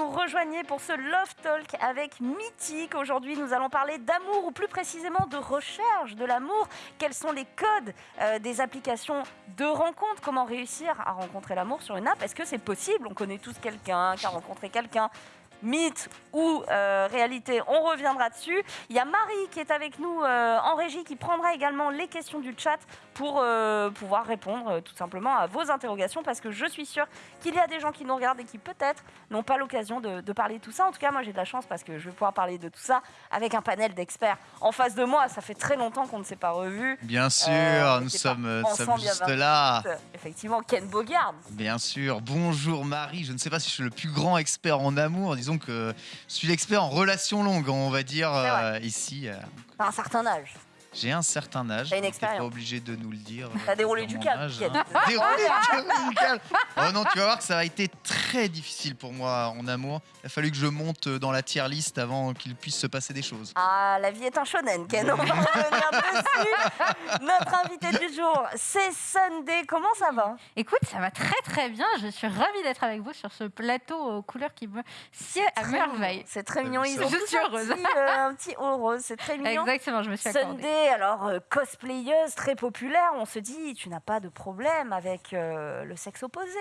nous rejoigniez pour ce Love Talk avec Mythique. Aujourd'hui, nous allons parler d'amour ou plus précisément de recherche de l'amour. Quels sont les codes euh, des applications de rencontre Comment réussir à rencontrer l'amour sur une app? Est-ce que c'est possible? On connaît tous quelqu'un qui a rencontré quelqu'un mythe ou euh, réalité, on reviendra dessus. Il y a Marie qui est avec nous euh, en régie qui prendra également les questions du chat pour euh, pouvoir répondre tout simplement à vos interrogations parce que je suis sûre qu'il y a des gens qui nous regardent et qui peut-être n'ont pas l'occasion de, parler de tout ça. En tout cas, moi j'ai de la chance parce que je vais pouvoir parler de tout ça avec un panel d'experts en face de moi. Ça fait très longtemps qu'on ne s'est pas revus. Bien sûr, nous sommes, sommes juste là. Effectivement, Ken Bogard. Bien sûr. Bonjour Marie. Je ne sais pas si je suis le plus grand expert en amour. Disons que je suis l'expert en relations longues, on va dire, euh, ici. Euh. un certain âge. J'ai un certain âge. T'as une expérience. pas obligé de nous le dire. T'as déroulé du câble. Hein. déroulé du câble. Oh non, tu vas voir que ça a été très difficile pour moi en amour. Il a fallu que je monte dans la tier list avant qu'il puisse se passer des choses. Ah, la vie est un shonen, Ken. On va revenir dessus. Notre invité du jour, c'est Sunday. Comment ça va? Écoute, ça va très très bien. Je suis ravie d'être avec vous sur ce plateau aux couleurs qui me sied à merveille. C'est très mignon. Ils ont je suis heureuse. Un petit, euh, un petit haut rose. C'est très mignon. Exactement, je me suis Sunday, alors euh, cosplayeuse très populaire, on se dit, tu n'as pas de problème avec euh, le sexe opposé.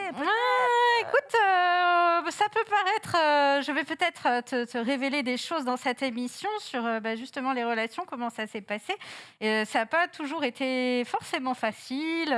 écoute, euh, ça peut paraître, je vais peut-être te, révéler des choses dans cette émission sur bah, justement les relations, comment ça s'est passé. Et, ça n'a pas toujours été forcément facile,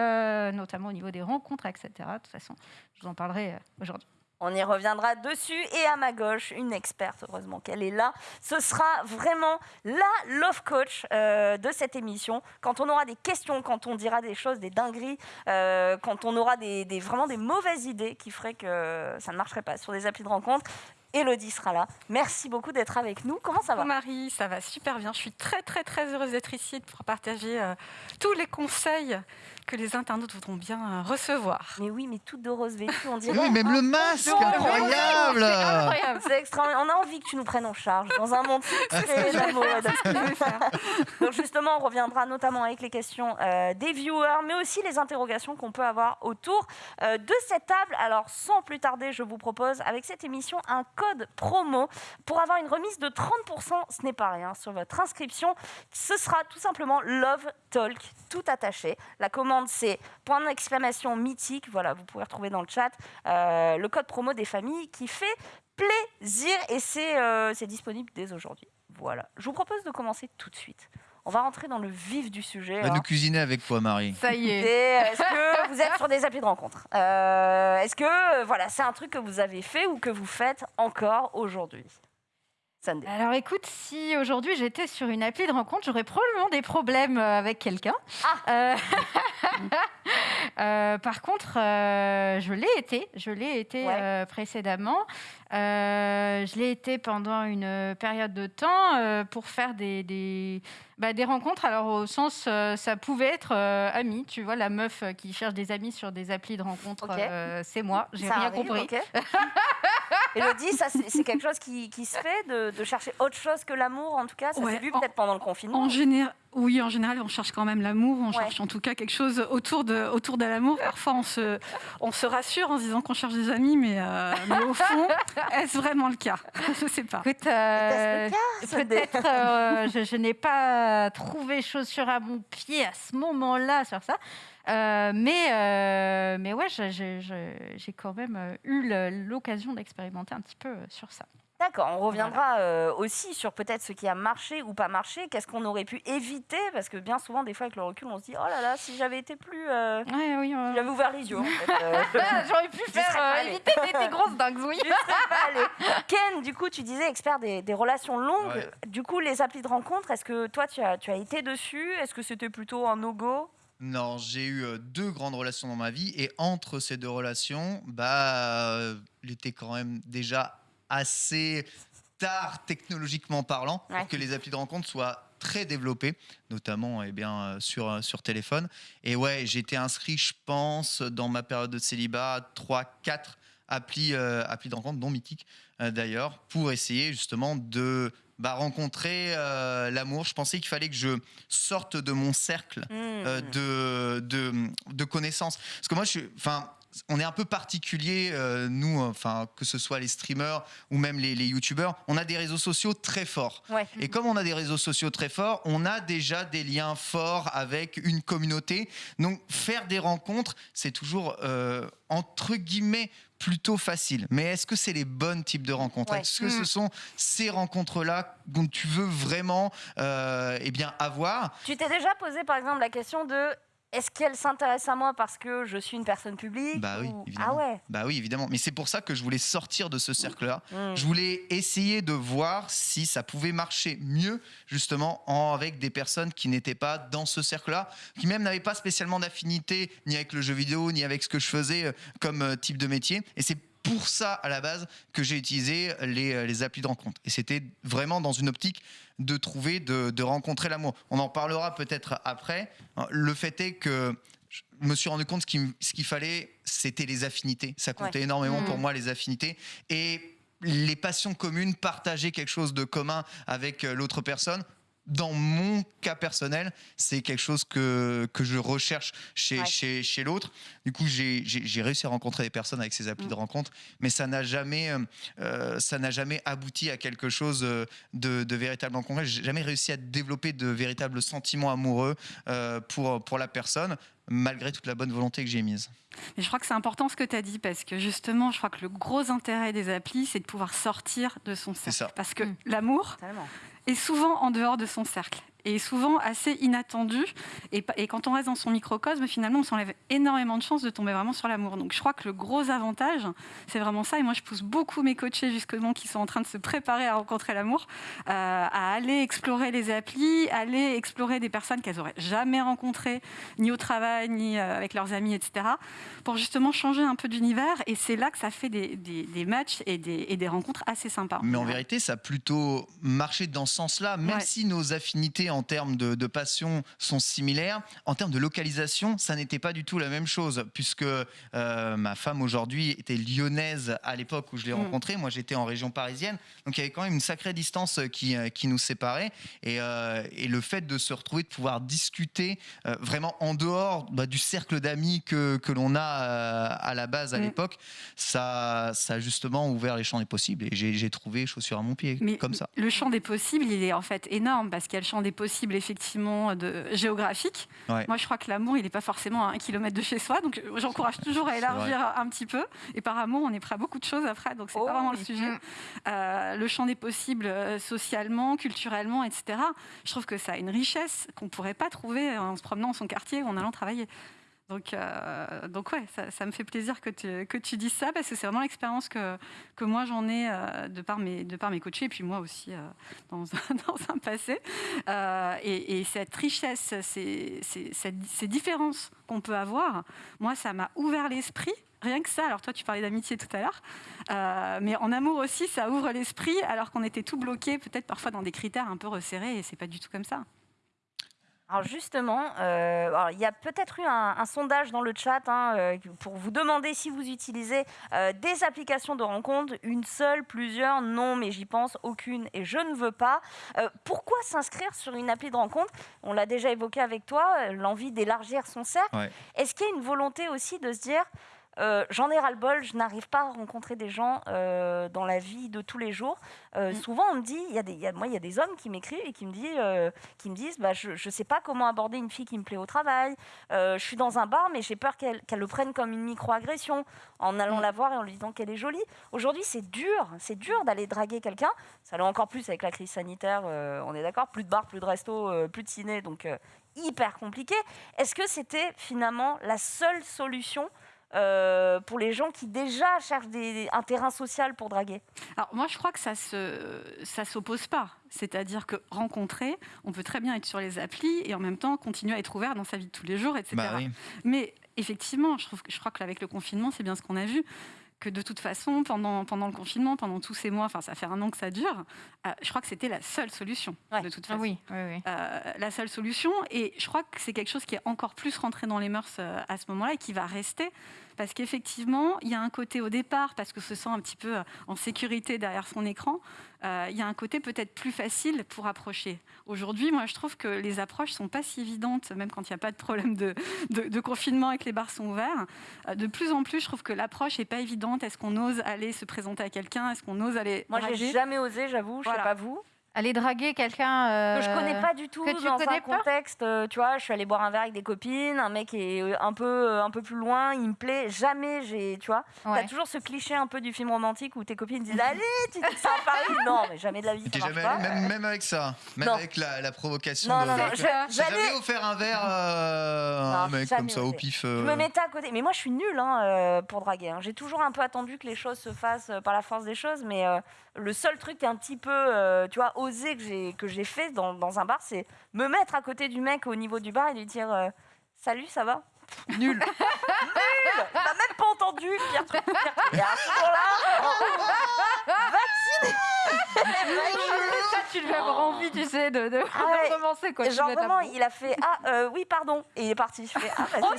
notamment au niveau des rencontres, etc. De toute façon, je vous en parlerai aujourd'hui. On y reviendra dessus. Et à ma gauche, une experte, heureusement qu'elle est là. Ce sera vraiment la love coach euh, de cette émission. Quand on aura des questions, quand on dira des choses, des dingueries, euh, quand on aura des, vraiment des mauvaises idées qui feraient que ça ne marcherait pas sur des applis de rencontre, Elodie sera là. Merci beaucoup d'être avec nous. Comment ça va? Marie, ça va super bien. Je suis très très très heureuse d'être ici pour partager euh, tous les conseils que les internautes voudront bien euh, recevoir. Mais oui, mais toute de rose vêtue, on dirait. Oui, même le masque, incroyable. C'est extraordinaire. On a envie que tu nous prennes en charge dans un monde très mode. Donc justement, on reviendra notamment avec les questions euh, des viewers, mais aussi les interrogations qu'on peut avoir autour de cette table. Alors, sans plus tarder, je vous propose avec cette émission un code promo pour avoir une remise de 30%, ce n'est pas rien, sur votre inscription. Ce sera tout simplement Love Talk, tout attaché. La commande, c'est point d'exclamation mythique. Voilà, vous pouvez retrouver dans le chat euh, le code promo des familles qui fait plaisir et c'est euh, disponible dès aujourd'hui. Voilà, je vous propose de commencer tout de suite. On va rentrer dans le vif du sujet. On va nous cuisiner avec toi, Marie. Ça y est. Est-ce que vous êtes sur des applis de rencontre? Euh, Est-ce que voilà, c'est un truc que vous avez fait ou que vous faites encore aujourd'hui? Alors écoute, si aujourd'hui j'étais sur une appli de rencontre, j'aurais probablement des problèmes euh, avec quelqu'un. Ah. Euh, euh, par contre, je l'ai été, je l'ai été précédemment. je l'ai été pendant une période de temps pour faire des, des, bah, des, rencontres. Alors au sens, ça pouvait être ami, tu vois, la meuf qui cherche des amis sur des applis de rencontre, c'est moi. J'ai rien compris. Elodie, ça c'est quelque chose qui, qui se fait de de, chercher autre chose que l'amour, en tout cas Ça s'est vu peut-être pendant le confinement en général, Oui, en général, on cherche quand même l'amour, on cherche en tout cas quelque chose autour de, autour de l'amour. Parfois, on se, on se rassure en se disant qu'on cherche des amis, mais, euh, au fond, est-ce vraiment le cas? Je ne sais pas. Écoute, euh, peut-être euh, je, je n'ai pas trouvé chaussure à mon pied à ce moment-là sur ça. Mais, mais ouais, j'ai quand même eu l'occasion d'expérimenter un petit peu sur ça. D'accord, on reviendra euh, aussi sur peut-être ce qui a marché ou pas marché, qu'est-ce qu'on aurait pu éviter, parce que bien souvent, des fois, avec le recul, on se dit, oh là là, si j'avais été plus... Euh, oui, j'avais ouvert les yeux, en fait. Euh, J'aurais pu faire éviter tes, grosses dingues, oui. Ken, du coup, tu disais expert des, relations longues. Du coup, les applis de rencontre, est-ce que toi, tu as, tu as été dessus? Est-ce que c'était plutôt un no-go? Non, j'ai eu deux grandes relations dans ma vie et entre ces deux relations, bah, il était quand même déjà assez tard technologiquement parlant pour que les applis de rencontre soient très développées, notamment eh bien, euh, sur, euh, sur téléphone. Et ouais, été inscrit, je pense, dans ma période de célibat, 3-4 applis, euh, applis de rencontre, dont Mythique d'ailleurs, pour essayer justement de bah, rencontrer l'amour. Je pensais qu'il fallait que je sorte de mon cercle mmh. de, de, de, connaissances. Parce que moi, je suis, enfin, on est un peu particulier, euh, nous, enfin, que ce soit les streamers ou même les, les youtubeurs, on a des réseaux sociaux très forts. Et comme on a des réseaux sociaux très forts, on a déjà des liens forts avec une communauté. Donc, faire des rencontres, c'est toujours, euh, entre guillemets, plutôt facile. Mais est-ce que c'est les bonnes types de rencontres? Est-ce que ce mm. sont ces rencontres-là dont tu veux vraiment euh, eh bien, avoir? Tu t'es déjà posé, par exemple, la question de est-ce qu'elle s'intéresse à moi parce que je suis une personne publique Bah oui, évidemment. Ah ouais. Bah oui, évidemment. Mais c'est pour ça que je voulais sortir de ce cercle-là. Mmh. Je voulais essayer de voir si ça pouvait marcher mieux, justement, en, avec des personnes qui n'étaient pas dans ce cercle-là, qui même n'avaient pas spécialement d'affinité ni avec le jeu vidéo, ni avec ce que je faisais euh, comme euh, type de métier. Et c'est pour ça, à la base, que j'ai utilisé les, euh, les applis de rencontre. Et c'était vraiment dans une optique de trouver, de, rencontrer l'amour. On en parlera peut-être après. Le fait est que je me suis rendu compte ce qu'il fallait, c'était les affinités. Ça comptait énormément pour mmh. moi, les affinités. Et les passions communes, partager quelque chose de commun avec euh, l'autre personne, dans mon cas personnel, c'est quelque chose que, que je recherche chez, chez, chez l'autre. Du coup, j'ai réussi à rencontrer des personnes avec ces applis de mm. rencontre, mais ça n'a jamais, euh, euh, ça n'a jamais abouti à quelque chose euh, de, de véritablement concret. J'ai jamais réussi à développer de véritables sentiments amoureux pour, pour la personne malgré toute la bonne volonté que j'ai mise. Mais je crois que c'est important ce que tu as dit parce que justement, je crois que le gros intérêt des applis, c'est de pouvoir sortir de son cercle. Parce que mm. l'amour est souvent en dehors de son cercle est souvent assez inattendu. Et, et, quand on reste dans son microcosme, finalement, on s'enlève énormément de chances de tomber vraiment sur l'amour. Donc je crois que le gros avantage, c'est vraiment ça. Et moi, je pousse beaucoup mes coachés, justement, qui sont en train de se préparer à rencontrer l'amour, euh, à aller explorer les applis, aller explorer des personnes qu'elles n'auraient jamais rencontrées, ni au travail, ni euh, avec leurs amis, etc., pour justement changer un peu d'univers. Et c'est là que ça fait des, des, matchs et des, et des, rencontres assez sympas. Mais en vérité, ça a plutôt marché dans ce sens-là, même si nos affinités en termes de, passion sont similaires. En termes de localisation, ça n'était pas du tout la même chose, puisque euh, ma femme aujourd'hui était lyonnaise à l'époque où je l'ai mm. rencontrée. Moi, j'étais en région parisienne. Donc, il y avait quand même une sacrée distance qui, euh, qui nous séparait. Et, euh, et, le fait de se retrouver, de pouvoir discuter vraiment en dehors bah, du cercle d'amis que, que l'on a à la base à mm. l'époque, ça, ça a justement ouvert les champs des possibles. Et j'ai trouvé chaussures à mon pied, comme ça. Le champ des possibles, il est en fait énorme, parce qu'il y a le champ des possible effectivement de, géographique. Moi, je crois que l'amour, il n'est pas forcément à un kilomètre de chez soi. Donc, j'encourage toujours à élargir un petit peu. Et par amour, on est prêt à beaucoup de choses après. Donc, c'est pas oh vraiment le sujet. Mm. Euh, le champ des possibles euh, socialement, culturellement, etc. Je trouve que ça a une richesse qu'on ne pourrait pas trouver en se promenant dans son quartier ou en allant travailler. Donc, euh, donc ouais, ça, me fait plaisir que tu, que tu dises ça parce que c'est vraiment l'expérience que, que moi j'en ai euh, de, par mes, de par mes coachés et puis moi aussi euh, dans, dans, un, passé. Et, cette richesse, ces, ces, différences qu'on peut avoir, moi ça m'a ouvert l'esprit. Rien que ça, alors toi tu parlais d'amitié tout à l'heure, mais en amour aussi ça ouvre l'esprit alors qu'on était tout bloqué peut-être parfois dans des critères un peu resserrés et c'est pas du tout comme ça. Alors justement, euh, il y a peut-être eu un, sondage dans le chat hein, euh, pour vous demander si vous utilisez euh, des applications de rencontre, une seule, plusieurs, non, mais j'y pense, aucune et je ne veux pas. pourquoi s'inscrire sur une appli de rencontre? On l'a déjà évoqué avec toi, l'envie d'élargir son cercle. Est-ce qu'il y a une volonté aussi de se dire euh, j'en ai ras-le-bol, je n'arrive pas à rencontrer des gens euh, dans la vie de tous les jours. Euh, mm. Souvent, on me dit, il y a des, moi, il y a des hommes qui m'écrivent et qui me, disent, qui me disent bah, Je ne sais pas comment aborder une fille qui me plaît au travail. je suis dans un bar, mais j'ai peur qu'elle le prenne comme une micro-agression en allant mm. la voir et en lui disant qu'elle est jolie. Aujourd'hui, c'est dur. C'est dur d'aller draguer quelqu'un. Ça l'est encore plus avec la crise sanitaire, on est d'accord Plus de bars, plus de restos, plus de ciné, donc hyper compliqué. Est-ce que c'était finalement la seule solution euh, pour les gens qui déjà cherchent des, un terrain social pour draguer Alors moi, je crois que ça se, ça s'oppose pas. C'est-à-dire que rencontrer, on peut très bien être sur les applis et en même temps continuer à être ouvert dans sa vie de tous les jours, etc. Bah Mais effectivement, je, trouve, je crois qu'avec le confinement, c'est bien ce qu'on a vu que de toute façon, pendant, pendant le confinement, pendant tous ces mois, enfin ça fait un an que ça dure, euh, je crois que c'était la seule solution, de toute façon. oui, oui, euh, la seule solution, et je crois que c'est quelque chose qui est encore plus rentré dans les mœurs euh, à ce moment-là et qui va rester, parce qu'effectivement, il y a un côté au départ, parce que se sent un petit peu en sécurité derrière son écran, euh, il y a un côté peut-être plus facile pour approcher. Aujourd'hui, moi, je trouve que les approches sont pas si évidentes, même quand il n'y a pas de problème de, de, confinement et que les bars sont ouverts. Euh, de plus en plus, je trouve que l'approche n'est pas évidente. Est-ce qu'on ose aller se présenter à quelqu'un? Est-ce qu'on ose aller Moi, j'ai jamais osé, j'avoue. Je ne sais pas vous. Aller draguer quelqu'un euh, que je connais pas du tout que tu dans connais un contexte. Euh, tu vois, je suis allée boire un verre avec des copines, un mec est euh, un peu un peu plus loin, il me plaît. Jamais j'ai, tu vois. tu T'as toujours ce cliché un peu du film romantique où tes copines disent allez, tu dis ça à Paris. Non, mais jamais de la vie. Ça jamais pas. Même, même, avec ça, même avec la, provocation. Non, de... non, non. J'ai jamais offert un verre à un mec comme ça au pif. Je me mettais à côté, mais moi je suis nulle hein, pour draguer. Hein. J'ai toujours un peu attendu que les choses se fassent par la force des choses, mais le seul truc un petit peu, tu vois, osé que j'ai que j'ai fait dans, dans, un bar, c'est me mettre à côté du mec au niveau du bar et lui dire euh, Salut, ça va? Nul. Nul. T'as même pas entendu Pierre Truc, Et à ce moment-là, vacciné. Ça, tu lui avoir envie, tu sais, de, de, ah recommencer. Quoi, genre vraiment, il a fait Ah, euh, oui, pardon. Et il est parti. Je fais Ah, bah, oh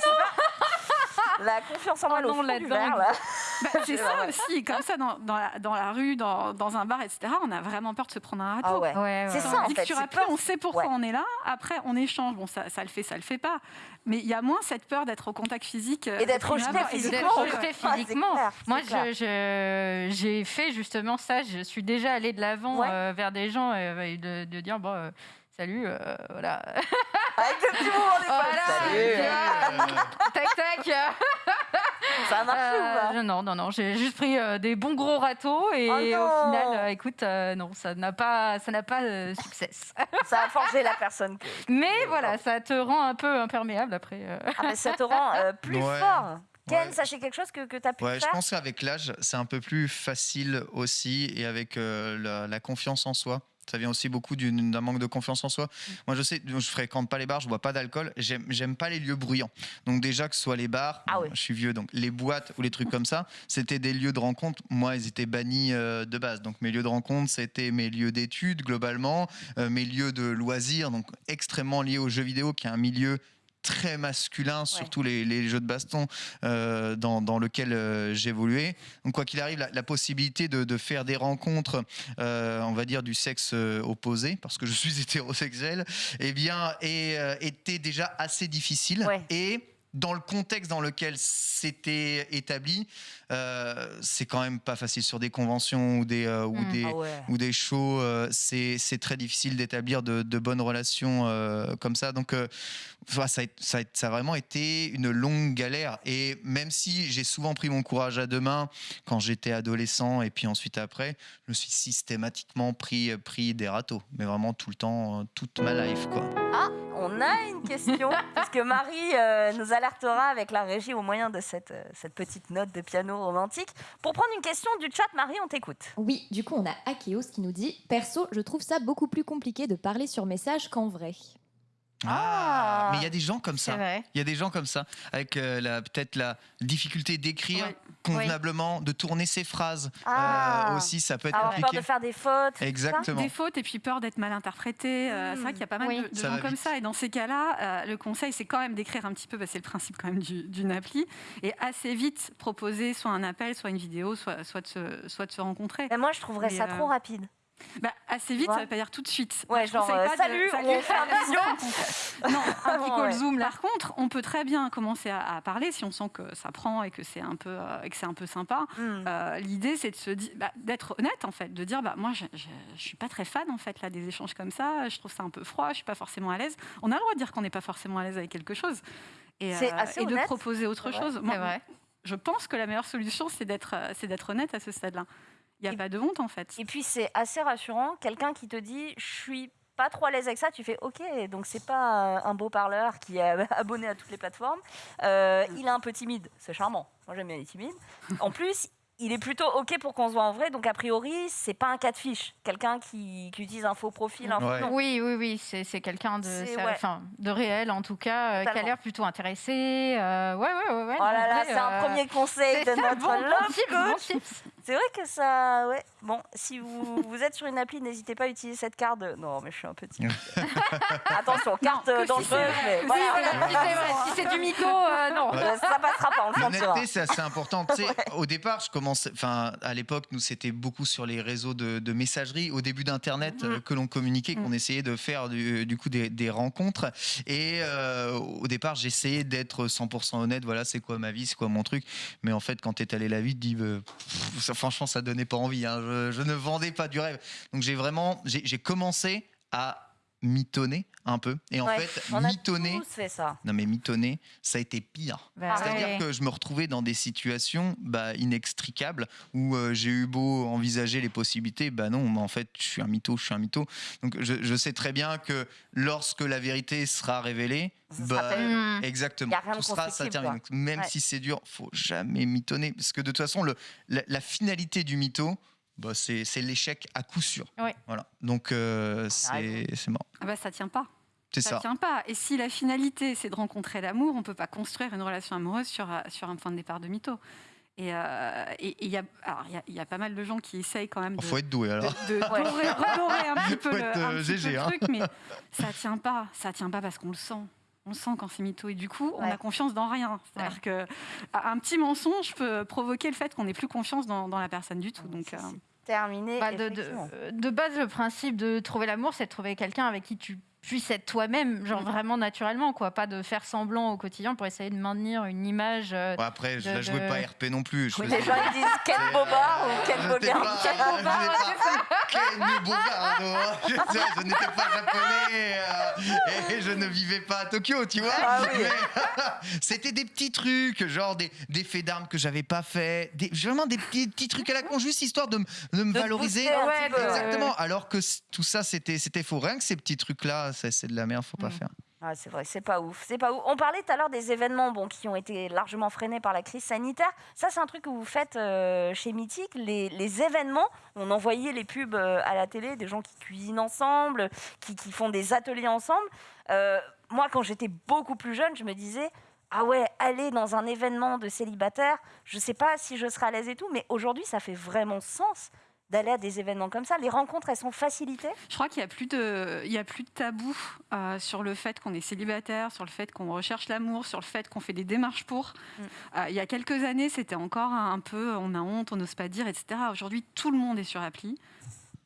La confiance en moi, oh non, là. Bah, c'est ça aussi, comme ça, dans, dans, la, dans la, rue, dans, dans, un bar, etc., on a vraiment peur de se prendre un râteau. Ah ouais. c'est ça, en fait. on sait pourquoi on est là. Après, on échange. Bon, ça, ça le fait, ça le fait pas. Mais il y a moins cette peur d'être au contact physique. Euh, et d'être rejeté physiquement. physiquement. Moi, j'ai fait justement ça. Je suis déjà allée de l'avant euh, vers des gens et de, de, dire, bon, euh, salut, voilà. Avec le petit mouvement des voilà, Salut. tac, tac. Ça a marché ou pas Non, non, non. J'ai juste pris des bons gros râteaux et oh au final, écoute, non, ça n'a pas, ça n'a pas succès. ça a forgé la personne. Que... Mais voilà, ça te rend un peu imperméable après. Ah, mais ça te rend plus fort. Ken, sachez quelque chose que, que tu as pu ouais, faire Je pense qu'avec l'âge, c'est un peu plus facile aussi et avec la, la, confiance en soi. Ça vient aussi beaucoup d'un manque de confiance en soi. Mm. Moi, je sais, je fréquente pas les bars, je bois pas d'alcool. J'aime pas les lieux bruyants. Donc déjà que ce soit les bars, ah je suis vieux, donc les boîtes ou les trucs comme ça, c'était des lieux de rencontre. Moi, ils étaient bannis euh, de base. Donc mes lieux de rencontre, c'était mes lieux d'études globalement, euh, mes lieux de loisirs, donc extrêmement liés aux jeux vidéo, qui est un milieu très masculin, surtout les, jeux de baston euh, dans, dans, lequel euh, j'évoluais. Donc quoi qu'il arrive, la, possibilité de, faire des rencontres, euh, on va dire du sexe opposé, parce que je suis hétérosexuel, eh bien, et, était déjà assez difficile. Et dans le contexte dans lequel c'était établi, euh, c'est quand même pas facile sur des conventions ou des, euh, ou, mmh. des ah ou des shows. Euh, c'est très difficile d'établir de, bonnes relations comme ça. Donc, ça, ça, ça, a vraiment été une longue galère. Et même si j'ai souvent pris mon courage à deux mains quand j'étais adolescent et puis ensuite après, je me suis systématiquement pris, pris des râteaux. Mais vraiment tout le temps, toute ma life. Quoi. Ah, on a une question, puisque Marie nous alertera avec la régie au moyen de cette, cette petite note de piano romantique. Pour prendre une question du chat, Marie, on t'écoute. Oui, du coup, on a Akeos qui nous dit Perso, je trouve ça beaucoup plus compliqué de parler sur message qu'en vrai. Ah, mais il y a des gens comme ça. Il y a des gens comme ça, avec euh, peut-être la difficulté d'écrire convenablement, de tourner ses phrases. Ah. Euh, aussi, ça peut être compliqué. peur de faire des fautes. Exactement. Des fautes et puis peur d'être mal interprété. Euh, c'est vrai hmm. qu'il y a pas mal de, gens comme ça. Et dans ces cas-là, le conseil, c'est quand même d'écrire un petit peu, c'est le principe quand même d'une appli, et assez vite proposer soit un appel, soit une vidéo, soit, soit, de, se, soit de se rencontrer. Mais moi, je trouverais ça trop rapide. Bah, assez vite, ça veut pas dire tout de suite. Ouais, genre, euh, salut, on fait un visio. non, un petit call Zoom. Par contre, on peut très bien commencer à, parler si on sent que ça prend et que c'est un peu, euh, que c'est un peu sympa. Hmm. Euh, l'idée, c'est de bah, d'être honnête en fait, de dire, bah moi, je, je, suis pas très fan en fait là des échanges comme ça. Je trouve ça un peu froid. Je suis pas forcément à l'aise. On a le droit de dire qu'on n'est pas forcément à l'aise avec quelque chose et, et de proposer autre chose. Moi, vrai. Je pense que la meilleure solution, c'est d'être, c'est d'être honnête à ce stade-là. Il n'y a pas de honte en fait. Et puis c'est assez rassurant, quelqu'un qui te dit je suis pas trop à l'aise avec ça, tu fais ok, donc c'est pas un beau parleur qui est abonné à toutes les plateformes. Euh, il est un peu timide, c'est charmant. Moi j'aime bien les timides. En plus, il est plutôt ok pour qu'on se voit en vrai, donc a priori c'est pas un cas de fiche, quelqu'un qui, utilise un faux profil. Un Oui, oui, oui, c'est quelqu'un de, enfin, de réel en tout cas, euh, qui a l'air plutôt intéressé. Euh, ouais, ouais, ouais, ouais. Oh là là, c'est un premier conseil de notre bon love coach. C'est vrai que ça. Ouais. Bon, si vous, vous êtes sur une appli, n'hésitez pas à utiliser cette carte. Non, mais je suis un petit. Attention, carte dangereuse. Si mais si c'est du mytho, euh, non. Ça passera pas, on L'honnêteté, c'est assez important. Tu sais, au départ, je commençais. Enfin, à l'époque, nous, c'était beaucoup sur les réseaux de, messagerie, au début d'Internet, mm. euh, que l'on communiquait, qu'on mm. essayait de faire du, coup des, rencontres. Et euh, au départ, j'essayais d'être 100% honnête. Voilà, c'est quoi ma vie, c'est quoi mon truc. Mais en fait, quand tu es allé la vie, tu dis, franchement, ça donnait pas envie. Hein. Je, ne vendais pas du rêve. Donc j'ai vraiment, j'ai commencé à mitonner un peu. Et en fait, mitonner. ça. Non, mais mitonner, ça a été pire. Bah C'est-à-dire que je me retrouvais dans des situations bah, inextricables où euh, j'ai eu beau envisager les possibilités. Bah non, mais en fait, je suis un mytho, je suis un mytho. Donc je, sais très bien que lorsque la vérité sera révélée, bah, exactement, tout sera, ça termine. même si c'est dur, faut jamais mitonner. Parce que de toute façon, le, la finalité du mytho, bah, c'est l'échec à coup sûr. Voilà. Donc euh, c'est mort. Ah bah, ça tient pas. Ça, ça tient pas. Et si la finalité c'est de rencontrer l'amour, on peut pas construire une relation amoureuse sur, sur un point de départ de mytho. Et il euh, y, a, y, a pas mal de gens qui essayent quand même de, faut être doué, alors. de, redorer un petit peu, le, un petit peu le, hein. truc, mais ça tient pas. Ça tient pas parce qu'on le sent on sent quand c'est mytho et du coup on a confiance dans rien. C'est-à-dire que un petit mensonge peut provoquer le fait qu'on n'ait plus confiance dans, la personne du tout. Donc euh, terminé. Bah, de, de, base, le principe de trouver l'amour, c'est de trouver quelqu'un avec qui tu puisses être toi-même, genre vraiment naturellement, quoi. Pas de faire semblant au quotidien pour essayer de maintenir une image. Euh, après, je ne jouais pas RP non plus. Je les gens ils disent Ken Bobard ou Ken Bogard. Ken Bobard, Ken Bogard. Je n'étais pas japonais euh, et je ne vivais pas à Tokyo, tu vois. Ah c'était des petits trucs, genre des, des faits d'armes que j'avais pas fait, des, vraiment des petits, petits trucs à la con, juste histoire de, de me valoriser. exactement. Alors que tout ça, c'était faux. Rien que ces petits trucs-là, c'est de la merde, faut pas mm. faire. Ah, c'est vrai, c'est pas ouf, c'est pas ouf. On parlait tout à l'heure des événements bon, qui ont été largement freinés par la crise sanitaire. Ça, c'est un truc que vous faites euh, chez Mythique. Les, les, événements, on envoyait les pubs euh, à la télé, des gens qui cuisinent ensemble, qui, qui font des ateliers ensemble. Euh, moi, quand j'étais beaucoup plus jeune, je me disais, ah ouais, aller dans un événement de célibataire, je sais pas si je serai à l'aise et tout, mais aujourd'hui, ça fait vraiment sens d'aller à des événements comme ça Les rencontres, elles sont facilitées? Je crois qu'il n'y a, plus de, il y a plus de tabou euh, sur le fait qu'on est célibataire, sur le fait qu'on recherche l'amour, sur le fait qu'on fait des démarches pour. Mm. Euh, il y a quelques années, c'était encore un peu on a honte, on n'ose pas dire, etc. Aujourd'hui, tout le monde est sur appli.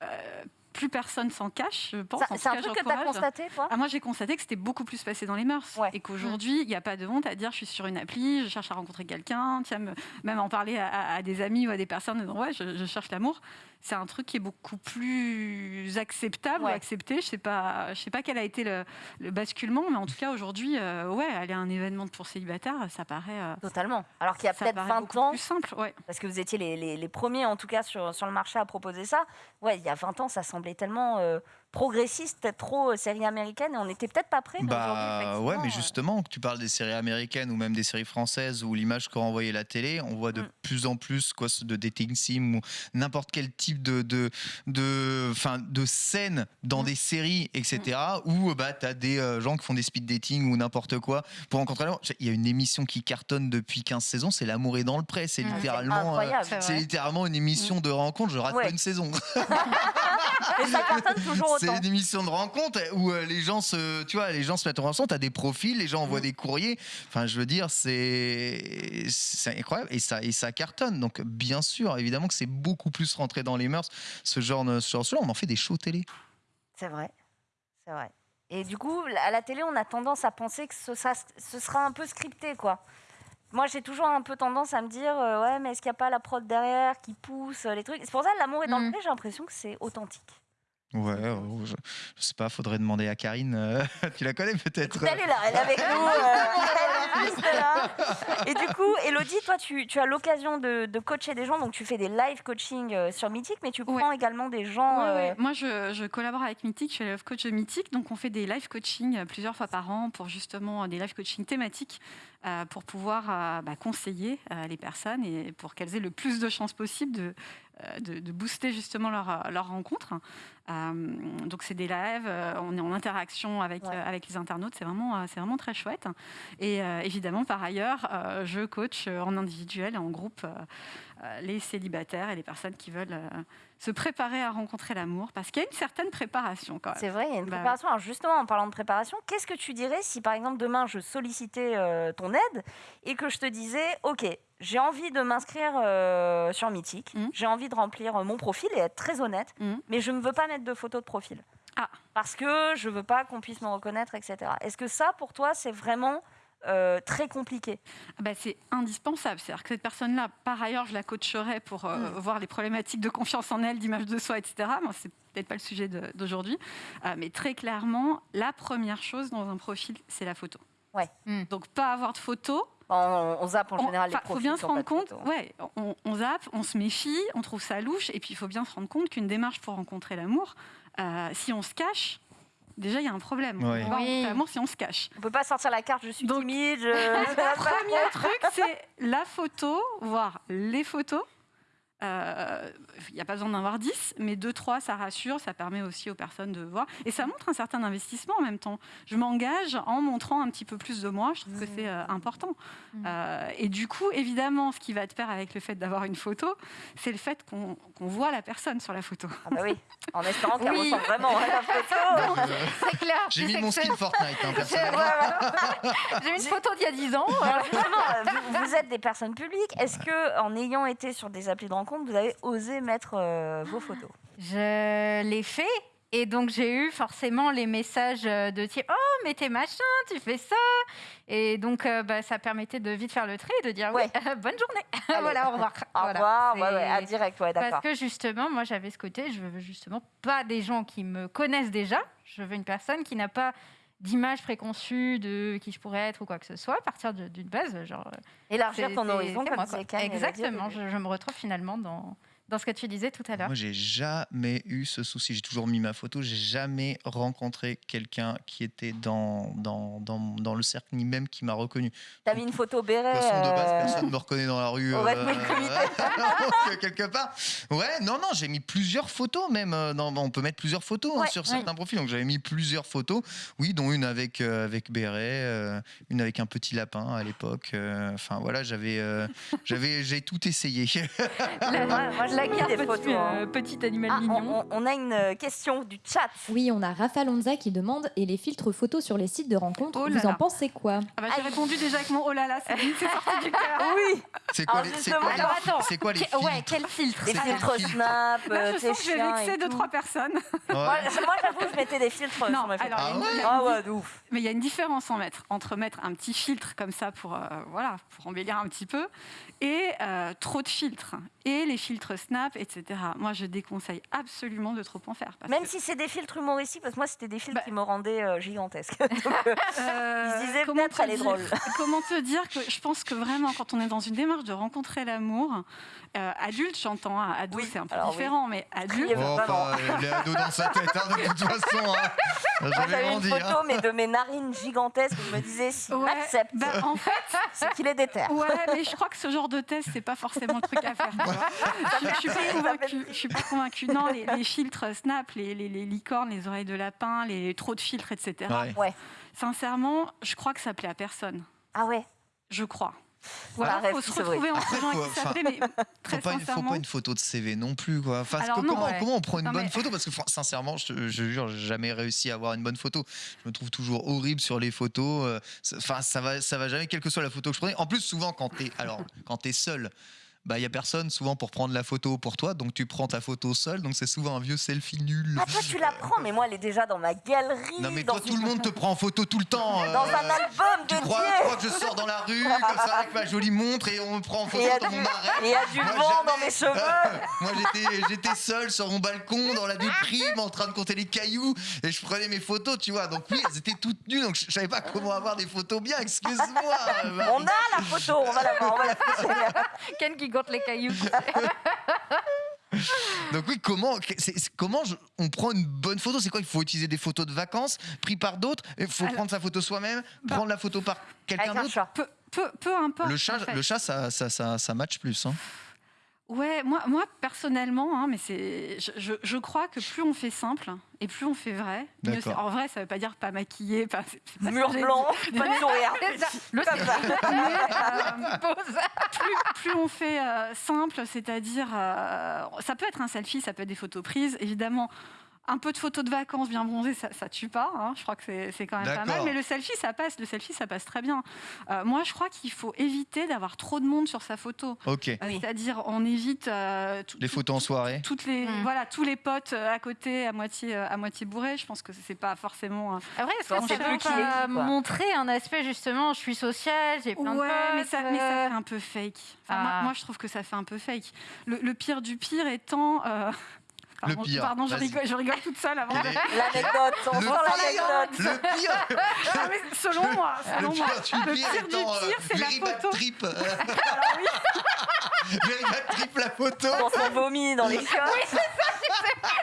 Euh, plus personne s'en cache, je pense. C'est un truc que tu as constaté, toi ah, Moi, j'ai constaté que c'était beaucoup plus passé dans les mœurs. Et qu'aujourd'hui, il n'y a pas de honte à dire je suis sur une appli, je cherche à rencontrer quelqu'un, tiens, même en parler à, des amis ou à des personnes, ouais, je cherche l'amour c'est un truc qui est beaucoup plus acceptable ou accepté. Je sais pas, je sais pas quel a été le, basculement, mais en tout cas aujourd'hui, euh, ouais, aller à un événement pour célibataires, ça paraît euh, totalement. Alors qu'il y a peut-être 20 ans, plus simple, ouais. Parce que vous étiez les, les, premiers, en tout cas sur, sur le marché à proposer ça. Ouais, il y a 20 ans, ça semblait tellement euh, progressiste, trop euh, série américaine, et on n'était peut-être pas prêts. Bah ouais, mais justement, que tu parles des séries américaines ou même des séries françaises où l'image qu'on renvoyait la télé, on voit de mm. plus en plus quoi, de dating sim ou n'importe quel type de de de, fin, de scène dans mm. des séries, etc. Mm. Où bah as des euh, gens qui font des speed dating ou n'importe quoi pour rencontrer l'amour. Il y a une émission qui cartonne depuis 15 saisons, c'est L'amour est dans le pré. C'est littéralement, euh, c'est littéralement une émission de rencontre. Je rate pas une saison. Et ça cartonne toujours c'est une émission de rencontre où euh, les gens se, tu vois, les gens se mettent en relation. T'as des profils, les gens envoient mm. des courriers. Enfin, je veux dire, c'est c'est incroyable et ça et ça cartonne. Donc, bien sûr, évidemment que c'est beaucoup plus rentré dans les mœurs. Ce genre de ce genre on en fait des shows télé. C'est vrai, c'est vrai. Et du coup, à la télé, on a tendance à penser que ce, ça, ce sera un peu scripté, quoi. Moi, j'ai toujours un peu tendance à me dire, euh, ouais, mais est-ce qu'il n'y a pas la prod derrière qui pousse les trucs? C'est pour ça, l'amour est dans le mm. pré, j'ai l'impression que c'est authentique. Ouais, oh, je, sais pas, faudrait demander à Karine. Euh, tu la connais peut-être Elle est là, elle est avec nous. Euh, juste là. Et du coup, Elodie, toi, tu, tu as l'occasion de, coacher des gens, donc tu fais des live coaching euh, sur Mythique, mais tu prends également des gens. Moi, je, je, collabore avec Mythique, je suis live coach de Mythique, donc on fait des live coaching plusieurs fois par an pour justement des live coaching thématiques pour pouvoir bah, conseiller les personnes et pour qu'elles aient le plus de chances possible de, de, de booster justement leur, leur rencontre. donc c'est des lives, on est en interaction avec, avec les internautes, c'est vraiment, c'est vraiment très chouette. Et évidemment, par ailleurs, je coach en individuel et en groupe les célibataires et les personnes qui veulent se préparer à rencontrer l'amour Parce qu'il y a une certaine préparation quand même. C'est vrai, il y a une bah préparation. Alors justement, en parlant de préparation, qu'est-ce que tu dirais si par exemple demain je sollicitais euh, ton aide et que je te disais, OK, j'ai envie de m'inscrire euh, sur Mythique, mmh. j'ai envie de remplir euh, mon profil et être très honnête, mmh. mais je ne veux pas mettre de photos de profil. Ah. Parce que je ne veux pas qu'on puisse me reconnaître, etc. Est-ce que ça, pour toi, c'est vraiment euh, très compliqué ah bah, C'est indispensable. C'est-à-dire que cette personne-là, par ailleurs, je la coacherai pour euh, mm. voir les problématiques de confiance en elle, d'image de soi, etc. Moi, c'est peut-être pas le sujet d'aujourd'hui. Euh, mais très clairement, la première chose dans un profil, c'est la photo. Ouais. Mm. Donc, pas avoir de photo. On, zappe en général les profils. Il faut bien se rendre compte, ouais, on, on, zappe, on se méfie, on trouve ça louche, et puis il faut bien se rendre compte qu'une démarche pour rencontrer l'amour, si on se cache, déjà il y a un problème. Vraiment, si on se cache. On peut pas sortir la carte, je suis timide. Le premier truc, c'est la photo, voire les photos. Il euh, n'y a pas besoin d'en avoir 10, mais 2-3, ça rassure, ça permet aussi aux personnes de voir. Et ça montre un certain investissement en même temps. Je m'engage en montrant un petit peu plus de moi, je trouve que mmh. c'est euh, important. Mmh. Euh, et du coup, évidemment, ce qui va te faire avec le fait d'avoir une photo, c'est le fait qu'on voit la personne sur la photo. Ah bah oui, en espérant qu'elle ressemble vraiment à la photo. c'est clair. J'ai mis mon skin Fortnite, hein, personnellement. J'ai une photo d'il y a 10 ans. vous, vous, êtes des personnes publiques. Est-ce que, en ayant été sur des applis de rencontre, vous avez osé mettre euh, vos photos Je l'ai fait. Et donc, j'ai eu forcément les messages euh, de type Oh, mais t'es machin, tu fais ça. Et donc, euh, bah, ça permettait de vite faire le tri et de dire Ouais, bonne journée. voilà, au revoir. Au revoir, ouais, direct, ouais, d'accord. Parce que justement, moi, j'avais ce côté je veux justement pas des gens qui me connaissent déjà. Je veux une personne qui n'a pas d'image préconçue de qui je pourrais être ou quoi que ce soit, à partir d'une base. Genre, Élargir ton horizon, comme Exactement, je, je, me retrouve finalement dans, dans ce que tu disais tout à l'heure. Moi, j'ai jamais eu ce souci. J'ai toujours mis ma photo. J'ai jamais rencontré quelqu'un qui était dans, dans, dans, dans, le cercle, ni même qui m'a reconnu. T'as mis une photo béret. De façon, de base, euh, personne ne me reconnaît dans la rue. Euh, quelque part. Ouais, non, non, j'ai mis plusieurs photos même. Euh, on peut mettre plusieurs photos hein, sur certains profils. Donc, j'avais mis plusieurs photos. Oui, dont une avec, avec béret, une avec un petit lapin à l'époque. Enfin, voilà, j'avais, j'avais, j'ai tout essayé. moi, des photos. Euh, hein. petit animal ah, mignon. On, a une euh, question du chat. Oui, on a Rafa Lonza qui demande Et les filtres photos sur les sites de rencontres, oh vous en pensez quoi? Ah bah, J'ai répondu déjà avec mon oh là là, c'est sorti du cœur. Oui C'est quoi, les, quoi, c'est quoi les filtres Ouais, quel filtre? Les filtres Snap, Je sens que je vais vexer deux, trois personnes. Moi, j'avoue, je mettais des filtres non, sur mes photos. Ah ouais, de ouf. Mais il y a une différence en mettre, entre mettre un petit filtre comme ça pour, euh, voilà, pour embellir un petit peu et trop de filtres. Et les filtres Snap, etc. Moi, je déconseille absolument de trop en faire. Même si c'est des filtres humoristiques, parce que moi, c'était des filtres bah qui me rendaient euh, gigantesque. Donc, euh, euh, ils disaient peut-être elle est drôle. Comment te dire que je pense que vraiment, quand on est dans une démarche de rencontrer l'amour, adulte, j'entends, hein, ado, c'est un peu différent, mais adulte. Oh, enfin, les ados dans sa tête, hein, de toute façon. Hein. J'avais une photo, hein. mais de mes narines gigantesques, je me disais, si ouais, accepte, bah, en fait, c'est qu'il est déter. Ouais, mais je crois que ce genre de test, c'est pas forcément le truc à faire. je suis pas convaincue. Je suis pas convaincue. Non, les, filtres Snap, les, les, licornes, les oreilles de lapin, les trop de filtres, etc. Ouais. Sincèrement, je crois que ça plaît à personne. Ah ouais Je crois. Voilà, il faut se retrouver entre gens qui s'appellent, mais très faut pas, faut pas une photo de CV non plus, quoi. Enfin, comment, comment, on prend une bonne photo? Parce que sincèrement, je, je jure, j'ai jamais réussi à avoir une bonne photo. Je me trouve toujours horrible sur les photos. Euh, enfin, ça va, ça va jamais, quelle que soit la photo que je prenais. En plus, souvent, quand t'es, alors, quand t'es seul bah il y a personne souvent pour prendre la photo pour toi, donc tu prends ta photo seule, donc c'est souvent un vieux selfie nul. Ah toi tu la prends, mais moi elle est déjà dans ma galerie. Non mais toi tout le monde te prend en photo tout le temps. dans un euh, album tu crois, tu crois que je sors dans la rue comme ça avec ma jolie montre et on me prend en photo dans mon. Et il y a du vent dans mes cheveux. moi j'étais j'étais seul sur mon balcon dans la déprime en train de compter les cailloux et je prenais mes photos, tu vois. Donc oui, elles étaient toutes nues, donc je, savais pas comment avoir des photos bien. Excuse-moi. on a la photo, on va la voir, on va la Ken qui les cailloux. Donc oui, comment, comment on prend une bonne photo? C'est quoi? Il faut utiliser des photos de vacances prises par d'autres? Il faut prendre sa photo soi-même, bah, prendre la photo par quelqu'un d'autre? peu, peu, peu, importe. Le chat, le chat ça, ça, ça, ça match plus. Hein. Ouais, moi, moi personnellement, hein, mais c'est, je, je, crois que plus on fait simple et plus on fait vrai, mieux. En vrai, ça veut pas dire pas maquillé, pas, pas mur blanc, pas de sourire. Le euh, plus, plus, on fait euh, simple, c'est-à-dire, euh, ça peut être un selfie, ça peut être des photos prises, évidemment un peu de photos de vacances bien bronzées, ça, ça tue pas. Hein. Je crois que c'est quand même pas mal. Mais le selfie, ça passe. Le selfie, ça passe très bien. Euh, moi, je crois qu'il faut éviter d'avoir trop de monde sur sa photo. Ok. Euh, c'est-à-dire, on évite euh, les photos en soirée. Toutes les, voilà, tous les potes à côté, à moitié, à moitié bourrés. Je pense que c'est pas forcément. Après, est-ce qu'on peut pas montrer un aspect justement Je suis sociale, j'ai plein ouais, de potes. Mais ça, mais ça fait un peu fake. Ah. moi, je trouve que ça fait un peu fake. Le, le pire du pire étant Pardon, le pire. Pardon, je rigole, je rigole, toute seule avant. L'anecdote, on sent l'anecdote. Le pire. selon moi, selon le moi. Pire le pire, du pire, euh, c'est la photo. Trip. Alors oui. Very bad trip la photo. On s'en vomit dans les chiottes. Oui, c'est ça.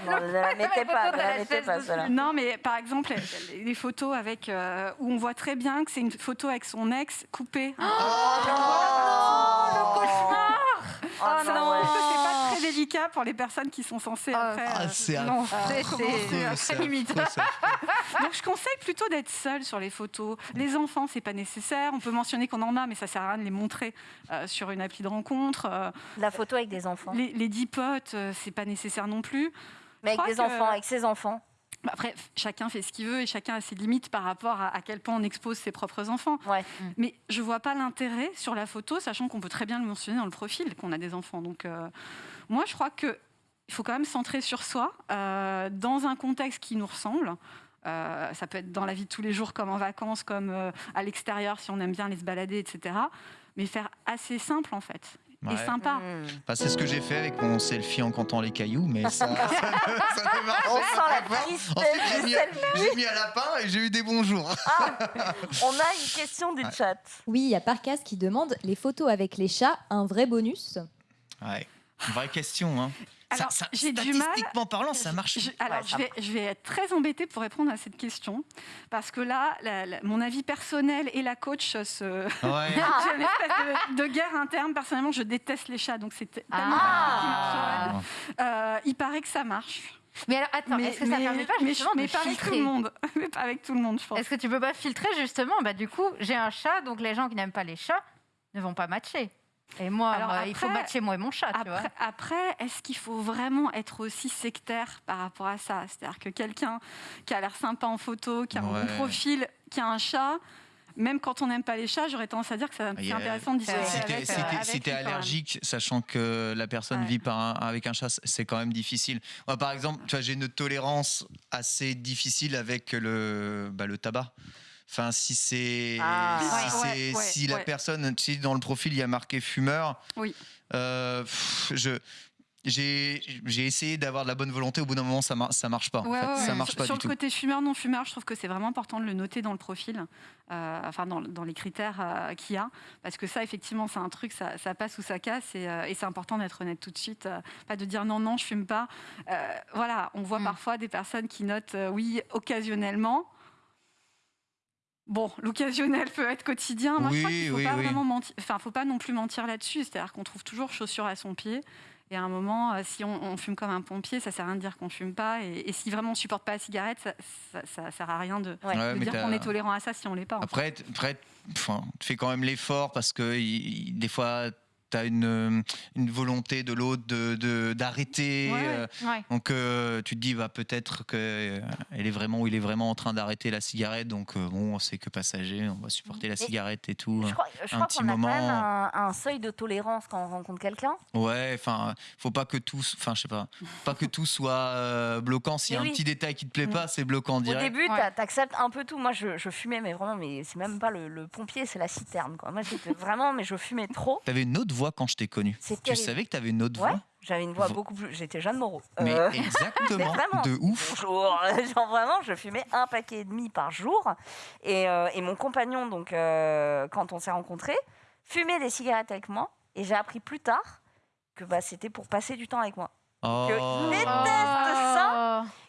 Non, ne la mettez pas, ne la mettez pas, cela. Non, mais par exemple, les photos avec euh, où on voit très bien que c'est une photo avec son ex coupée. Oh, non, le cauchemar. Oh, non, très délicat pour les personnes qui sont censées ah, après. Ah, c'est non, c'est limite. Donc je conseille plutôt d'être seul sur les photos. Les enfants, c'est pas nécessaire. On peut mentionner qu'on en a, mais ça sert à rien de les montrer euh, sur une appli de rencontre. Euh, La photo avec des enfants. Les, les dix potes, euh, c'est pas nécessaire non plus. Mais avec des enfants, avec ses enfants. Bah, après, chacun fait ce qu'il veut et chacun a ses limites par rapport à, à quel point on expose ses propres enfants. Ouais. Mm. Mais je vois pas l'intérêt sur la photo, sachant qu'on peut très bien le mentionner dans le profil qu'on a des enfants. Donc, euh, moi, je crois que il faut quand même centrer sur soi euh, dans un contexte qui nous ressemble. Euh, ça peut être dans la vie de tous les jours, comme en vacances, comme euh, à l'extérieur, si on aime bien aller se balader, etc. Mais faire assez simple, en fait et sympa. Mmh. Bah, c'est ce que j'ai fait avec mon selfie en comptant les cailloux, mais ça, ça, ça, ne marche On sent la tristesse J'ai mis, un lapin et j'ai eu des bons jours. Ah, on a une question du chat. Oui, il y a Parcas qui demande les photos avec les chats, un vrai bonus? Ouais, une vraie question. Hein. Alors, j'ai du mal. Statistiquement parlant, ça marche. Je, alors, je, vais, je, vais, être très embêtée pour répondre à cette question. Parce que là, mon avis personnel et la coach se. Ouais. j'ai une espèce de, guerre interne. Personnellement, je déteste les chats. Donc, c'est tellement. Ah. Euh, il paraît que ça marche. Mais alors, attends, est-ce que ça ne permet pas justement mais, de pas avec tout le monde. mais pas avec tout le monde, je pense. Est-ce que tu peux pas filtrer justement? Bah, Du coup, j'ai un chat, donc les gens qui n'aiment pas les chats ne vont pas matcher. Et moi, Alors après, il faut matcher moi et mon chat. Après, après est-ce qu'il faut vraiment être aussi sectaire par rapport à ça? C'est-à-dire que quelqu'un qui a l'air sympa en photo, qui a un bon profil, qui a un chat, même quand on n'aime pas les chats, j'aurais tendance à dire que c'est intéressant de discuter si avec, euh, Si tu es allergique, sachant que la personne vit par avec un chat, c'est quand même difficile. Moi, par exemple, j'ai une tolérance assez difficile avec le, bah, le tabac. Enfin, si c'est ah. si, si la personne, si dans le profil il y a marqué fumeur, oui. Euh, je j'ai essayé d'avoir de la bonne volonté. Au bout d'un moment, ça, ça marche pas. Ça marche pas Sur le côté fumeur, non fumeur, je trouve que c'est vraiment important de le noter dans le profil, euh, enfin dans, dans, les critères euh, qu'il y a, parce que ça, effectivement, c'est un truc, ça, ça, passe ou ça casse, et, et c'est important d'être honnête tout de suite, pas de dire non, non, je fume pas. voilà, on voit mm. parfois des personnes qui notent oui occasionnellement. Bon, l'occasionnel peut être quotidien. Moi, je crois qu'il ne faut pas vraiment mentir. Enfin, faut pas non plus mentir là-dessus. C'est-à-dire qu'on trouve toujours chaussures à son pied. Et à un moment, euh, si on, fume comme un pompier, ça sert à rien de dire qu'on fume pas. Et, si vraiment on supporte pas la cigarette, ça, ça, sert à rien de, dire qu'on est tolérant à ça si on l'est pas. Après, après tu fais quand même l'effort parce que des fois tu as une, une, volonté de l'autre d'arrêter. De, euh, donc euh, tu te dis bah, peut-être qu'elle est vraiment ou il est vraiment en train d'arrêter la cigarette. Donc euh, bon, c'est que passager, on va supporter la cigarette et tout. Je crois, je crois qu'on a quand même un, seuil de tolérance quand on rencontre quelqu'un. Ouais, enfin, faut pas que tout, enfin, je sais pas, pas que tout soit bloquant. S'il y a un petit détail qui te plaît mm. pas, c'est bloquant direct. Au début, tu acceptes un peu tout. Moi, je, je fumais, mais vraiment, mais c'est même pas le, pompier, c'est la citerne. Quoi. Moi, vraiment, mais je fumais trop. T'avais une autre voix quand je t'ai connu Tu savais que tu avais une autre voix J'avais une voix beaucoup plus. J'étais Jeanne Moreau. Mais euh, exactement, de ouf. Bonjour. Genre vraiment, je fumais un paquet et demi par jour. Et, euh, et mon compagnon, donc, euh, quand on s'est rencontrés, fumait des cigarettes avec moi. Et j'ai appris plus tard que bah, c'était pour passer du temps avec moi. Oh. il déteste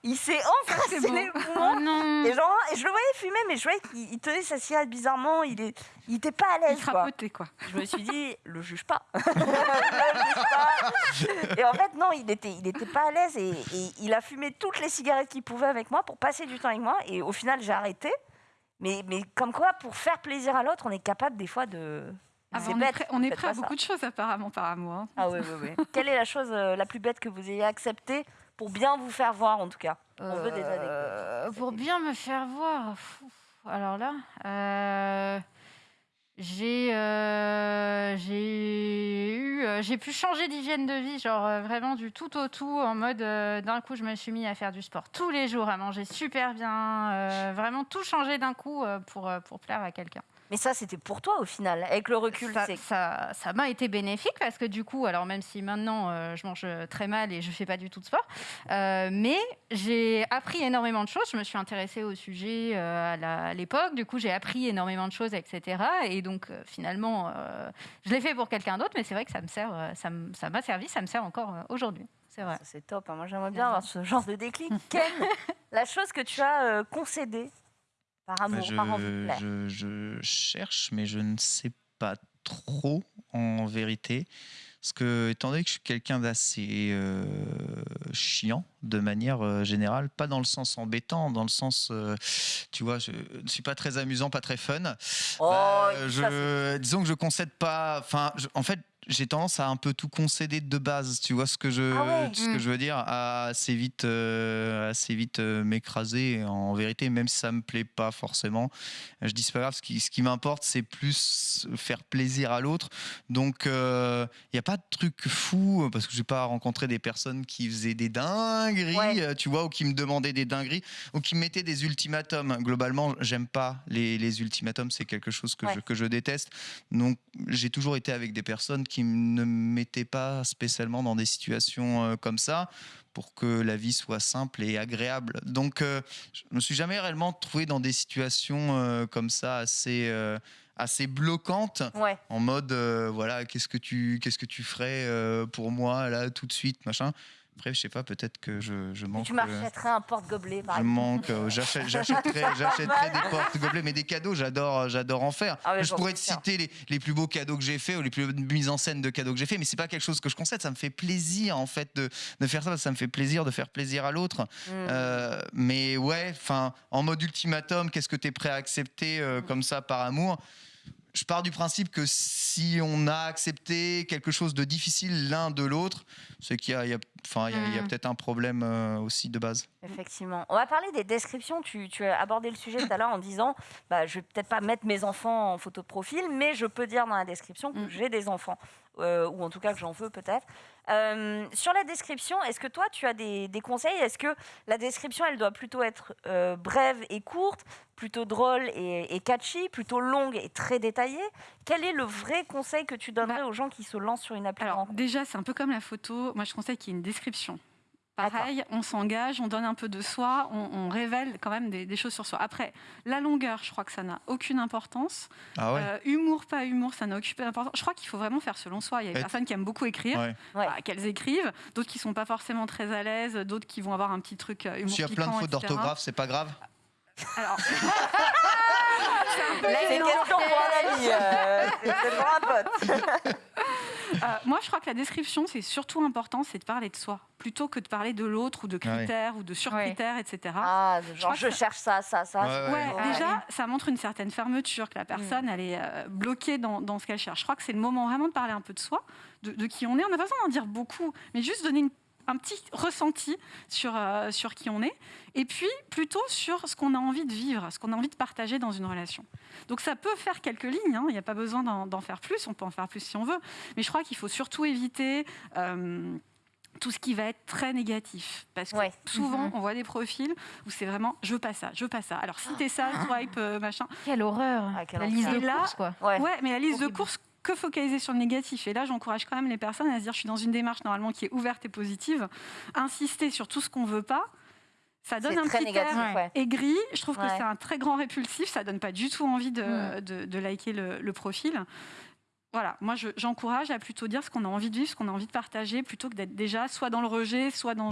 Il s'est embrassé les poumons. Oh et genre, je le voyais fumer, mais je voyais qu'il tenait sa cigarette bizarrement. Il est, il était pas à l'aise. Il quoi. quoi. Je me suis dit, le juge pas. le juge pas. Et en fait, non, il était, il était pas à l'aise et, il a fumé toutes les cigarettes qu'il pouvait avec moi pour passer du temps avec moi. Et au final, j'ai arrêté. Mais, mais comme quoi, pour faire plaisir à l'autre, on est capable des fois de. Ah on, est prêt, on est prêt à beaucoup de choses apparemment par amour. Ah oui, oui, oui. Quelle est la chose euh, la plus bête que vous ayez acceptée pour bien vous faire voir en tout cas On veut des euh, Pour bien me faire voir. Alors là, euh, j'ai j'ai eu j'ai pu changer d'hygiène de vie, genre vraiment du tout au tout, en mode d'un coup je me suis mis à faire du sport tous les jours, à manger super bien, vraiment tout changer d'un coup pour pour plaire à quelqu'un. Mais ça, c'était pour toi au final, avec le recul. Ça, ça, m'a été bénéfique parce que du coup, alors même si maintenant euh, je mange très mal et je fais pas du tout de sport, euh, mais j'ai appris énormément de choses. Je me suis intéressée au sujet euh, à l'époque. Du coup, j'ai appris énormément de choses, etc. Et donc finalement, je l'ai fait pour quelqu'un d'autre, mais c'est vrai que ça me sert, ça m'a servi, ça me sert encore aujourd'hui. C'est vrai. C'est top. Hein. Moi, j'aimerais bien avoir ce genre de déclic. Ken, la chose que tu as concédée par bah, amour, par envie je, je, cherche, mais je ne sais pas trop en vérité. Parce que, étant donné que je suis quelqu'un d'assez euh, chiant, de manière euh, générale, pas dans le sens embêtant, dans le sens, euh, tu vois, je ne suis pas très amusant, pas très fun. Oh, bah, je, disons que je concède pas. Enfin, en fait, j'ai tendance à un peu tout concéder de base. Tu vois ce que je, ah ce que mm. je veux dire À assez vite, euh, assez vite euh, m'écraser. En vérité, même si ça me plaît pas forcément, je dis c'est pas grave. Ce qui, ce qui m'importe, c'est plus faire plaisir à l'autre. Donc, il euh, n'y a pas de truc fou parce que j'ai pas rencontré des personnes qui faisaient des dingueries, tu vois, ou qui me demandaient des dingueries, ou qui me mettaient des ultimatums. Globalement, j'aime pas les, les ultimatums. C'est quelque chose que je, que je déteste. Donc, j'ai toujours été avec des personnes qui qui ne me mettaient pas spécialement dans des situations euh, comme ça pour que la vie soit simple et agréable. Donc, euh, je me suis jamais réellement trouvé dans des situations euh, comme ça assez assez bloquantes, en mode voilà qu'est-ce que tu qu'est-ce que tu ferais pour moi là tout de suite machin. Après, je sais pas, peut-être que je, je manque. Tu m'achèterais un porte-gobelet, par exemple. Je manque. Euh, j'achèterais des porte-gobelets, mais des cadeaux, j'adore, j'adore en faire. Ah je pourrais te citer les, les, plus beaux cadeaux que j'ai faits ou les plus mises en scène de cadeaux que j'ai faits, mais c'est pas quelque chose que je concède. Ça me fait plaisir, en fait, de, de faire ça. Ça me fait plaisir de faire plaisir à l'autre. Hmm. Euh, mais ouais, enfin, en mode ultimatum, qu'est-ce que tu es prêt à accepter euh, comme ça par amour? Je pars du principe que si on a accepté quelque chose de difficile l'un de l'autre, c'est qu'il y a, enfin, il y a, peut-être un problème euh, aussi de base. Effectivement. On va parler des descriptions. Tu, as abordé le sujet tout à l'heure en disant bah, je vais peut-être pas mettre mes enfants en photo de profil, mais je peux dire dans la description que hmm. j'ai des enfants. Euh, ou en tout cas que j'en veux peut-être. Euh, sur la description, est-ce que toi tu as des, conseils? Est-ce que la description elle doit plutôt être euh, brève et courte, plutôt drôle et, catchy, plutôt longue et très détaillée? Quel est le vrai conseil que tu donnerais bah, aux gens qui se lancent sur une application déjà c'est un peu comme la photo. Moi je conseille qu'il y ait une description. Pareil, on s'engage, on donne un peu de soi, on, révèle quand même des, choses sur soi. Après, la longueur, je crois que ça n'a aucune importance. Ah euh, humour, pas humour, ça n'a aucune importance. Je crois qu'il faut vraiment faire selon soi. Il y a des personnes qui aiment beaucoup écrire, bah, qu'elles écrivent, d'autres qui sont pas forcément très à l'aise, d'autres qui vont avoir un petit truc euh, humour. S'il y a plein de fautes d'orthographe, c'est pas grave alors. c'est une question pour un ami, euh, c'est pour un pote. Euh, moi, je crois que la description, c'est surtout important, c'est de parler de soi, plutôt que de parler de l'autre ou de critères ou de surcritères, etc. Ah, genre je, cherche ça, ça, ça. Ouais, déjà, ça montre une certaine fermeture, que la personne, mm. elle est euh, bloquée dans, dans ce qu'elle cherche. Je crois que c'est le moment vraiment de parler un peu de soi, de, de qui on est. On n'a pas besoin d'en dire beaucoup, mais juste donner une un petit ressenti sur, euh, sur qui on est, et puis plutôt sur ce qu'on a envie de vivre, ce qu'on a envie de partager dans une relation. Donc ça peut faire quelques lignes, hein, il n'y a pas besoin d'en faire plus, on peut en faire plus si on veut, mais je crois qu'il faut surtout éviter... Euh, tout ce qui va être très négatif. Parce que souvent, mhm. on voit des profils où c'est vraiment je veux pas ça, je veux pas ça. Alors, si t'es ça, swipe, euh, machin. Quelle horreur ah, La liste de courses, quoi. Ouais. mais la liste de courses, que focaliser sur le négatif. Et là, j'encourage quand même les personnes à se dire, je suis dans une démarche normalement qui est ouverte et positive. Insister sur tout ce qu'on veut pas, ça donne un petit air aigri. Je trouve que c'est un très grand répulsif. Ça donne pas du tout envie de, mm. de, liker le, profil. Voilà, moi j'encourage à plutôt dire ce qu'on a envie de vivre, ce qu'on a envie de partager, plutôt que d'être déjà soit dans le rejet, soit dans,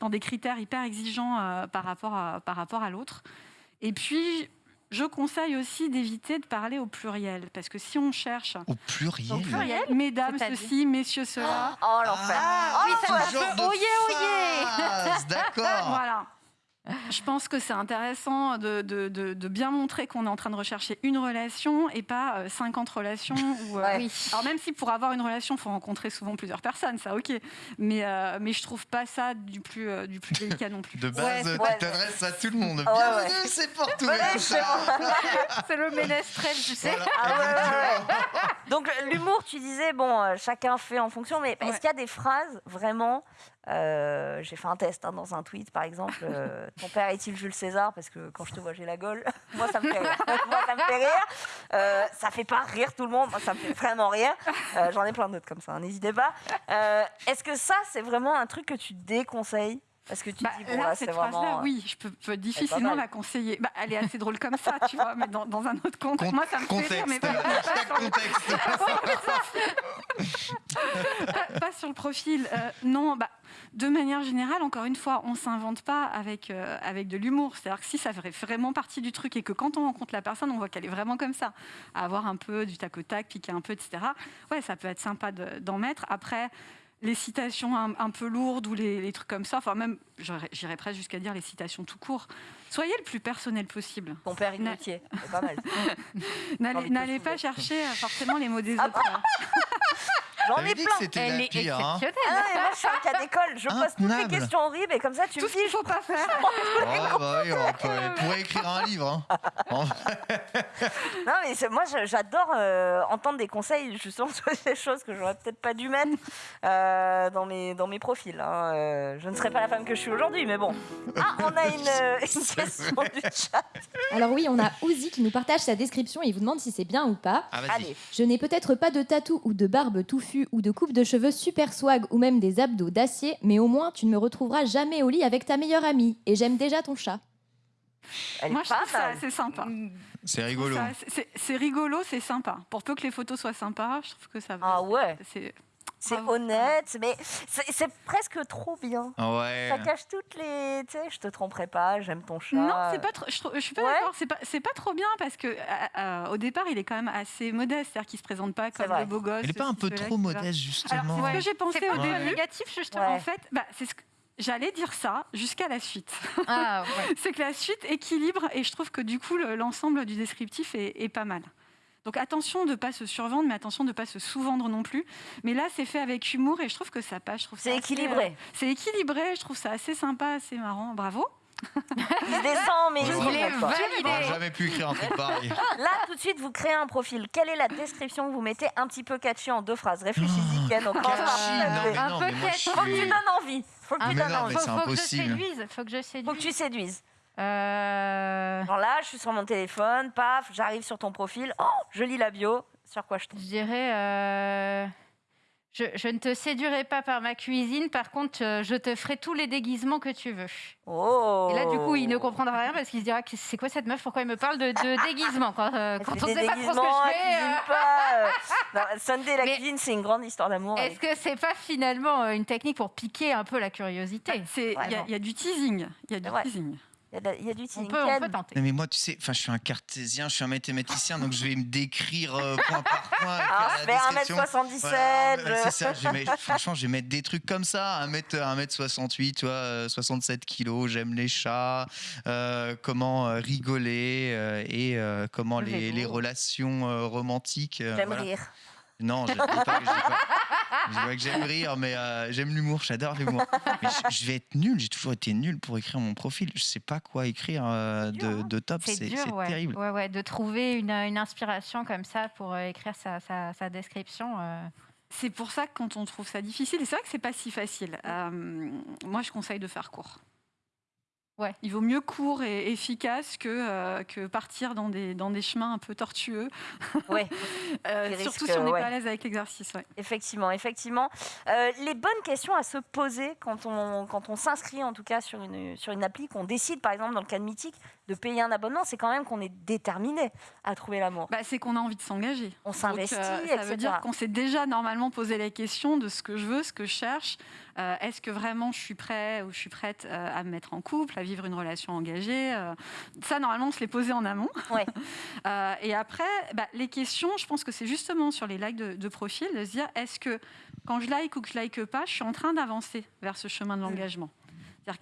dans des critères hyper exigeants euh, par rapport à, par rapport à l'autre. Et puis, je conseille aussi d'éviter de parler au pluriel, parce que si on cherche... Au pluriel, Mesdames, ceci, messieurs, cela. Oh, l'enfer ah, Oui, ça oh, un peu oyé, oyé D'accord Voilà. Je pense que c'est intéressant de, de, de, bien montrer qu'on est en train de rechercher une relation et pas 50 euh, relations. Euh, oui. Alors même si pour avoir une relation, il faut rencontrer souvent plusieurs personnes, ça ok. Mais, euh, mais je trouve pas ça du plus, du plus délicat non plus. De base, tu t'adresses à tout le monde. Bienvenue, c'est pour tout C'est le ménestrel, tu sais. Ah Donc l'humour, tu disais, bon, chacun fait en fonction, mais est-ce qu'il y a des phrases vraiment euh, j'ai fait un test hein, dans un tweet, par exemple. Euh, ton père est-il Jules César? Parce que quand je te vois, j'ai la gueule. moi, ça me fait rire. moi, ça me fait rire. Euh, ça fait pas rire tout le monde. Moi, ça me fait vraiment rire. J'en ai plein d'autres comme ça, hein, n'hésitez pas. Est-ce que ça, c'est vraiment un truc que tu déconseilles? Parce que tu bah, dis, bon, là, cette phrase-là, oui, je peux, difficilement la conseiller. Bah, elle est assez drôle comme ça, tu vois, mais dans, un autre contexte. Moi, ça me fait rire, mais pas, pas, sur le profil. non, bah, de manière générale, encore une fois, on ne s'invente pas avec, euh, avec de l'humour. C'est-à-dire que si ça ferait vraiment partie du truc et que quand on rencontre la personne, on voit qu'elle est vraiment comme ça, à avoir un peu du tac au tac, piquer un peu, etc. Ouais, ça peut être sympa d'en mettre. Après, les citations un, peu lourdes ou les, trucs comme ça, enfin même, j'irais presque jusqu'à dire les citations tout court. Soyez le plus personnel possible. Ton père inutier, c'est pas mal. N'allez pas chercher euh, forcément les mots des autres. Hein. J'en ai plein. Elle est hein. exceptionnelle. Ah moi, je suis un cas d'école. Je pose toutes les questions horribles et comme ça, tu Tout me dis. il faut pas faire. oh, bah oui, on, pourrait écrire un livre. Hein. non, mais moi, j'adore euh, entendre des conseils justement sur des choses que j'aurais peut-être pas dû mettre euh, dans, mes, dans mes profils. Hein. Euh, je ne serais pas la femme que je suis aujourd'hui, mais bon. Ah, on a une, une question du chat. Alors oui, on a Ouzi qui nous partage sa description et il vous demande si c'est bien ou pas. Ah, Allez. Je n'ai peut-être pas de tatou ou de barbe touffue ou de coupe de cheveux super swag ou même des abdos d'acier, mais au moins tu ne me retrouveras jamais au lit avec ta meilleure amie. Et j'aime déjà ton chat. Moi, je trouve ça assez sympa. C'est rigolo. C'est rigolo, c'est sympa. Pour peu que les photos soient sympas, je trouve que ça va. Ah ouais c'est honnête, mais c'est presque trop bien. Ouais. Ça cache toutes les. Tu sais, je te tromperai pas, j'aime ton chat. Non, c'est pas. Je, je, suis pas d'accord. C'est pas. C'est pas trop bien parce que au départ, il est quand même assez modeste, c'est-à-dire qu'il se présente pas comme le beau gosse. Il est pas un peu trop modeste justement. C'est ce que j'ai pensé au début. négatif justement. En fait, bah, c'est ce que J'allais dire ça jusqu'à la suite. Ah, c'est que la suite équilibre et je trouve que du coup l'ensemble du descriptif est, est pas mal. Donc attention de ne pas se survendre, mais attention de ne pas se sous-vendre non plus. Mais là, c'est fait avec humour et je trouve que ça passe. C'est équilibré. Euh, c'est équilibré, je trouve ça assez sympa, assez marrant. Bravo. il descend, mais il, est validé. jamais pu écrire un truc pareil. Là, tout de suite, vous créez un profil. Quelle est la description que vous mettez un petit peu catchy en deux phrases? Réfléchissez-y, Ken. Oh, catchy, un peu catchy. Faut que tu donnes envie. Faut que tu donnes envie. Faut, que je séduise. Faut que je séduise. Faut que tu séduises. Euh... là, je suis sur mon téléphone, paf, j'arrive sur ton profil, oh, je lis la bio, sur quoi je tombe Je dirais, euh, je, ne te séduirai pas par ma cuisine, par contre, euh, je te ferai tous les déguisements que tu veux. Oh. Et là, du coup, il ne comprendra rien parce qu'il se dira que c'est quoi cette meuf? Pourquoi il me parle de, de déguisement quand, euh, quand on sait pas trop ce que je fais Sunday, la cuisine, c'est une grande histoire d'amour. Est-ce que c'est pas finalement une technique pour piquer un peu la curiosité? Il y, a du teasing. Il y a du teasing. Il y a, du on peut, on peut tenter. mais moi, tu sais, je suis un cartésien, je suis un mathématicien, donc je vais me décrire euh, point par point. Ah, je fais 1m77. c'est ça, je vais, franchement, je vais mettre des trucs comme ça. 1m, 1m68, tu vois, 67 kilos, j'aime les chats, euh, comment euh, rigoler et comment les, les, relations romantiques. J'aime rire. Non, je ne pas, pas, je vois que j'aime rire, mais euh, j'aime l'humour, j'adore l'humour. je, vais être nul, j'ai toujours été nul pour écrire mon profil. Je ne sais pas quoi écrire euh, de, de, top, c'est terrible. Ouais, ouais, de trouver une, une, inspiration comme ça pour euh, écrire sa, sa, sa description. C'est pour ça que quand on trouve ça difficile, et c'est vrai que c'est pas si facile. moi, je conseille de faire court. Ouais. Il vaut mieux court et efficace que, euh, que partir dans des, dans des chemins un peu tortueux. Ouais. euh, surtout si on n'est pas à l'aise avec l'exercice. Ouais. Effectivement, effectivement. Euh, les bonnes questions à se poser quand on, quand on s'inscrit en tout cas sur une, sur une appli, qu'on décide par exemple dans le cas de Mythique de payer un abonnement, c'est quand même qu'on est déterminé à trouver l'amour. Bah, c'est qu'on a envie de s'engager. On s'investit, Ça veut dire qu'on s'est déjà normalement posé la question de ce que je veux, ce que je cherche, Est-ce que vraiment je suis prêt ou je suis prête à me mettre en couple, à vivre une relation engagée Ça, normalement, on se les posait en amont. Ouais. et après, bah, les questions, je pense que c'est justement sur les likes de, de profil de se dire est-ce que quand je like ou que je like pas, je suis en train d'avancer vers ce chemin de mm. l'engagement?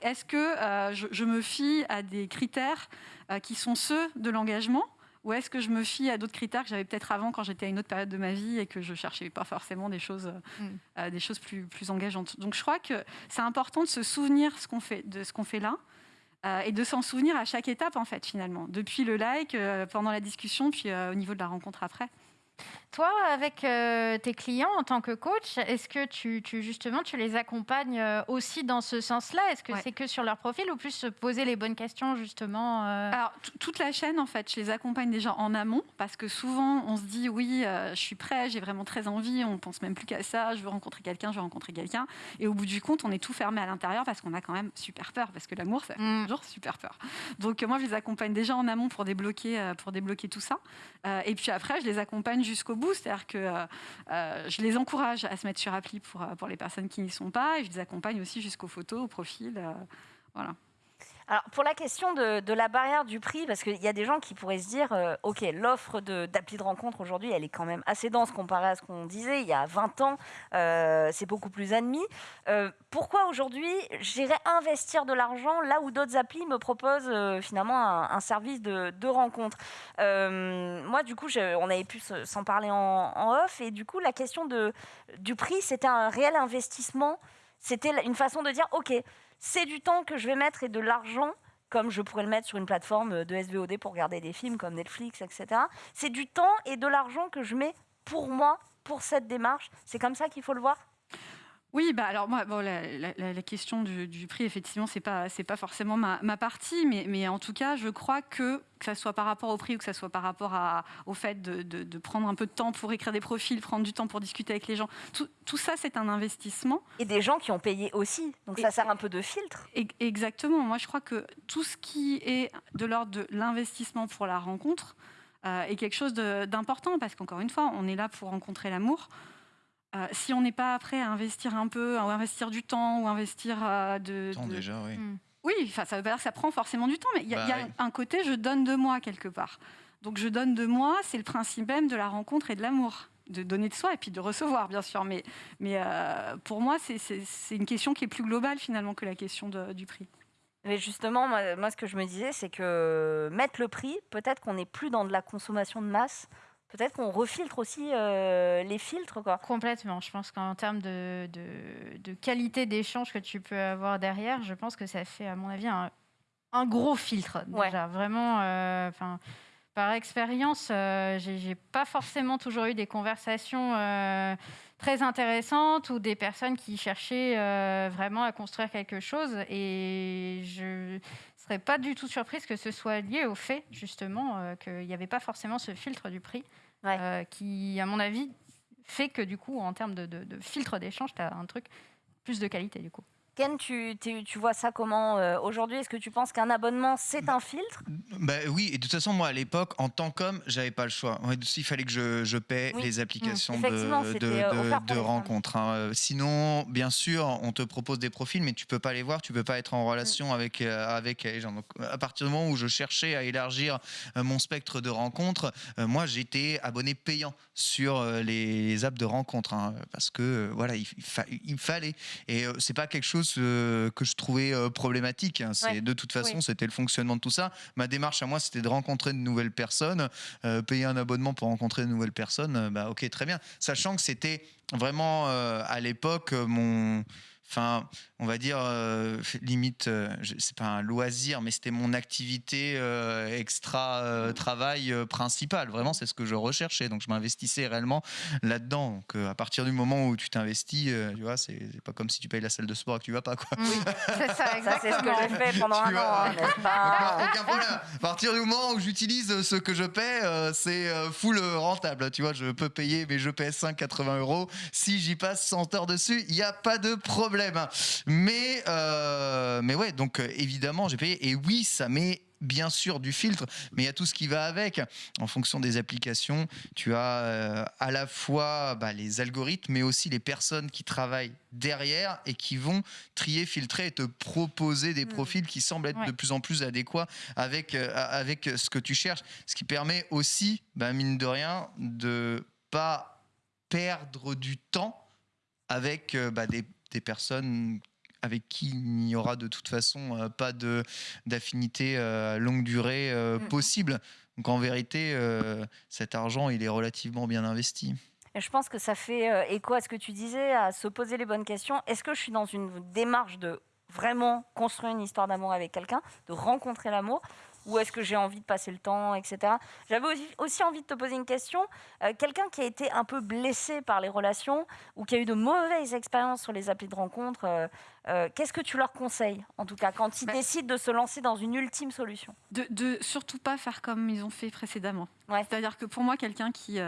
Est-ce que euh, je, me fie à des critères euh, qui sont ceux de l'engagement ou est-ce que je me fie à d'autres critères que j'avais peut-être avant quand j'étais à une autre période de ma vie et que je cherchais pas forcément des choses, euh, mm. des choses plus, plus engageantes Donc je crois que c'est important de se souvenir ce qu'on fait, de ce qu'on fait là et de s'en souvenir à chaque étape en fait finalement, depuis le like, pendant la discussion, puis au niveau de la rencontre après. Toi, avec euh, tes clients en tant que coach, est-ce que tu, justement tu les accompagnes euh, aussi dans ce sens-là? Est-ce que c'est que sur leur profil ou plus se poser les bonnes questions justement euh? Alors toute la chaîne en fait, je les accompagne déjà en amont parce que souvent on se dit oui, je suis prêt, j'ai vraiment très envie, on pense même plus qu'à ça, je veux rencontrer quelqu'un, je veux rencontrer quelqu'un, et au bout du compte on est tout fermé à l'intérieur parce qu'on a quand même super peur parce que l'amour c'est mm. toujours super peur. Donc moi je les accompagne déjà en amont pour débloquer pour débloquer tout ça, et puis après je les accompagne jusqu'au bout c'est-à-dire que euh, euh, je les encourage à se mettre sur appli pour, euh, pour les personnes qui n'y sont pas, et je les accompagne aussi jusqu'aux photos, au profil. voilà. Alors, pour la question de, la barrière du prix, parce qu'il y a des gens qui pourraient se dire, euh, OK, l'offre d'appli de, rencontre aujourd'hui, elle est quand même assez dense comparée à ce qu'on disait il y a 20 ans, euh, c'est beaucoup plus admis. Euh, pourquoi aujourd'hui j'irais investir de l'argent là où d'autres applis me proposent finalement un, service de, rencontre? Moi, du coup, on avait pu s'en parler en, en, off, et du coup, la question de, du prix, c'était un réel investissement? C'était une façon de dire, OK, c'est du temps que je vais mettre et de l'argent comme je pourrais le mettre sur une plateforme de SVOD pour regarder des films comme Netflix, etc. C'est du temps et de l'argent que je mets pour moi, pour cette démarche. C'est comme ça qu'il faut le voir? Oui, bah alors moi, bon, la, question du, prix, effectivement, c'est pas c'est pas forcément ma, partie, mais, mais en tout cas, je crois que que ça soit par rapport au prix ou que ça soit par rapport à, au fait de, de, prendre un peu de temps pour écrire des profils, prendre du temps pour discuter avec les gens, tout, tout ça, c'est un investissement. Et des gens qui ont payé aussi, donc ça sert un peu de filtre. Exactement. Moi, je crois que tout ce qui est de l'ordre de l'investissement pour la rencontre euh, est quelque chose d'important parce qu'encore une fois, on est là pour rencontrer l'amour. Euh, si on n'est pas prêt à investir un peu, ou investir du temps, ou investir euh, de... Temps déjà, oui. Hmm. Oui, ça veut pas dire que ça prend forcément du temps, mais il y a, bah un côté, je donne de moi quelque part. Donc je donne de moi, c'est le principe même de la rencontre et de l'amour. De donner de soi et puis de recevoir, bien sûr. Mais, mais euh, pour moi, c'est une question qui est plus globale finalement que la question du prix. Mais justement, moi, moi, ce que je me disais, c'est que mettre le prix, peut-être qu'on n'est plus dans de la consommation de masse, peut-être qu'on refiltre aussi euh, les filtres. Quoi. Complètement. Je pense qu'en termes de, de, qualité d'échange que tu peux avoir derrière, je pense que ça fait, à mon avis, un, un gros filtre. Déjà. Vraiment, euh, par expérience, euh, j'ai pas forcément toujours eu des conversations très intéressantes ou des personnes qui cherchaient vraiment à construire quelque chose. Et je serais pas du tout surprise que ce soit lié au fait, justement, qu'il n'y avait pas forcément ce filtre du prix. Euh, qui, à mon avis, fait que du coup, en termes de, de filtre d'échange, tu as un truc plus de qualité du coup. Ken, tu, tu, vois ça comment euh, aujourd'hui? Est-ce que tu penses qu'un abonnement, c'est un filtre? Bah, Oui, et de toute façon, moi, à l'époque, en tant qu'homme, j'avais pas le choix. Il fallait que je, je paie les applications de, de, euh, de, rencontres. Hein. Euh, sinon, bien sûr, on te propose des profils, mais tu peux pas les voir, tu peux pas être en relation mm. avec, avec les gens. Donc, à partir du moment où je cherchais à élargir mon spectre de rencontres, moi, j'étais abonné payant sur les apps de rencontres, hein, parce que voilà, il, il fallait. Et c'est pas quelque chose euh, que je trouvais euh, problématique. Hein. C'est de toute façon, c'était le fonctionnement de tout ça. Ma démarche à moi, c'était de rencontrer de nouvelles personnes, euh, payer un abonnement pour rencontrer de nouvelles personnes. bah ok, très bien. Sachant que c'était vraiment à l'époque mon enfin, on va dire, euh, limite, euh, c'est pas un loisir, mais c'était mon activité euh, extra travail principal. Vraiment, c'est ce que je recherchais. Donc, je m'investissais réellement là-dedans. Donc, à partir du moment où tu t'investis, tu vois, c'est pas comme si tu payes la salle de sport et que tu vas pas, quoi. Oui, c'est ça, c'est ce que j'ai fait pendant un an, hein, pas Aucun problème. À partir du moment où j'utilise ce que je paie, c'est full rentable. Tu vois, je peux payer, mais je paie 5,80 euros. Si j'y passe 100 heures dessus, il n'y a pas de problème. Mais, euh, mais ouais, donc euh, évidemment, j'ai payé. Et oui, ça m'est bien sûr du filtre, mais il y a tout ce qui va avec. En fonction des applications, tu as euh, à la fois bah, les algorithmes, mais aussi les personnes qui travaillent derrière et qui vont trier, filtrer et te proposer des mm. profils qui semblent être de plus en plus adéquats avec, euh, avec ce que tu cherches. Ce qui permet aussi, bah, mine de rien, de pas perdre du temps avec euh, bah, des, des personnes avec qui il n'y aura de toute façon euh, pas d'affinité euh, longue durée euh, mm. possible. Donc en vérité, cet argent, il est relativement bien investi. Et je pense que ça fait écho à ce que tu disais, à se poser les bonnes questions. Est-ce que je suis dans une démarche de vraiment construire une histoire d'amour avec quelqu'un, de rencontrer l'amour où est-ce que j'ai envie de passer le temps, etc. J'avais aussi, envie de te poser une question. Euh, quelqu'un qui a été un peu blessé par les relations ou qui a eu de mauvaises expériences sur les applis de rencontre, euh, euh, qu'est-ce que tu leur conseilles, en tout cas, quand ils bah décident de se lancer dans une ultime solution? De, de, surtout pas faire comme ils ont fait précédemment. C'est-à-dire que pour moi, quelqu'un qui,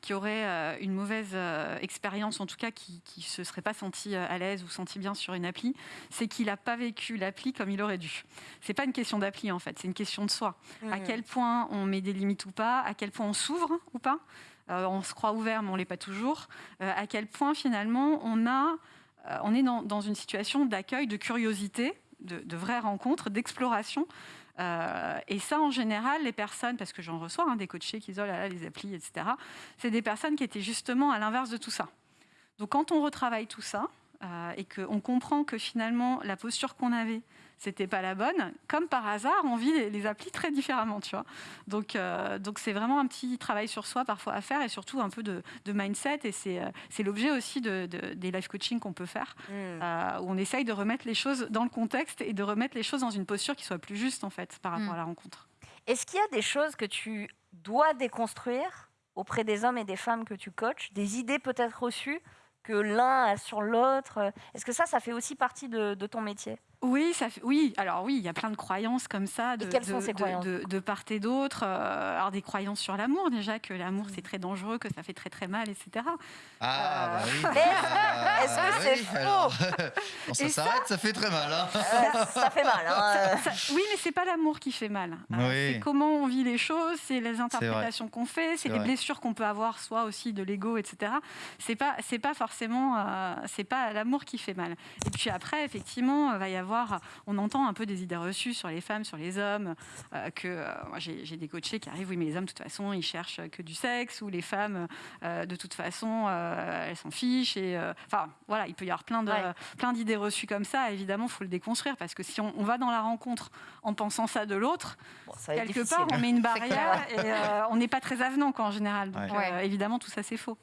qui aurait une mauvaise expérience, en tout cas qui ne se serait pas senti à l'aise ou senti bien sur une appli, c'est qu'il n'a pas vécu l'appli comme il aurait dû. C'est pas une question d'appli, en fait, c'est une question de soi. À mmh. quel point on met des limites ou pas, à quel point on s'ouvre ou pas. Euh, on se croit ouvert, mais on l'est pas toujours. Euh, à quel point finalement on a, euh, on est dans, une situation d'accueil, de curiosité, de, de vraies rencontres, d'exploration. et ça, en général, les personnes, parce que j'en reçois hein, des coachés qui disent oh là les applis, etc., c'est des personnes qui étaient justement à l'inverse de tout ça. Donc quand on retravaille tout ça et qu'on comprend que finalement la posture qu'on avait, c'était pas la bonne. Comme par hasard, on vit les, applis très différemment, tu vois. Donc, euh, donc c'est vraiment un petit travail sur soi parfois à faire et surtout un peu de, mindset. Et c'est, euh, c'est l'objet aussi de, des life coaching qu'on peut faire, mm. euh, où on essaye de remettre les choses dans le contexte et de remettre les choses dans une posture qui soit plus juste en fait par rapport mm. à la rencontre. Est-ce qu'il y a des choses que tu dois déconstruire auprès des hommes et des femmes que tu coaches, des idées peut-être reçues que l'un a sur l'autre? Est-ce que ça, ça fait aussi partie de ton métier? Oui, ça oui. Alors oui, il y a plein de croyances comme ça, de, de, part et d'autre. Euh, alors des croyances sur l'amour déjà, que l'amour c'est très dangereux, que ça fait très très mal, etc. Ah bah oui. Euh, est-ce que c'est faux Quand ça s'arrête, ça... fait très mal. Hein. Euh, ça fait mal. Hein. oui, mais c'est pas l'amour qui fait mal. C'est comment on vit les choses, c'est les interprétations qu'on fait, c'est les blessures qu'on peut avoir, soit aussi de l'ego, etc. C'est pas c'est pas forcément c'est pas l'amour qui fait mal. Et puis après, effectivement, va y avoir on entend un peu des idées reçues sur les femmes, sur les hommes, euh, que euh, j'ai des coachés qui arrivent, oui, mais les hommes, de toute façon, ils cherchent que du sexe, ou les femmes, euh, de toute façon, elles s'en fichent. Et enfin, voilà, il peut y avoir plein de plein d'idées reçues comme ça. Évidemment, il faut le déconstruire parce que si on, va dans la rencontre en pensant ça de l'autre, quelque part, on met une barrière et on n'est pas très avenant en général. Donc, évidemment, tout ça, c'est faux.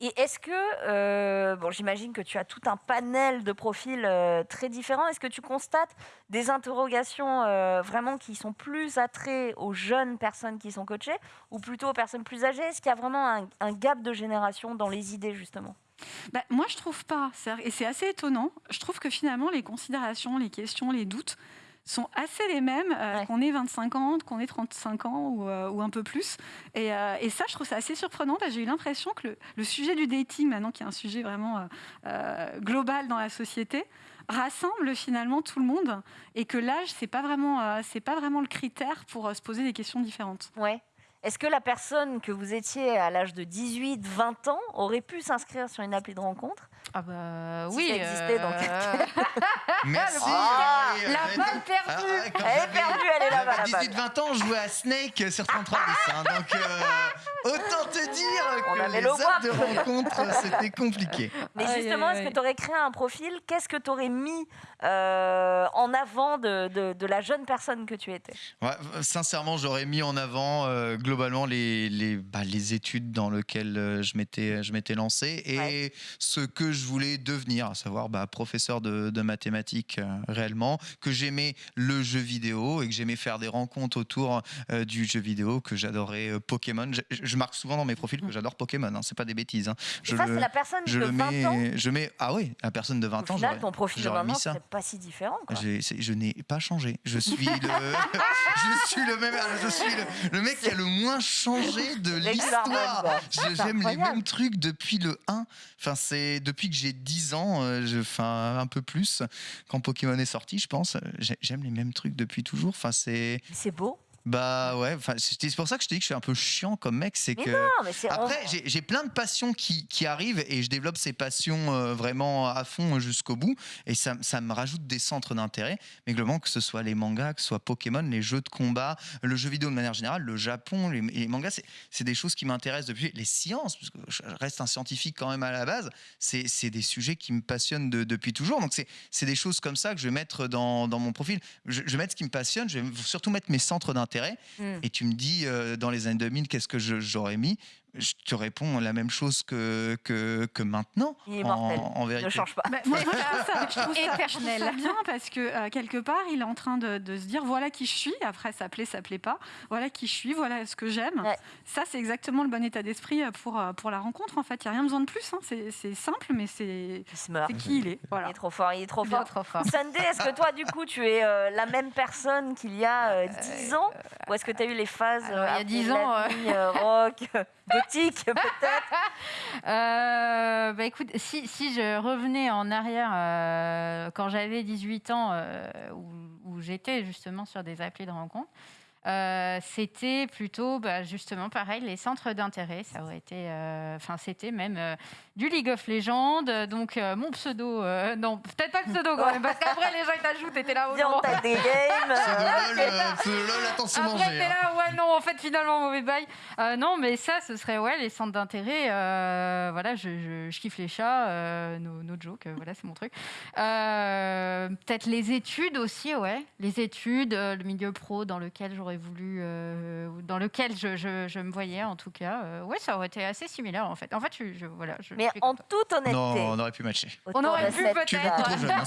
Et est-ce que, euh, bon, j'imagine que tu as tout un panel de profils euh, très différents. Est-ce que tu constates des interrogations euh, vraiment qui sont plus attraits aux jeunes personnes qui sont coachées ou plutôt aux personnes plus âgées? Est-ce qu'il y a vraiment un, gap de génération dans les idées, justement? Bah, Moi, je trouve pas. Et c'est assez étonnant. Je trouve que finalement, les considérations, les questions, les doutes sont assez les mêmes, euh, qu'on ait 25 ans, qu'on ait 35 ans ou, euh, ou un peu plus. Et, euh, et, ça, je trouve ça assez surprenant parce que j'ai eu l'impression que le, sujet du dating, maintenant qui est un sujet vraiment global dans la société, rassemble finalement tout le monde et que l'âge, c'est pas vraiment, c'est pas vraiment le critère pour se poser des questions différentes. Ouais. Est-ce que la personne que vous étiez à l'âge de 18, 20 ans aurait pu s'inscrire sur une appli de rencontre ah bah oui. Ça existait donc. Euh, Merci. Ah, la balle perdue. Ah, elle est perdue, elle est là-bas. 18-20 ans, je jouais à Snake sur 33 hein, donc euh, autant te dire que les apps de rencontre, c'était compliqué. Mais justement, est-ce que tu aurais créé un profil? Qu'est-ce que tu aurais mis euh, en avant de, de, la jeune personne que tu étais? Ouais, Sincèrement, j'aurais mis en avant globalement les, les, bah, les, études dans lesquelles je m'étais lancé et ce que je voulais devenir, à savoir bah, professeur de, mathématiques euh, réellement, que j'aimais le jeu vidéo et que j'aimais faire des rencontres autour euh, du jeu vidéo, que j'adorais euh, Pokémon. Je, marque souvent dans mes profils que j'adore Pokémon, hein, c'est pas des bêtises. Hein. Je ça, c'est la personne de 20 mets, ans je mets, Ah oui, la personne de 20 ans. Final, ton profil de 20 ans, c'est pas si différent. Je n'ai pas changé. Je suis le, je suis le même, je suis le, mec qui a le moins changé de l'histoire. J'aime les mêmes trucs depuis le 1. Enfin, c'est depuis que j'ai 10 ans, euh, je, enfin, un peu plus, quand Pokémon est sorti, je pense. J'aime les mêmes trucs depuis toujours. Enfin, c'est. C'est beau. Bah ouais, c'est pour ça que je te dis que je suis un peu chiant comme mec. C'est que après j'ai plein de passions qui, qui, arrivent et je développe ces passions euh, vraiment à fond jusqu'au bout et ça, ça, me rajoute des centres d'intérêt. Mais globalement que ce soit les mangas, que ce soit Pokémon, les jeux de combat, le jeu vidéo de manière générale, le Japon, les, les mangas, c'est des choses qui m'intéressent depuis les sciences, parce que je reste un scientifique quand même à la base. C'est des sujets qui me passionnent depuis toujours. Donc c'est des choses comme ça que je vais mettre dans, dans mon profil. Je, je vais mettre ce qui me passionne. Je vais surtout mettre mes centres d'intérêt Mm. Et tu me dis, euh, dans les années 2000, qu'est-ce que j'aurais mis? Je te réponds la même chose que, que, que maintenant. Il est mortel. En, vérité. Ne change pas. Bah, moi, je trouve ça, bien parce que euh, quelque part, il est en train de, de, se dire voilà qui je suis. Après, ça plaît, ça plaît pas. Voilà qui je suis, voilà ce que j'aime. Ça, c'est exactement le bon état d'esprit euh, pour, euh, pour la rencontre. En fait, il n'y a rien besoin de plus. Hein. C'est simple, mais c'est qui il est. Voilà. Il est trop fort. Il est trop fort. Trop fort. Sunday, est-ce que toi, du coup, tu es la même personne qu'il y a 10 ans? Ou est-ce que tu as eu les phases il y a 10 ans, rock? gothique peut-être euh, bah écoute, si, si, je revenais en arrière euh, quand j'avais 18 ans, euh, où, où j'étais justement sur des applis de rencontre, c'était plutôt bah, justement pareil, les centres d'intérêt. Ça aurait été, enfin, c'était même du League of Legends. Donc, mon pseudo, non, peut-être pas le pseudo quand même, parce qu'après, les gens ils t'ajoutent, t'étais là, oh non. des games. C'est LOL, attention manger. Après, t'es là, ouais, non, en fait, finalement, mauvais bail. non, mais ça, ce serait, ouais, les centres d'intérêt. voilà, je, je, kiffe les chats, nos, nos, jokes, voilà, c'est mon truc. peut-être les études aussi, ouais. Les études, le milieu pro dans lequel j'aurais voulu, euh, dans lequel je, je, me voyais en tout cas. Euh, oui, ça aurait été assez similaire en fait. En fait, je, voilà. Je, Mais en toute honnêteté. Non, on aurait pu matcher. On aurait pu peut-être. Tu es beaucoup trop jeune, hein,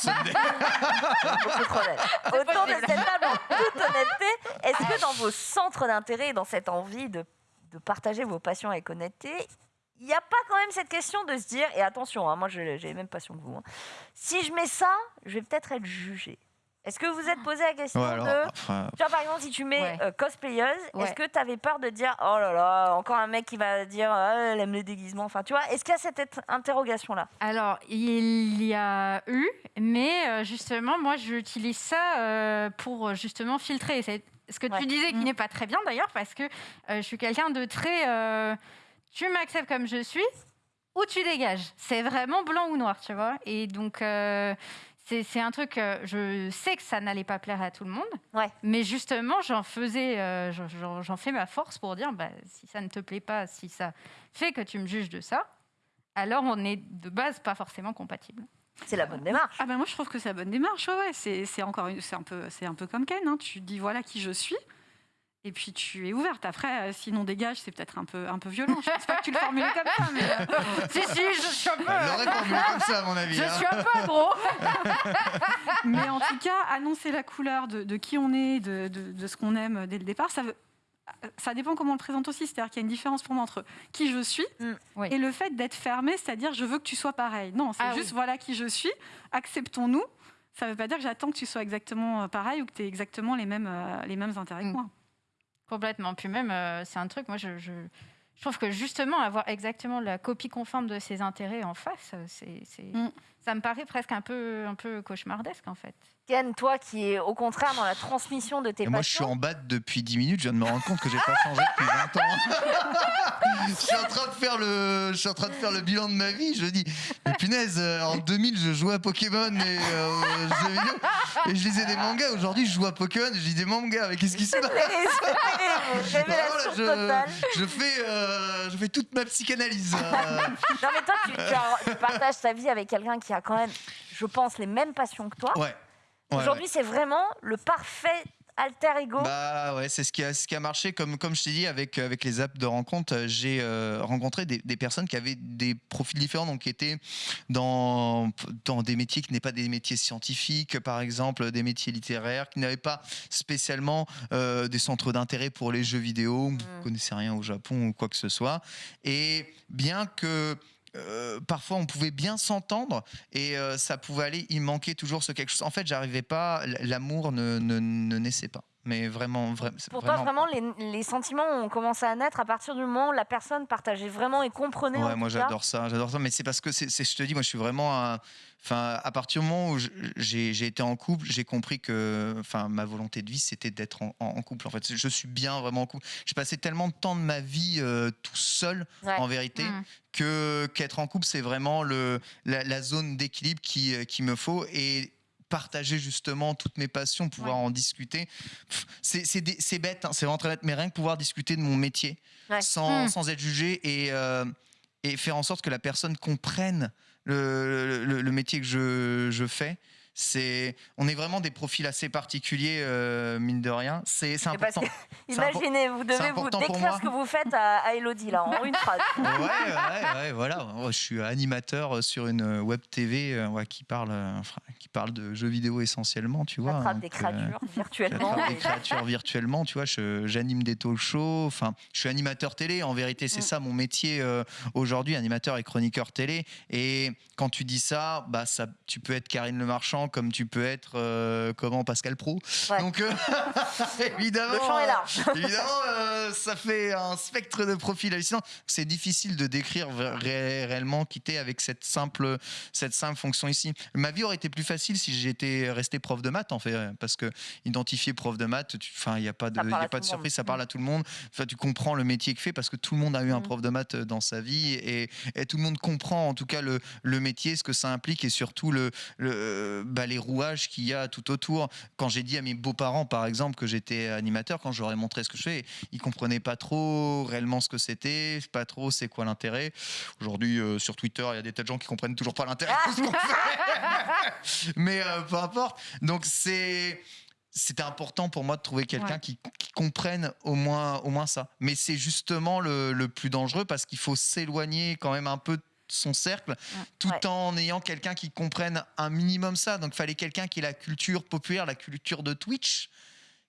beaucoup trop Autour de cette table, en toute honnêteté, est-ce que dans vos centres d'intérêt, dans cette envie de, de partager vos passions avec honnêteté, il n'y a pas quand même cette question de se dire, et attention, hein, moi j'ai les mêmes passions que vous, hein, si je mets ça, je vais peut-être être jugé. Est-ce que vous êtes posé la question de. Tu vois, par exemple, si tu mets euh, cosplayeuse, est-ce que tu avais peur de dire oh là là, encore un mec qui va dire ah, elle aime les déguisements Enfin, tu vois, est-ce qu'il y a cette interrogation-là? Alors, il y a eu, mais euh, justement, moi, j'utilise ça euh, pour justement filtrer. C'est ce que tu disais qui mm. n'est pas très bien d'ailleurs, parce que je suis quelqu'un de très. tu m'acceptes comme je suis ou tu dégages. C'est vraiment blanc ou noir, tu vois. Et donc c'est un truc, je sais que ça n'allait pas plaire à tout le monde, ouais. mais justement, j'en faisais, euh, j'en fais ma force pour dire, bah, si ça ne te plaît pas, si ça fait que tu me juges de ça, alors on est de base pas forcément compatible. C'est la bonne démarche. Ah ben moi je trouve que c'est la bonne démarche. Ouais, c'est encore c'est un peu c'est un peu comme Ken. Hein. Tu dis voilà qui je suis. Et puis tu es ouverte. Après, euh, sinon dégage, c'est peut-être un peu, un peu violent. Je ne pense pas que tu le formules comme ça, mais euh, si si, je suis un peu. Elle formulé comme ça, à mon avis. Je hein. suis un peu gros. mais en tout cas, annoncer la couleur de, qui on est, de, de, ce qu'on aime dès le départ, ça veut, ça dépend comment on le présente aussi. C'est-à-dire qu'il y a une différence pour moi entre qui je suis mm. et le fait d'être fermé, c'est-à-dire je veux que tu sois pareil. Non, c'est ah juste voilà qui je suis, acceptons-nous. Ça ne veut pas dire que j'attends que tu sois exactement pareil ou que tu aies exactement les mêmes, les mêmes intérêts que mm. moi. Complètement. Puis même, euh, c'est un truc, moi, je, je, trouve que justement, avoir exactement la copie conforme de ses intérêts en face, c'est, mm. Ça me paraît presque un peu, un peu cauchemardesque, en fait. Ken, toi qui es au contraire dans la transmission de tes passions. Moi, je suis en bas depuis 10 minutes. Je viens de me rendre compte que j'ai pas changé depuis 20 ans. je, suis en train de faire le, je suis en train de faire le bilan de ma vie. Je dis, mais punaise, euh, en 2000, je jouais à Pokémon et, euh, et je lisais des mangas. Aujourd'hui, je joue à Pokémon et je lis des mangas. Mais qu'est-ce qui se passe? je, je, fais, euh, je fais toute ma psychanalyse. non, mais toi, tu, tu, partages ta vie avec quelqu'un qui a quand même, je pense, les mêmes passions que toi. Ouais. Aujourd'hui, c'est vraiment le parfait alter ego Bah ouais, c'est ce qui a, ce qui a marché. Comme, comme je t'ai dit, avec, avec les apps de rencontre, euh, j'ai euh, rencontré des, des, personnes qui avaient des profils différents, donc qui étaient dans, dans des métiers qui n'étaient pas des métiers scientifiques, par exemple, des métiers littéraires, qui n'avaient pas spécialement euh, des centres d'intérêt pour les jeux vidéo, mmh. ne connaissaient rien au Japon ou quoi que ce soit. Et bien que euh, parfois on pouvait bien s'entendre et euh, ça pouvait aller, il manquait toujours ce quelque chose. En fait, j'arrivais pas, l'amour ne, ne, naissait pas. Mais vraiment, vraiment. Pour toi, vraiment, les, sentiments ont commencé à naître à partir du moment où la personne partageait vraiment et comprenait. Ouais, moi j'adore ça, j'adore ça. Mais c'est parce que, c'est, je te dis, moi je suis vraiment. Enfin, à partir du moment où j'ai, été en couple, j'ai compris que, enfin, ma volonté de vie, c'était d'être en, couple. En fait, je suis bien vraiment en couple. J'ai passé tellement de temps de ma vie euh, tout seul, en vérité, mmh. que qu'être en couple, c'est vraiment le, la, zone d'équilibre qui, euh, qui me faut. Et partager justement toutes mes passions, pouvoir en discuter. C'est bête, hein, c'est vraiment très bête, mais rien que pouvoir discuter de mon métier sans, hmm. sans, être jugé et, euh, et, faire en sorte que la personne comprenne le, le, métier que je, je fais c'est, on est vraiment des profils assez particuliers, euh, mine de rien. C'est, important. imaginez, vous devez vous décrire ce que vous faites à, Elodie, là, en une phrase. ouais, ouais, ouais, voilà. Je suis animateur sur une web TV euh, qui, parle, qui parle de jeux vidéo essentiellement, tu vois. Attrape des créatures virtuellement. des créatures virtuellement, tu vois. j'anime des talk shows. Enfin, je suis animateur télé. En vérité, c'est mm. ça mon métier euh, aujourd'hui, animateur et chroniqueur télé. Et quand tu dis ça, bah, ça, tu peux être Karine Le Marchand comme tu peux être euh, comment Pascal Pro. Donc euh, évidemment, le champ est large. évidemment, euh, ça fait un spectre de profils hallucinant. C'est difficile de décrire réellement quitter avec cette simple cette simple fonction ici. Ma vie aurait été plus facile si j'étais resté prof de maths en fait, parce que identifier prof de maths, enfin il n'y a pas de y a pas de surprise, ça parle à tout le monde. Enfin tu comprends le métier que fait parce que tout le monde a eu un mm. prof de maths dans sa vie et, et, tout le monde comprend en tout cas le, le métier, ce que ça implique et surtout le, le bah, les rouages qu'il y a tout autour. Quand j'ai dit à mes beaux-parents, par exemple, que j'étais animateur, quand je leur ai montré ce que je fais, ils comprenaient pas trop réellement ce que c'était, pas trop c'est quoi l'intérêt. Aujourd'hui, euh, sur Twitter, il y a des tas de gens qui comprennent toujours pas l'intérêt de ce qu'on fait. Mais euh, peu importe. Donc c'est c'était important pour moi de trouver quelqu'un qui, comprenne au moins, au moins ça. Mais c'est justement le, le, plus dangereux parce qu'il faut s'éloigner quand même un peu de son cercle, tout en ayant quelqu'un qui comprenne un minimum ça. Donc, il fallait quelqu'un qui ait la culture populaire, la culture de Twitch,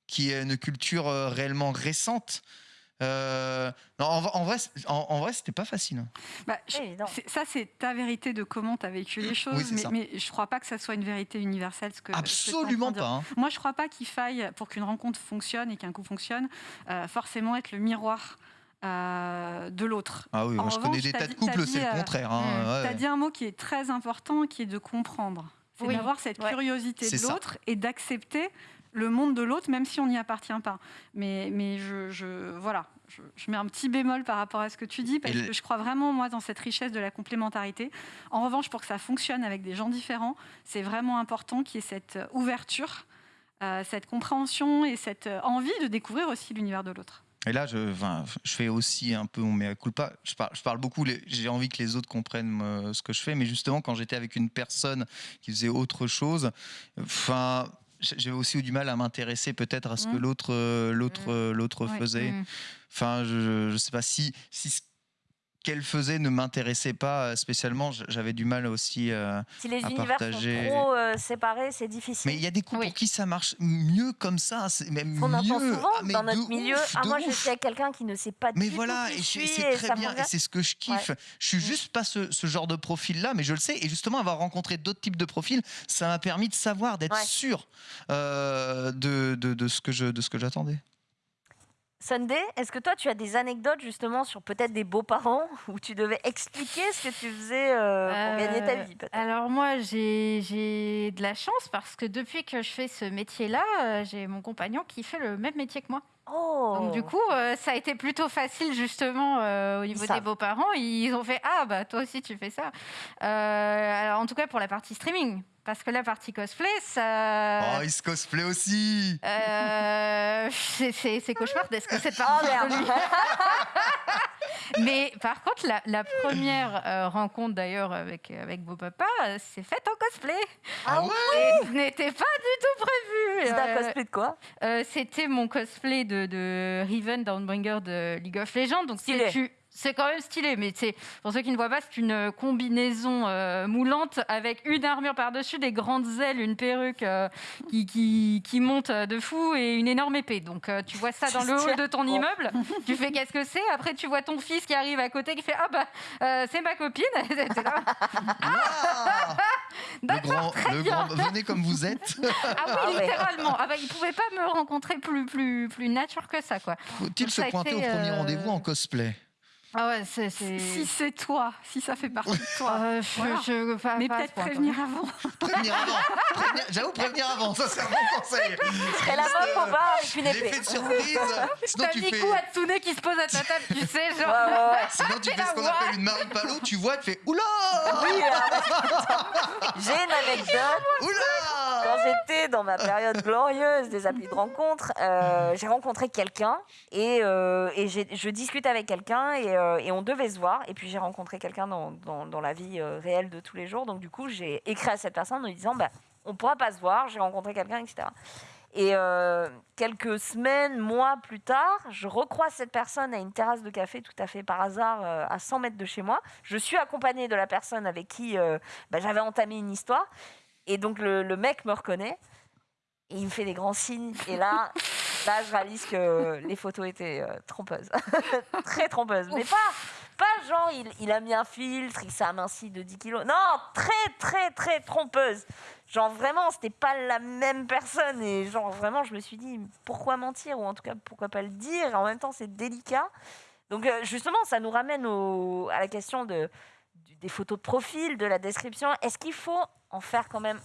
qui est une culture euh, réellement récente. Euh, en, vrai, en, vrai, c'était pas facile. Bah, ça, c'est ta vérité de comment tu as vécu les choses, mais, mais, je crois pas que ça soit une vérité universelle. Ce que, Absolument pas. Hein. Moi, je crois pas qu'il faille, pour qu'une rencontre fonctionne et qu'un coup fonctionne, euh, forcément être le miroir euh, de l'autre. Ah oui, moi je connais des tas de couples, c'est le euh, contraire. Hein, tu as dit un mot qui est très important, qui est de comprendre. C'est d'avoir cette curiosité de l'autre et d'accepter le monde de l'autre, même si on n'y appartient pas. Mais, mais je, je voilà, je, mets un petit bémol par rapport à ce que tu dis, parce que je crois vraiment, moi, dans cette richesse de la complémentarité. En revanche, pour que ça fonctionne avec des gens différents, c'est vraiment important qu'il y ait cette ouverture, euh, cette compréhension et cette envie de découvrir aussi l'univers de l'autre. Et là, je, je fais aussi un peu mon mea culpa. Je parle, je parle beaucoup, j'ai envie que les autres comprennent euh, ce que je fais, mais justement, quand j'étais avec une personne qui faisait autre chose, enfin, j'avais aussi eu du mal à m'intéresser peut-être à ce que mmh. l'autre euh, l'autre mmh. euh, l'autre faisait. Mmh. Enfin, je ne sais pas si, si qu'elle faisait ne m'intéressait pas euh, spécialement. J'avais du mal aussi euh, si les à univers partager. sont trop euh, séparés, c'est difficile. Mais il y a des couples pour qui ça marche mieux comme ça. Même On entend souvent ah, dans notre milieu. ah, moi, je suis avec quelqu'un qui ne sait pas mais du voilà, tout qui et c'est très bien. Et c'est ce que je kiffe. Je suis juste pas ce, genre de profil-là, mais je le sais. Et justement, avoir rencontré d'autres types de profils, ça m'a permis de savoir, d'être sûr de, de, de, ce que j'attendais. Sunday, est-ce que toi, tu as des anecdotes justement sur peut-être des beaux-parents où tu devais expliquer ce que tu faisais euh, pour gagner ta vie Alors moi, j'ai de la chance parce que depuis que je fais ce métier-là, euh, j'ai mon compagnon qui fait le même métier que moi. Oh. Donc du coup, euh, ça a été plutôt facile justement au niveau des beaux-parents. Ils ont fait ah bah toi aussi tu fais ça. alors en tout cas pour la partie streaming, parce que la partie cosplay, ça. Oh, il se cosplay aussi euh, C'est cauchemardesque cette partie oh, de lui. Mais par contre, la, première euh, rencontre d'ailleurs avec, avec vos papas s'est faite en cosplay. Ah, ah oui Ce n'était pas du tout prévu. C'était un euh, cosplay de quoi C'était mon cosplay de, de Riven Downbringer de League of Legends. Donc, si tu c'est quand même stylé, mais c'est pour ceux qui ne voient pas, c'est une combinaison euh, moulante avec une armure par-dessus, des grandes ailes, une perruque euh, qui, qui, monte de fou et une énorme épée. Donc euh, tu vois ça dans le hall de ton immeuble, tu fais qu'est-ce que c'est Après tu vois ton fils qui arrive à côté qui fait ah bah c'est ma copine. le grand, le grand, venez comme vous êtes. Ah oui, littéralement. Ah bah, il pouvait pas me rencontrer plus, plus, plus nature que ça, quoi. Faut-il se pointer au premier euh, rendez-vous en cosplay? Ah ouais, c'est, Si c'est toi, si ça fait partie de toi. Euh, je, Mais peut-être prévenir avant. prévenir avant. J'avoue, prévenir avant, ça c'est un bon conseil. Et la meuf au bar avec une épée. L'effet de surprise. Sinon, tu fais. coup Hatsune qui se pose à ta table, tu sais, genre. Ouais, ouais, ouais. Sinon, tu fais ce qu'on appelle une Marie Palo, tu vois, tu fais Oula Oui, J'ai une anecdote. Oula Quand j'étais dans ma période glorieuse des applis de rencontre, euh, j'ai rencontré quelqu'un et, euh, et je discute avec quelqu'un et euh, et on devait se voir. Et puis j'ai rencontré quelqu'un dans, dans, la vie euh, réelle de tous les jours. Donc du coup, j'ai écrit à cette personne en lui disant, bah, on pourra pas se voir, j'ai rencontré quelqu'un, etc. Et euh, quelques semaines, mois plus tard, je recroise cette personne à une terrasse de café tout à fait par hasard à 100 mètres de chez moi. Je suis accompagnée de la personne avec qui bah, j'avais entamé une histoire. Et donc le, le mec me reconnaît et il me fait des grands signes. Et là, là, je réalise que les photos étaient euh, trompeuses. très trompeuses. Mais pas, pas genre, il, a mis un filtre, il s'est aminci de 10 kilos. Non, très, très, très trompeuse. Genre vraiment, c'était pas la même personne. Et genre vraiment, je me suis dit, pourquoi mentir? Ou en tout cas, pourquoi pas le dire? En même temps, c'est délicat. Donc euh, justement, ça nous ramène à la question de, des photos de profil, de la description. Est-ce qu'il faut en faire quand même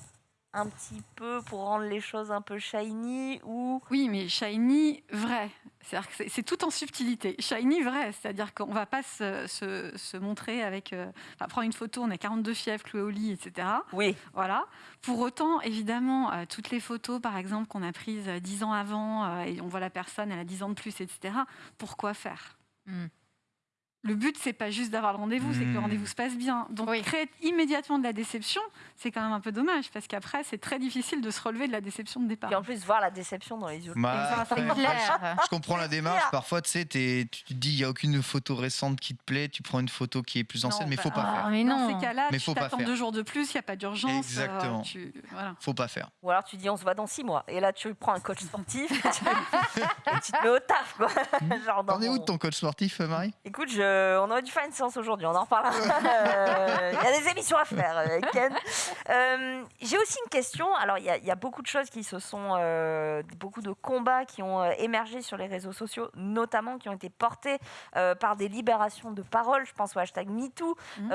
un petit peu pour rendre les choses un peu shiny ou Oui, mais shiny vrai. C'est-à-dire que c'est tout en subtilité. Shiny vrai, c'est-à-dire qu'on va pas se, se, montrer avec. Euh, enfin, prendre une photo, on a 42 fièvres clouées au lit, etc. Oui. Voilà. Pour autant, évidemment, euh, toutes les photos, par exemple, qu'on a prises 10 ans avant euh, et on voit la personne, elle a 10 ans de plus, etc. Pourquoi faire? Hmm le but, c'est pas juste d'avoir le rendez-vous, c'est que le hmm. rendez-vous se passe bien. Donc, créer immédiatement de la déception, c'est quand même un peu dommage, parce qu'après, c'est très difficile de se relever de la déception de départ. Et en plus, voir la déception dans les yeux. Bah, je comprends la démarche. Parfois, tu sais, tu te dis, il n'y a aucune photo récente qui te plaît, tu prends une photo qui est plus ancienne, mais il faut pas faire. Mais non. Dans ces cas-là, tu t'attends deux jours de plus, il n'y a pas d'urgence. Exactement. Il ne Faut pas faire. Ou alors, tu dis, on se voit dans six mois. Et là, tu prends un coach sportif, et tu te mets au taf. Quoi. Genre T'en es où de ton coach sportif, Marie? Écoute, je on aurait dû faire une séance aujourd'hui, on en reparlera. Euh, il y a des émissions à faire, euh, Ken. Euh, j'ai aussi une question. Alors, il y, a beaucoup de choses qui se sont. beaucoup de combats qui ont émergé sur les réseaux sociaux, notamment qui ont été portés par des libérations de parole. Je pense au hashtag MeToo, mmh.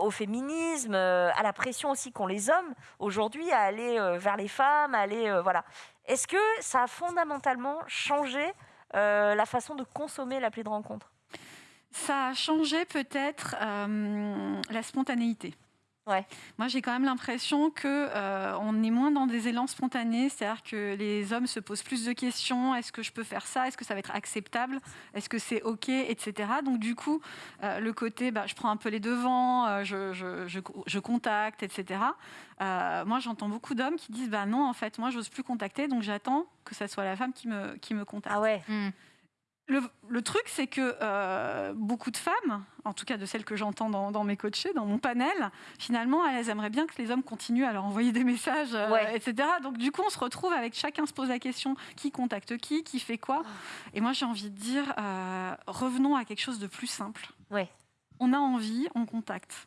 au féminisme, à la pression aussi qu'ont les hommes aujourd'hui à aller vers les femmes, à aller. voilà. Est-ce que ça a fondamentalement changé la façon de consommer l'appli de rencontre? Ça a changé peut-être euh, la spontanéité. Ouais. Moi, j'ai quand même l'impression que euh, on est moins dans des élans spontanés, c'est-à-dire que les hommes se posent plus de questions. Est-ce que je peux faire ça? Est-ce que ça va être acceptable? Est-ce que c'est ok, etc. Donc du coup, euh, le côté, bah, je prends un peu les devants, je, je, je, contacte, etc. moi, j'entends beaucoup d'hommes qui disent, bah non, en fait, moi, j'ose plus contacter, donc j'attends que ce soit la femme qui me qui me contacte. Ah ouais. Hmm. Le, truc, c'est que euh, beaucoup de femmes, en tout cas de celles que j'entends dans, mes coachés, dans mon panel, finalement, elles aimeraient bien que les hommes continuent à leur envoyer des messages, euh, etc. Donc, du coup, on se retrouve avec chacun se pose la question qui contacte qui, qui fait quoi? Et moi, j'ai envie de dire, euh, revenons à quelque chose de plus simple. Ouais. On a envie, on contacte.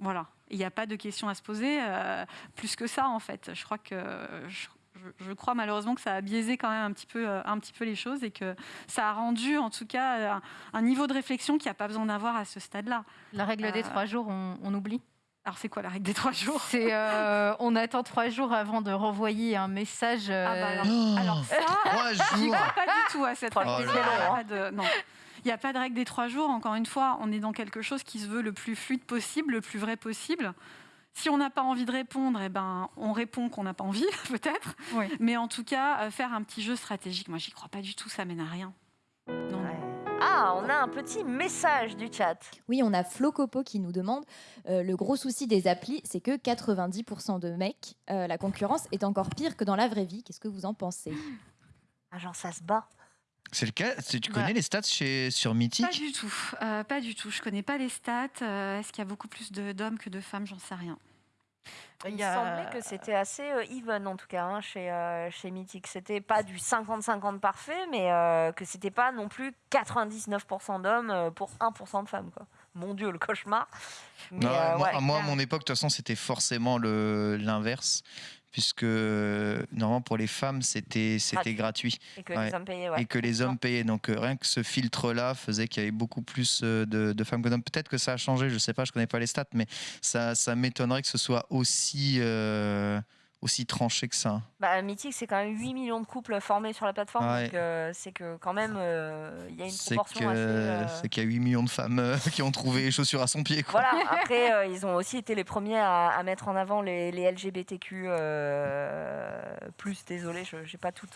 Voilà. Il n'y a pas de questions à se poser plus que ça, en fait. Je crois que je, crois malheureusement que ça a biaisé quand même un petit peu, euh, un petit peu les choses et que ça a rendu en tout cas un, niveau de réflexion qu'il n'y a pas besoin d'avoir à ce stade-là. La règle des euh, trois jours, on, oublie alors c'est quoi la règle des trois jours? C'est euh, on attend trois jours avant de renvoyer un message. Ah bah alors, ça, j'y crois pas du tout à cette règle. Oh non. Il n'y a pas de règle des trois jours. Encore une fois, on est dans quelque chose qui se veut le plus fluide possible, le plus vrai possible. Si on n'a pas envie de répondre, eh ben, on répond qu'on n'a pas envie, peut-être. Mais en tout cas, euh, faire un petit jeu stratégique, moi, j'y crois pas du tout, ça mène à rien. Ah, on a un petit message du chat. Oui, on a Flo Copo qui nous demande euh, le gros souci des applis, c'est que 90% de mecs, euh, la concurrence est encore pire que dans la vraie vie. Qu'est-ce que vous en pensez? Ah, genre, ça se bat. C'est le cas Tu connais les stats chez, sur Mythic Pas du tout. pas du tout. Je connais pas les stats. Est-ce qu'il y a beaucoup plus d'hommes que de femmes? J'en sais rien. Il me semblait que c'était assez euh, even en tout cas hein, chez, euh, chez Mythic. C'était pas du 50-50 parfait, mais euh, que c'était pas non plus 99% d'hommes pour 1% de femmes. Quoi. mon Dieu, le cauchemar. moi, moi, à mon époque, de toute façon, c'était forcément l'inverse puisque normalement pour les femmes c'était c'était gratuit. et que les hommes payaient et que les hommes payaient. Donc euh, rien que ce filtre là faisait qu'il y avait beaucoup plus euh, de, femmes que d'hommes. Peut-être que ça a changé je sais pas je connais pas les stats mais ça ça m'étonnerait que ce soit aussi euh, aussi tranché que ça. Bah, Mythique, c'est quand même 8 millions de couples formés sur la plateforme. Donc, euh, c'est que quand même, euh, il y a une proportion assez. Euh, c'est qu'il y a 8 millions de femmes qui ont trouvé les chaussures à son pied. Quoi. Voilà, après, ils ont aussi été les premiers à, mettre en avant les, les LGBTQ. plus, désolé, je n'ai pas tout,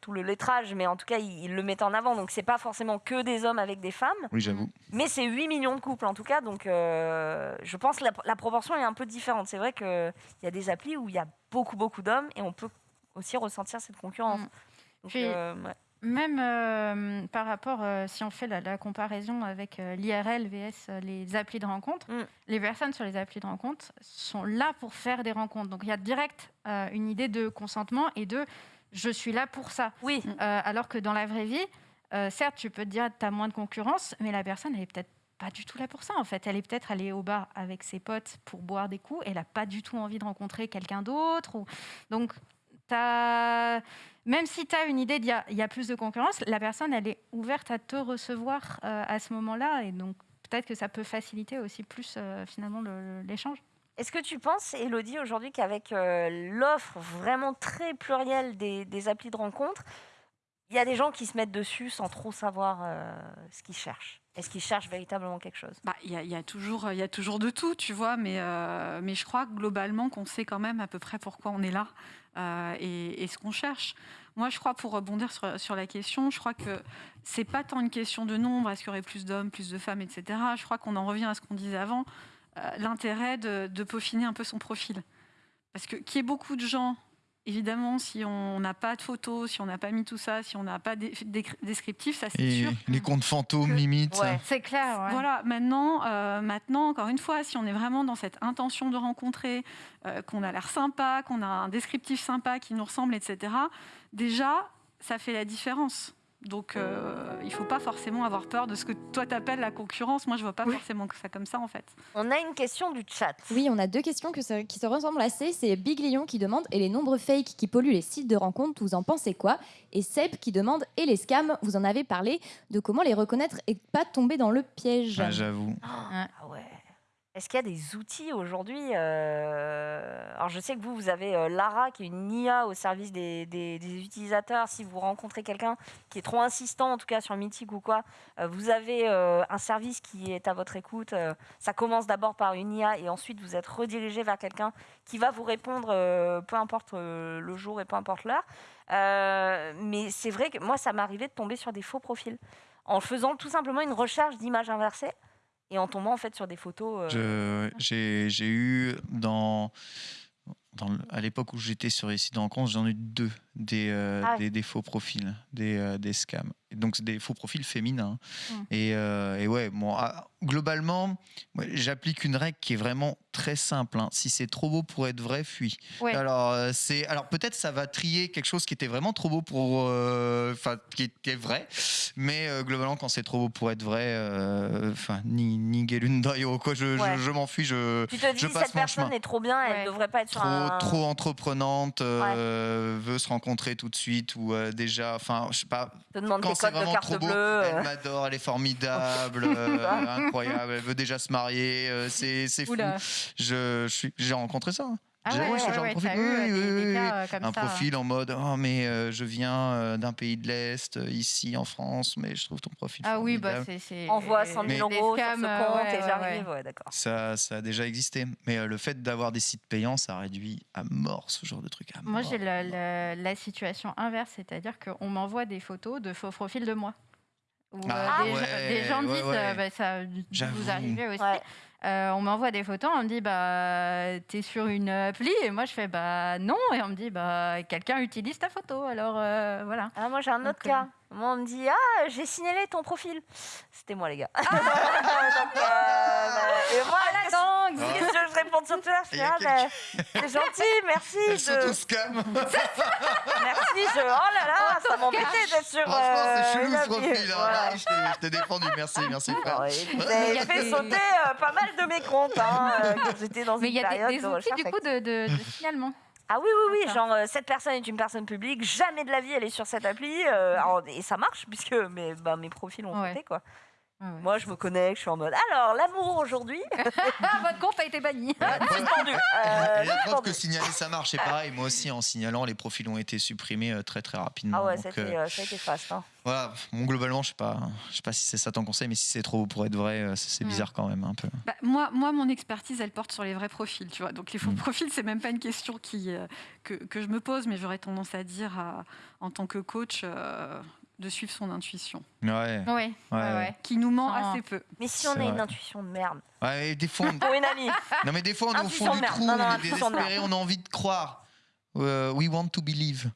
tout, le lettrage, mais en tout cas, ils, le mettent en avant. Donc, c'est pas forcément que des hommes avec des femmes. Oui, j'avoue. Mais c'est 8 millions de couples en tout cas. Donc, je pense que la, la proportion est un peu différente. C'est vrai qu'il y a des applis où il y a beaucoup, beaucoup d'hommes et on peut aussi ressentir cette concurrence. Mm. Euh, même euh, par rapport, euh, si on fait la, comparaison avec l'IRL vs les applis de rencontre, mm. les personnes sur les applis de rencontre sont là pour faire des rencontres. Donc il y a direct une idée de consentement et de je suis là pour ça. Oui. alors que dans la vraie vie, certes, tu peux te dire tu as moins de concurrence, mais la personne, elle est peut-être pas du tout là pour ça en fait. Elle est peut-être allée au bar avec ses potes pour boire des coups. Elle n'a pas du tout envie de rencontrer quelqu'un d'autre. Donc, as... même si tu as une idée d'il y, a plus de concurrence, la personne, elle est ouverte à te recevoir euh, à ce moment-là. Et donc, peut-être que ça peut faciliter aussi plus euh, finalement l'échange. Est-ce que tu penses, Elodie, aujourd'hui, qu'avec euh, l'offre vraiment très plurielle des, des, applis de rencontre, il y a des gens qui se mettent dessus sans trop savoir ce qu'ils cherchent? Est-ce qu'ils cherchent véritablement quelque chose? Bah, Il y, a toujours, y a toujours de tout, tu vois, mais, euh, mais je crois globalement qu'on sait quand même à peu près pourquoi on est là euh, et, ce qu'on cherche. Moi, je crois, pour rebondir sur, la question, je crois que c'est pas tant une question de nombre, est-ce qu'il y aurait plus d'hommes, plus de femmes, etc. Je crois qu'on en revient à ce qu'on disait avant, euh, l'intérêt de, de peaufiner un peu son profil. Parce que qu'il y ait beaucoup de gens Évidemment, si on n'a pas de photos, si on n'a pas mis tout ça, si on n'a pas de descriptif, ça c'est sûr. Les comptes fantômes, limite. c'est clair. Voilà, maintenant, euh, maintenant, encore une fois, si on est vraiment dans cette intention de rencontrer, euh, qu'on a l'air sympa, qu'on a un descriptif sympa qui nous ressemble, etc., déjà, ça fait la différence. Donc, euh, il ne faut pas forcément avoir peur de ce que toi t'appelles la concurrence. Moi, je vois pas forcément que ça comme ça, en fait. On a une question du chat. Oui, on a deux questions qui se ressemblent assez. C'est Big Lion qui demande Et les nombreux fakes qui polluent les sites de rencontres, vous en pensez quoi? Et Seb qui demande Et les scams, vous en avez parlé de comment les reconnaître et pas tomber dans le piège ah, J'avoue. Ah ouais. Est-ce qu'il y a des outils aujourd'hui euh, Alors, je sais que vous, vous avez euh, Lara, qui est une IA au service des, utilisateurs. Si vous rencontrez quelqu'un qui est trop insistant, en tout cas sur Mythic ou quoi, euh, vous avez un service qui est à votre écoute. ça commence d'abord par une IA et ensuite vous êtes redirigé vers quelqu'un qui va vous répondre, peu importe le jour et peu importe l'heure. mais c'est vrai que moi, ça arrivé de tomber sur des faux profils en faisant tout simplement une recherche d'image inversée et en tombant en fait sur des photos. Euh, j'ai eu dans, dans, à l'époque où j'étais sur les sites de rencontres, j'en ai eu deux des, euh, ah des, faux profils, des, euh, des scams. Donc des faux profils féminins. Mmh. Et, et, ouais, bon, ah, globalement, j'applique une règle qui est vraiment très simple. Hein. Si c'est trop beau pour être vrai, fuis. Alors, euh, c'est, alors peut-être ça va trier quelque chose qui était vraiment trop beau pour, euh, enfin, qui, est vrai. Mais euh, globalement, quand c'est trop beau pour être vrai, enfin, ni ni quoi. Je, je, m'enfuis. Je, tu te dis, je passe cette personne est trop bien, elle ne devrait pas être trop, un... trop entreprenante, veut se rencontrer tout de suite ou déjà, enfin, je sais pas. Te quand c'est vraiment trop beau, elle m'adore, elle est formidable incroyable. Elle veut déjà se marier. Euh, c'est fou. Je, suis, j'ai rencontré ça. Ah ouais, un profil en mode oh mais euh, je viens euh, d'un pays de l'est ici en France mais je trouve ton profil ah oui bah c'est envoie 100 000 euros sur ce compte et j'arrive d'accord. Ça ça a déjà existé. Mais le fait d'avoir des sites payants ça réduit à mort ce genre de truc moi j'ai la, la, situation inverse c'est-à-dire qu'on m'envoie des photos de faux profils de moi. Ah, euh, des, gens disent, euh, bah, ça vous arrivez aussi. Euh, on m'envoie des photos, on me dit bah t'es sur une appli et moi je fais bah non et on me dit bah quelqu'un utilise ta photo alors voilà. Ah, moi j'ai un autre cas. Moi, on me dit Ah, j'ai signalé ton profil. C'était moi, les gars. Donc, euh, bah, et moi, qu'est-ce qu'est-ce que je réponds sur Twitter? Je Il fais a Ah, bah, c'est gentil, merci. Elles sont de- tous scam. Merci, je... oh là là, ça m'embêtait d'être sur. Franchement, euh, c'est chelou une ce profil. hein. Voilà. Ah, je t'ai- je t'ai défendu. Merci, merci frère. Vous avez fait sauter euh, pas mal de mes comptes hein, euh, quand j'étais dans Mais il une y a période des, des de outils du coup de, de, de signalement. Ah oui, oui, oui, genre euh, cette personne est une personne publique, jamais de la vie elle est sur cette appli, euh, alors, et ça marche puisque mes, bah, mes profils ont Ouais. sauté quoi. Ouais. Moi je me connecte, je suis en mode alors l'amour aujourd'hui, Ah, votre compte a été banni. suspendu. Euh, la preuve suspendu. que signaler ça marche, et pareil, moi aussi en signalant, les profils ont été supprimés euh, très très rapidement. Ah ouais, Donc, c'était, euh, euh, ça a été fast. Hein. voilà, bon, globalement, je sais pas, je sais pas si c'est ça ton conseil, mais si c'est trop pour être vrai, euh, c'est bizarre quand même un peu. Bah, moi, moi, mon expertise, elle porte sur les vrais profils, tu vois. Donc les faux Mm. profils, c'est même pas une question qui, euh, que, que je me pose, mais j'aurais tendance à dire, en tant que coach, euh, de suivre son intuition, Ouais. Ouais, ouais, Ouais. ouais. qui nous ment Sans- assez peu. Mais si on a une intuition de merde, Ouais, et des fois, on- pour une amie, non mais des fois on est au Intuition fond de du merde. trou, Non, non, on est intuition de merde. désespéré, on a envie de croire. Euh, we want to believe.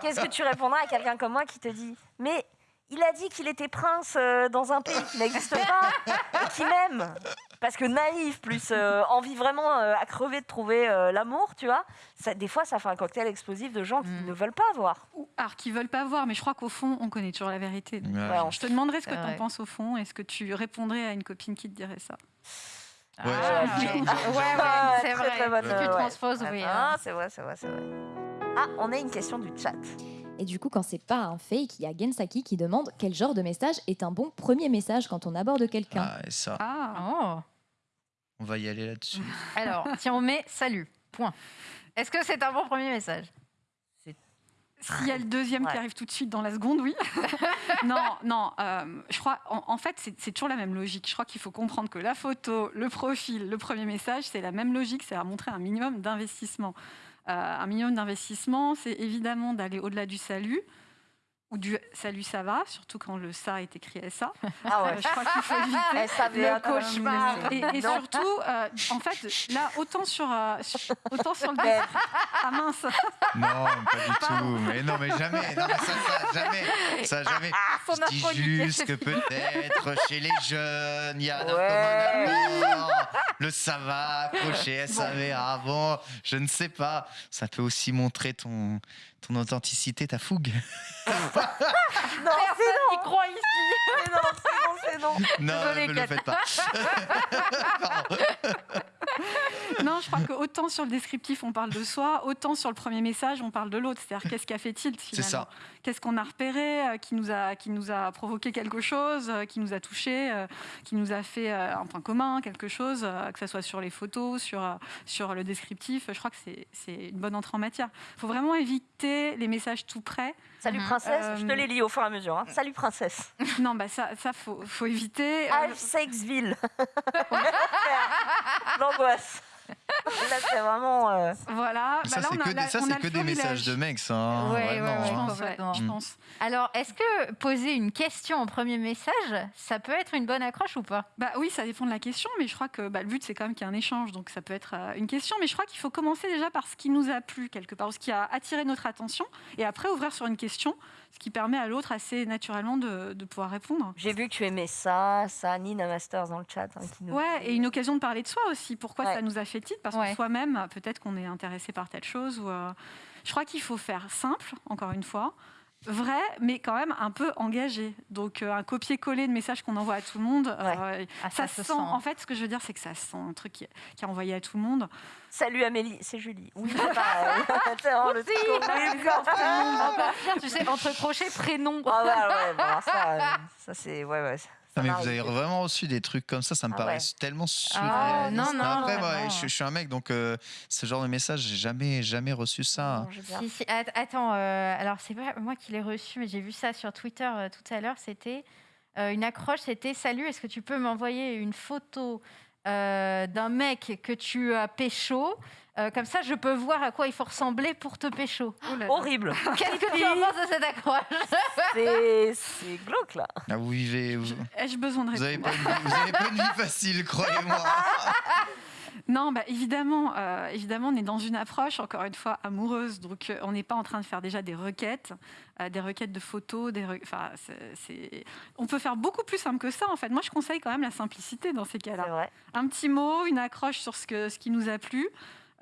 qu'est-ce que tu répondras à quelqu'un comme moi qui te dit mais il a dit qu'il était prince euh, dans un pays qui n'existe pas et qui m'aime. Parce que naïf plus euh, envie vraiment euh, à crever de trouver euh, l'amour, tu vois. Ça, des fois, ça fait un cocktail explosif de gens qui Mm. ne veulent pas voir. Ou- Alors, qui veulent pas voir, mais je crois qu'au fond, on connaît toujours la vérité. Donc, Ouais. Je te demanderais ce que tu en penses au fond. Est-ce que tu répondrais à une copine qui te dirait ça? Ouais, Ah, ouais. c'est vrai. très bonne, tu euh, transposes, oui. Ah, hein. c'est vrai, c'est vrai, c'est vrai. Ah, on a une question du chat. Et du coup, quand c'est pas un fake, il y a Gensaki qui demande quel genre de message est un bon premier message quand on aborde quelqu'un. Ah, et ça, Ah, Oh. on va y aller là-dessus. Alors, si on met salut, point. Est-ce que c'est un bon premier message? S'il y a le deuxième Ouais. qui arrive tout de suite dans la seconde, oui. non, non, euh, je crois, en, en fait, c'est c'est toujours la même logique. Je crois qu'il faut comprendre que la photo, le profil, le premier message, c'est la même logique, c'est à montrer un minimum d'investissement. Un minimum d'investissement, c'est évidemment d'aller au-delà du salut ou du salut ça va, surtout quand le ça est écrit SA. Ah Euh, ouais. je crois qu'il faut éviter. Eh, ça Le cauchemar. euh, Et, surtout, euh, en fait, là, autant sur, euh, sur- autant sur le Mais- ah mince, Non, pas du tout. Mais non, mais jamais. Non, mais ça, ça, jamais. Ça, jamais. Son Je dis juste que peut-être chez les jeunes, il y a un Ouais. accord. Le ça va, accroché, SAV, ah bon, je ne sais pas. Ça peut aussi montrer ton, ton authenticité, ta fougue. Non, c'est Personne non, croit ici. c'est non, c'est non, c'est non. Non, ne le faites pas. Non, je crois que autant sur le descriptif on parle de soi, autant sur le premier message on parle de l'autre. C'est-à-dire qu'est-ce qu'a fait tilt finalement ça. Qu'est-ce qu'on a repéré euh, qui nous a, qui nous a provoqué quelque chose, euh, qui nous a touché, euh, qui nous a fait un point commun, quelque chose, que ce soit sur les photos, sur, sur le descriptif. Je crois que c'est- c'est une bonne entrée en matière. Il faut vraiment éviter les messages tout près. Salut Mhm. princesse, je te Euh, les lis au fur et à mesure. hein. Salut princesse. Non, bah ça, ça faut, faut éviter. Euh, Alsexville. L'angoisse. Là, c'est vraiment. euh, voilà. Bah ça, là, c'est on a- que, des- ça, on a que des messages de mecs, ça. hein, Ouais, ouais, ouais, Je hein. pense, ouais, complètement. je Mm. pense. Alors, est-ce que poser une question en premier message, ça peut être une bonne accroche ou pas? Bah oui, ça dépend de la question, mais je crois que bah, le but c'est quand même qu'il y ait un échange, donc ça peut être euh, une question, mais je crois qu'il faut commencer déjà par ce qui nous a plu quelque part, ou ce qui a attiré notre attention, et après ouvrir sur une question, ce qui permet à l'autre assez naturellement de, de pouvoir répondre. J'ai vu que tu aimais ça, ça, Nina Masters dans le chat. hein, qui nous Ouais, et une occasion de parler de soi aussi. Pourquoi Ouais. ça nous a fait titre Parce Ouais. que soi-même, peut-être qu'on est intéressé par telle chose. Ou, euh, Je crois qu'il faut faire simple, encore une fois, vrai, mais quand même un peu engagé. Donc euh, un copier-coller de messages qu'on envoie à tout le monde, euh, Ah, ça, se sent. En fait, ce que je veux dire, c'est que ça sent un truc qui, qui est envoyé à tout le monde. Salut Amélie, c'est Julie. Oui, c'est tu sais, entre crochets, prénom. Ah ouais, ouais, bon, ça, euh, ça c'est. Ouais, ouais. Ça Ah, mais vous m'arrive. avez vraiment reçu des trucs comme ça, ça me Ah paraît ouais. tellement Ah, non, non, Après, moi, je, je suis un mec, donc euh, ce genre de message, j'ai jamais, jamais reçu ça. Non, Si, si, att- Attends, euh, alors c'est pas moi qui l'ai reçu, mais j'ai vu ça sur Twitter euh, tout à l'heure. C'était euh, une accroche, c'était Salut, est-ce que tu peux m'envoyer une photo euh, d'un mec que tu as pécho Euh, Comme ça, je peux voir à quoi il faut ressembler pour te pécho. Oh là là. Horrible. Qu'est-ce que tu en penses de cette accroche C'est c'est glauque là. Ah, vous vivez, vous, Ai-je besoin de vous avez répondre pas une vie, vous avez pas une vie facile, croyez-moi. Non, bah, évidemment, euh, évidemment, on est dans une approche, encore une fois, amoureuse. Donc, on n'est pas en train de faire déjà des requêtes, des requêtes de photos. Des enfin, On peut faire beaucoup plus simple que ça, en fait. Moi, je conseille quand même la simplicité dans ces cas-là. Un petit mot, une accroche sur ce, que, ce qui nous a plu.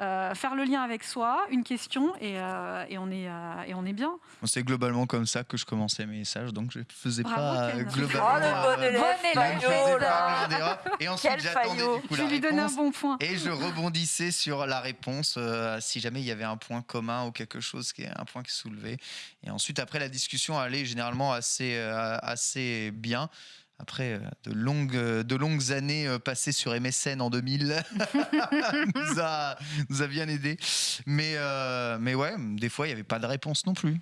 Euh, faire le lien avec soi, une question, et, euh, et on, est, euh, et on est bien. C'est globalement comme ça que je commençais mes messages, donc je ne faisais pas globalement. Oh, le bon élève, Et ensuite, j'attendais du coup, la lui un bon point. Et je rebondissais sur la réponse si jamais il y avait un point commun ou quelque chose, qui est un point qui soulevait. Et ensuite, après, la discussion allait généralement assez, assez bien. Après euh, de longues, euh, de longues années euh, passées sur MSN en 2000, nous, a, nous a bien aidé. Mais, mais ouais, des fois, il n'y avait pas de réponse non plus.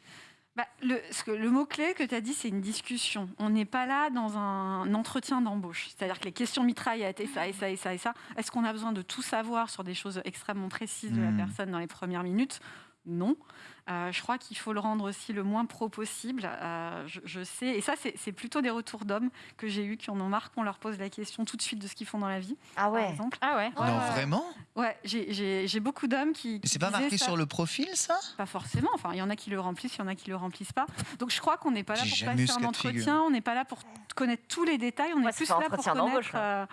Bah, le, le mot-clé que tu as dit, c'est une discussion. On n'est pas là dans un entretien d'embauche. C'est-à-dire que les questions mitraillent été ça et ça et ça et ça. Est-ce qu'on a besoin de tout savoir sur des choses extrêmement précises de la hmm. personne dans les premières minutes? Non. Euh, je crois qu'il faut le rendre aussi le moins pro possible. Euh, je, sais, et ça, c'est plutôt des retours d'hommes que j'ai eu qui en ont marre qu'on leur pose la question tout de suite de ce qu'ils font dans la vie. Ah ouais. Par exemple. Ah ouais. Non, vraiment? Ouais, j'ai beaucoup d'hommes qui. c'est pas marqué sur le profil, ça? Pas forcément. Enfin, il y en a qui le remplissent, il y en a qui le remplissent pas. Donc je crois qu'on n'est pas là pour passer un entretien, on n'est pas là pour connaître tous les détails, on est plus là pour connaître.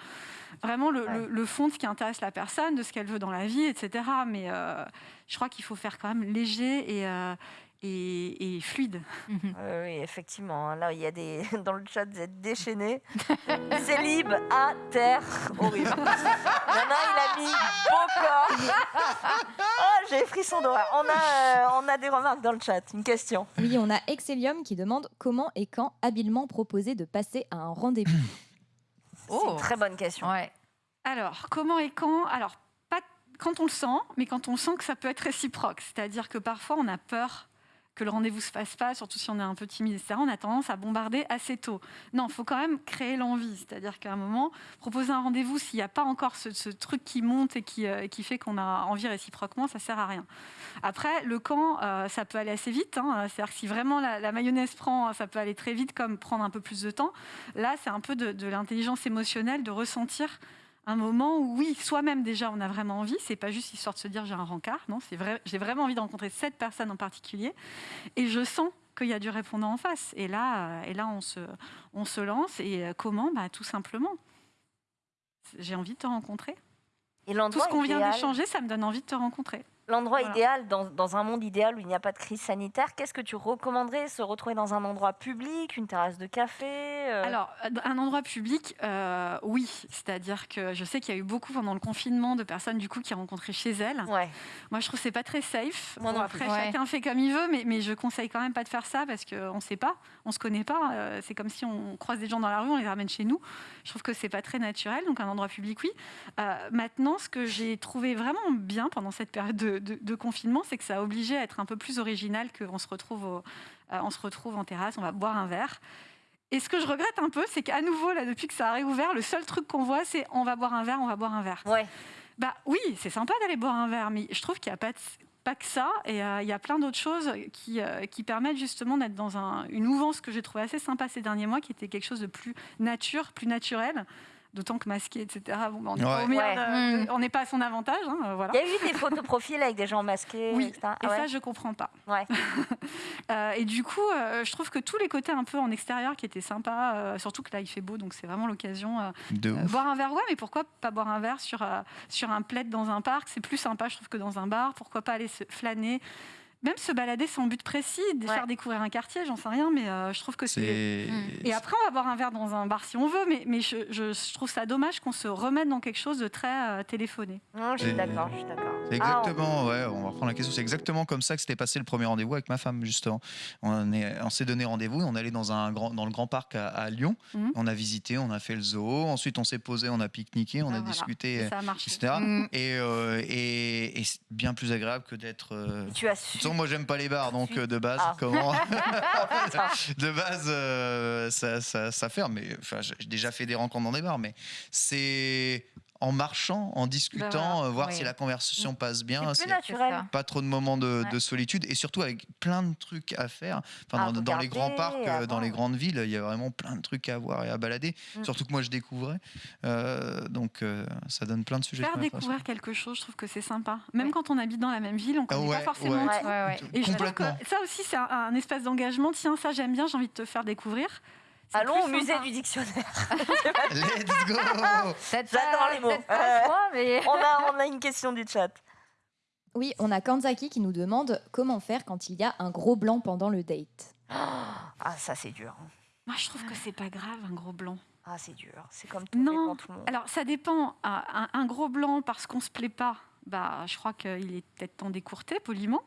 Euh, vraiment le, fond de ce qui intéresse la personne, de ce qu'elle veut dans la vie, etc. Mais je crois qu'il faut faire quand même léger et, euh, et, fluide. Mhm. oui, effectivement. Hein. Là, il y a des dans le chat, vous êtes déchaînés. Célib à terre, horrible. Il il a mis beau corps. Oh, j'ai frisson d'horreur. On a, euh, on a des remarques dans le chat. Une question. Oui, on a Excellium qui demande comment et quand habilement proposer de passer à un rendez-vous. C'est une oh. très bonne question. Ouais. Alors, comment et quand? Alors, quand on le sent, mais quand on sent que ça peut être réciproque. C'est-à-dire que parfois, on a peur que le rendez-vous se fasse pas, surtout si on est un peu timide, etc. On a tendance à bombarder assez tôt. Non, il faut quand même créer l'envie. C'est-à-dire qu'à un moment, proposer un rendez-vous, s'il n'y a pas encore ce, truc qui monte et qui, euh, qui fait qu'on a envie réciproquement, ça sert à rien. Après, le camp, euh, ça peut aller assez vite. Hein. C'est-à-dire que si vraiment la, mayonnaise prend, ça peut aller très vite, comme prendre un peu plus de temps. Là, c'est un peu de l'intelligence émotionnelle, de ressentir un moment où, oui, soi-même déjà, on a vraiment envie. C'est pas juste histoire de se dire j'ai un rencard. Non, c'est vrai. J'ai vraiment envie de rencontrer cette personne en particulier. Et je sens qu'il y a du répondant en face. Et là, euh, et là on, se, on se lance. Et euh, comment? Bah, Tout simplement. J'ai envie de te rencontrer. Et Tout ce qu'on vient d'échanger, ça me donne envie de te rencontrer. L'endroit idéal, dans, un monde idéal où il n'y a pas de crise sanitaire, qu'est-ce que tu recommanderais Se retrouver dans un endroit public, une terrasse de café euh? Alors, un endroit public, euh, oui. C'est-à-dire que je sais qu'il y a eu beaucoup pendant le confinement de personnes du coup qui rencontraient chez elles. Ouais. Moi, je trouve que c'est pas très safe. Bon, après, chacun fait comme il veut, mais, mais je conseille quand même pas de faire ça parce qu'on ne sait pas, on se connaît pas. Euh, c'est comme si on croise des gens dans la rue, on les ramène chez nous. Je trouve que c'est pas très naturel. Donc, un endroit public, oui. maintenant, ce que j'ai trouvé vraiment bien pendant cette période de de, confinement, c'est que ça a obligé à être un peu plus original qu'on se, retrouve euh, on se retrouve en terrasse, on va boire un verre. Et ce que je regrette un peu, c'est qu'à nouveau, là, depuis que ça a réouvert, le seul truc qu'on voit, c'est on va boire un verre, on va boire un verre. Ouais. Bah oui, c'est sympa d'aller boire un verre, mais je trouve qu'il n'y a pas, pas que ça. Et euh, il y a plein d'autres choses qui, euh, qui permettent justement d'être dans un, une mouvance que j'ai trouvé assez sympa ces derniers mois, qui était quelque chose de plus nature, plus naturel d'autant que masqué, etc. Bon, on n'est pas, à son avantage. Hein, voilà. Il y a eu des photos profil avec des gens masqués. Oui, et ah ça, je comprends pas. Euh, et du coup, euh, je trouve que tous les côtés un peu en extérieur qui étaient sympas, euh, surtout que là, il fait beau, donc c'est vraiment l'occasion. de boire un verre, ouais, mais pourquoi pas boire un verre sur, sur un plaid dans un parc? C'est plus sympa, je trouve, que dans un bar. Pourquoi pas aller se flâner? Même se balader sans but précis, faire découvrir un quartier, j'en sais rien, mais euh, je trouve que c'est. Et après, on va boire un verre dans un bar si on veut, mais, mais je, je, trouve ça dommage qu'on se remette dans quelque chose de très euh, téléphoné. je suis d'accord, je suis d'accord. C'est exactement, ouais, on va reprendre la question. C'est exactement comme ça que s'était passé le premier rendez-vous avec ma femme, justement. On, on s'est donné rendez-vous, on allait dans, un grand, dans le grand parc à, Lyon. Mhm. On a visité, on a fait le zoo. Ensuite, on s'est posé, on a pique-niqué, on ah, a discuté, et ça a marché. etc. Euh, et, et, c'est bien plus agréable que d'être. tu as su moi, j'aime pas les bars, donc euh, de base, ah. comment De base, euh, ça, ça, ferme. Mais enfin, j'ai déjà fait des rencontres dans des bars, mais c'est en marchant, en discutant, bah voir si la conversation passe bien. C'est naturel. Pas trop de moments de, solitude et surtout avec plein de trucs à faire. Enfin, dans, les grands parcs, dans les grandes villes, il y a vraiment plein de trucs à voir et à balader. Mm. Surtout que moi, je découvrais. donc, ça donne plein de sujets. Faire découvrir quelque chose, je trouve que c'est sympa. Même quand on habite dans la même ville, on connaît pas forcément tout. Et je trouve que ça aussi, c'est un, espace d'engagement. Tiens, ça j'aime bien, j'ai envie de te faire découvrir. Allons au musée du dictionnaire. Let's go J'adore les mots. Euh, on, a, on a une question du chat. Oui, on a Kanzaki qui nous demande comment faire quand il y a un gros blanc pendant le date. Ah, ça c'est dur. Moi, je trouve que c'est pas grave un gros blanc. Ah, c'est dur. C'est comme tout non. tout le monde. Alors, ça dépend. Un, un gros blanc parce qu'on se plaît pas, bah, je crois qu'il est peut-être temps d'écourter poliment.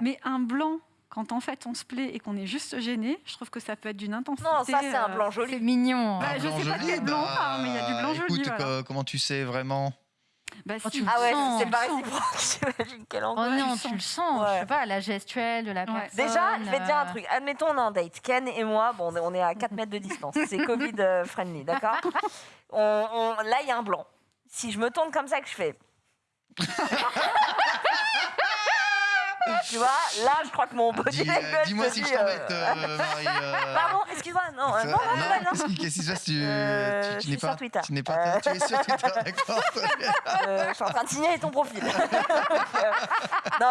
Mais un blanc quand en fait on se plaît et qu'on est juste gêné, je trouve que ça peut être d'une intensité. Non, ça c'est un blanc joli. C'est mignon. Bah, je sais pas quel blanc bah, mais il y a du blanc écoute, joli. comment tu sais vraiment bah, si ah ouais, c'est pas réciproque. J'imagine quelle Oh non, tu le sens. Je sais pas, la gestuelle de la personne. Déjà, je vais te dire un truc. Admettons, on est en date. Ken et moi, bon, on est à 4 mètres de distance. C'est Covid euh, friendly, d'accord Là, il y a un blanc. Si je me tourne comme ça, que je fais. tu vois, là, je crois que mon body Dis, language. Dis-moi si je t'embête, euh, euh, Marie. Euh... Pardon, excuse-moi, non, non, non, non, non. Qu'est-ce qui se passe tu, euh, n'es pas. Tu n'es pas, tu es sur Twitter, d'accord. euh, je suis en train de signer ton profil. non,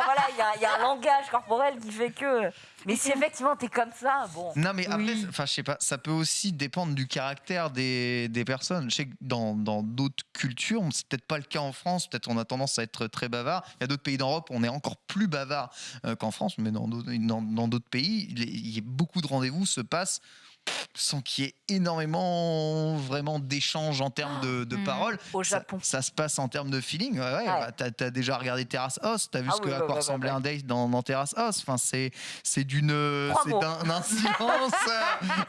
voilà, il y, a un langage corporel qui fait que mais si effectivement t'es comme ça, bon. Non, mais après, enfin, je sais pas, ça peut aussi dépendre du caractère des, des personnes. Je sais que dans d'autres cultures, c'est peut-être pas le cas en France, peut-être on a tendance à être très bavard. Il y a d'autres pays d'Europe, on est encore plus bavard euh, qu'en France, mais dans d'autres dans, pays, il y a beaucoup de rendez-vous se passent sans qu'il y ait énormément vraiment d'échanges en termes de, de mmh. paroles. Au Japon. Ça, se passe en termes de feeling. Ouais, ouais, bah, t'as as déjà regardé Terrace House, t'as vu ah ce que, à quoi ressemblait un date dans, dans Terrace House. Enfin, c'est d'une c'est d'un silence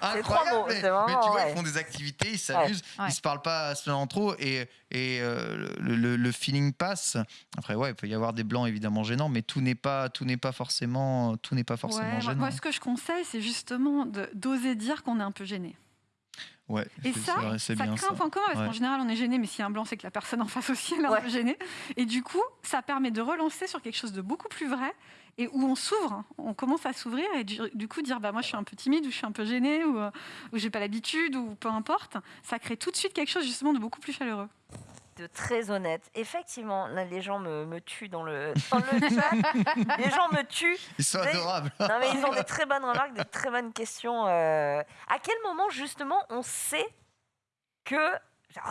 incroyable. mais, mais, tu vois, ils font des activités, ils s'amusent, ils se parlent pas seulement trop et, et euh, le, le, feeling passe. Après, ouais, il peut y avoir des blancs évidemment gênants, mais tout n'est pas tout n'est pas forcément tout n'est pas forcément gênant. Moi, ce que je conseille, c'est justement d'oser dire qu'on est un peu gêné. Ouais, et ça, ça crée un point commun, parce qu'en général, on est gêné, mais s'il y a un blanc, c'est que la personne en face aussi, elle est un peu gênée. Et du coup, ça permet de relancer sur quelque chose de beaucoup plus vrai, et où on s'ouvre, on commence à s'ouvrir, et du, coup, dire, bah, moi, je suis un peu timide, ou je suis un peu gêné, ou, euh, ou j'ai pas l'habitude, ou peu importe, ça crée tout de suite quelque chose, justement, de beaucoup plus chaleureux de très honnête. Effectivement, là, les gens me, me tuent dans le, dans le chat. les gens me tuent. Ils sont adorables. Non, mais ils ont des très bonnes remarques, des très bonnes questions. Euh. À quel moment, justement, on sait que.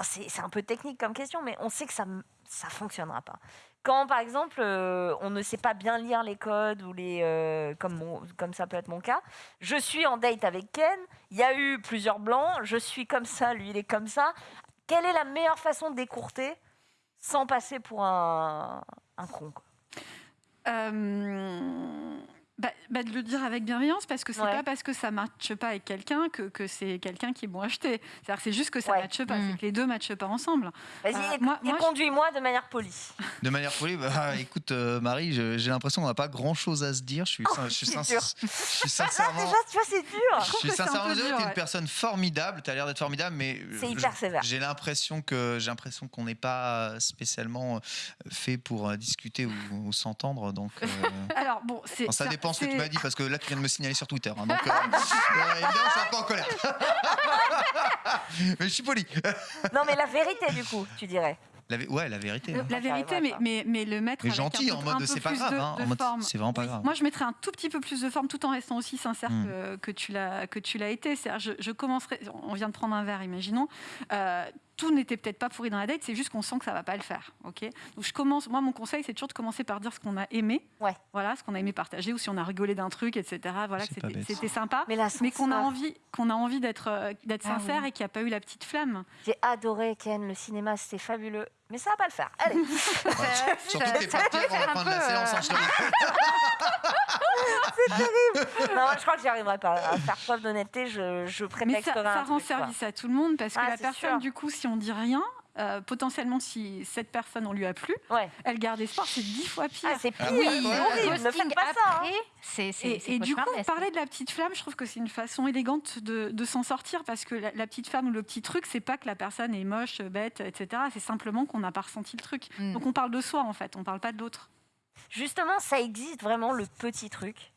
C'est un peu technique comme question, mais on sait que ça ne fonctionnera pas. Quand, par exemple, euh, on ne sait pas bien lire les codes, ou les, euh, comme, comme ça peut être mon cas, je suis en date avec Ken, il y a eu plusieurs blancs, je suis comme ça, lui il est comme ça. Quelle est la meilleure façon d'écourter sans passer pour un, con euh, bah, bah, de le dire avec bienveillance parce que c'est pas parce que ça matche pas avec quelqu'un que, que c'est quelqu'un qui est bon à acheter. C'est juste que ça ne matche pas, c'est mm. que les deux matchent pas ensemble. Vas-y, euh, moi, conduis-moi de manière polie. De manière polie, bah, écoute euh, Marie, j'ai l'impression qu'on n'a pas grand-chose à se dire. Je suis, oh, je suis, sincèrement. déjà, tu vois, c'est dur. Je, suis sincèrement, tu es une personne formidable. Tu as l'air d'être formidable, mais c'est hyper sévère. J'ai l'impression que j'ai l'impression qu'on n'est pas spécialement fait pour discuter ou, s'entendre. Donc, alors bon, c'est dépend ce que tu m'as dit parce que là tu viens de me signaler sur Twitter. Hein, donc euh, euh, évidemment, je suis un peu en colère. mais je suis poli. non, mais la vérité du coup, tu dirais. La, ouais, la vérité. Hein. La vérité, mais, mais, mais, le mettre. Mais gentil, en mode c'est pas grave. Hein, c'est vraiment pas grave. Moi, je mettrais un tout petit peu plus de forme tout en restant aussi sincère hmm. que, que, tu l'as été. Je, je commencerai. On vient de prendre un verre, imaginons. Euh, tout n'était peut-être pas pourri dans la date, c'est juste qu'on sent que ça va pas le faire. Ok? Donc je commence, moi mon conseil c'est toujours de commencer par dire ce qu'on a aimé, ouais. voilà, ce qu'on a aimé partager ou si on a rigolé d'un truc, etc. Voilà, c'était sympa, mais, mais qu'on a envie, qu'on a envie d'être euh, d'être ah sincère et qu'il n'y a pas eu la petite flamme. J'ai adoré Ken, le cinéma c'était fabuleux, mais ça va pas le faire. Allez. Surtout que t'es la fin de la séance en C'est terrible. Non, je crois que j'y arriverai pas à faire preuve d'honnêteté. Je, je prétexterai Mais ça, ça rend service à tout le monde parce que ah, la personne, du coup, si on dit rien, euh, potentiellement, si cette personne, on lui a plu, elle garde espoir, c'est dix fois pire. Ah, c'est pire, oui, ne faites pas ça. Hein. et, du coup, parler de la petite flamme, je trouve que c'est une façon élégante de, s'en sortir parce que la, petite flamme ou le petit truc, c'est pas que la personne est moche, bête, etc. C'est simplement qu'on n'a pas ressenti le truc. Mm. Donc on parle de soi en fait, on parle pas de l'autre. Justement, ça existe vraiment le petit truc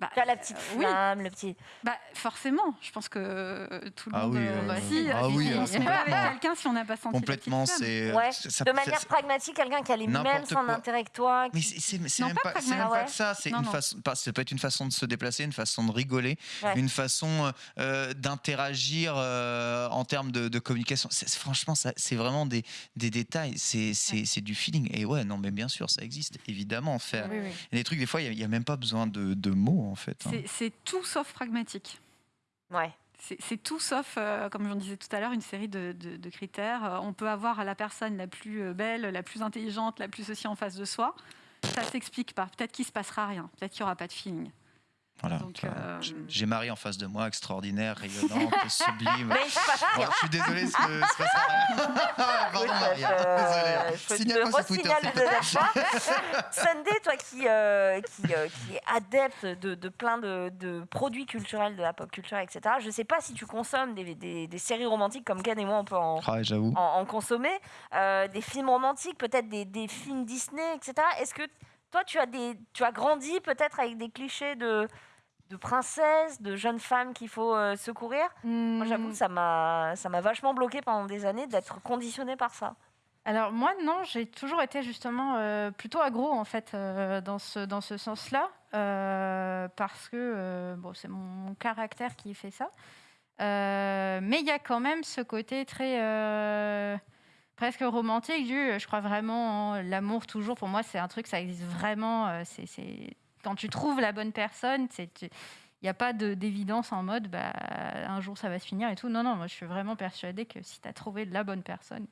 bah, la petite euh, flamme, le petit. Bah, forcément, je pense que euh, tout le ah monde. Oui, euh, bah, si, ah oui, on se met avec quelqu'un si on n'a pas senti. Complètement, c'est. Ouais, de manière pragmatique, quelqu'un qui a les mêmes son intérêt que toi. Mais c'est même, pas, même pas que ça. C'est une façon. Ça peut être une façon de se déplacer, une façon de rigoler, une façon d'interagir en termes de, communication. Franchement, c'est vraiment des, des détails. C'est du feeling. Et ouais, non, mais bien sûr, ça existe, évidemment. Faire. Il y a des trucs, des fois, il n'y a, même pas besoin de, de mots en fait. Hein. C'est tout sauf pragmatique. Ouais. C'est tout sauf, euh, comme je disais tout à l'heure, une série de, critères. Euh, on peut avoir la personne la plus euh, belle, la plus intelligente, la plus aussi en face de soi. Ça s'explique pas. Peut-être qu'il se passera rien. Peut-être qu'il n'y aura pas de feeling. Voilà. Euh, j'ai Marie en face de moi, extraordinaire, rayonnante, sublime. Mais je, je suis désolé, ce ne se passera rien. Pardon, Marie. Euh, Signale-moi sur Twitter. Sunday, toi qui, euh, qui, euh, qui, est adepte de, de plein de, de, produits culturels, de la pop culture, etc., je ne sais pas si tu consommes des, des, des, séries romantiques comme Ken et moi, on peut en, ah, en, en, consommer, des films romantiques, peut-être des, des films Disney, etc. Est-ce que toi, tu as, des, tu as grandi peut-être avec des clichés de de princesse, de jeune femme qu'il faut euh, secourir. Moi, j'avoue que ça m'a, ça m'a vachement bloqué pendant des années d'être conditionnée par ça. Alors moi, non, j'ai toujours été justement euh, plutôt agro, en fait, euh, dans ce, dans ce sens-là, parce que bon, c'est mon, caractère qui fait ça. mais il y a quand même ce côté très presque romantique du je crois vraiment l'amour toujours pour moi c'est un truc ça existe vraiment c'est quand tu trouves la bonne personne, il n'y a pas d'évidence en mode bah, un jour ça va se finir et tout. Non, non, moi je suis vraiment persuadée que si tu as trouvé la bonne personne,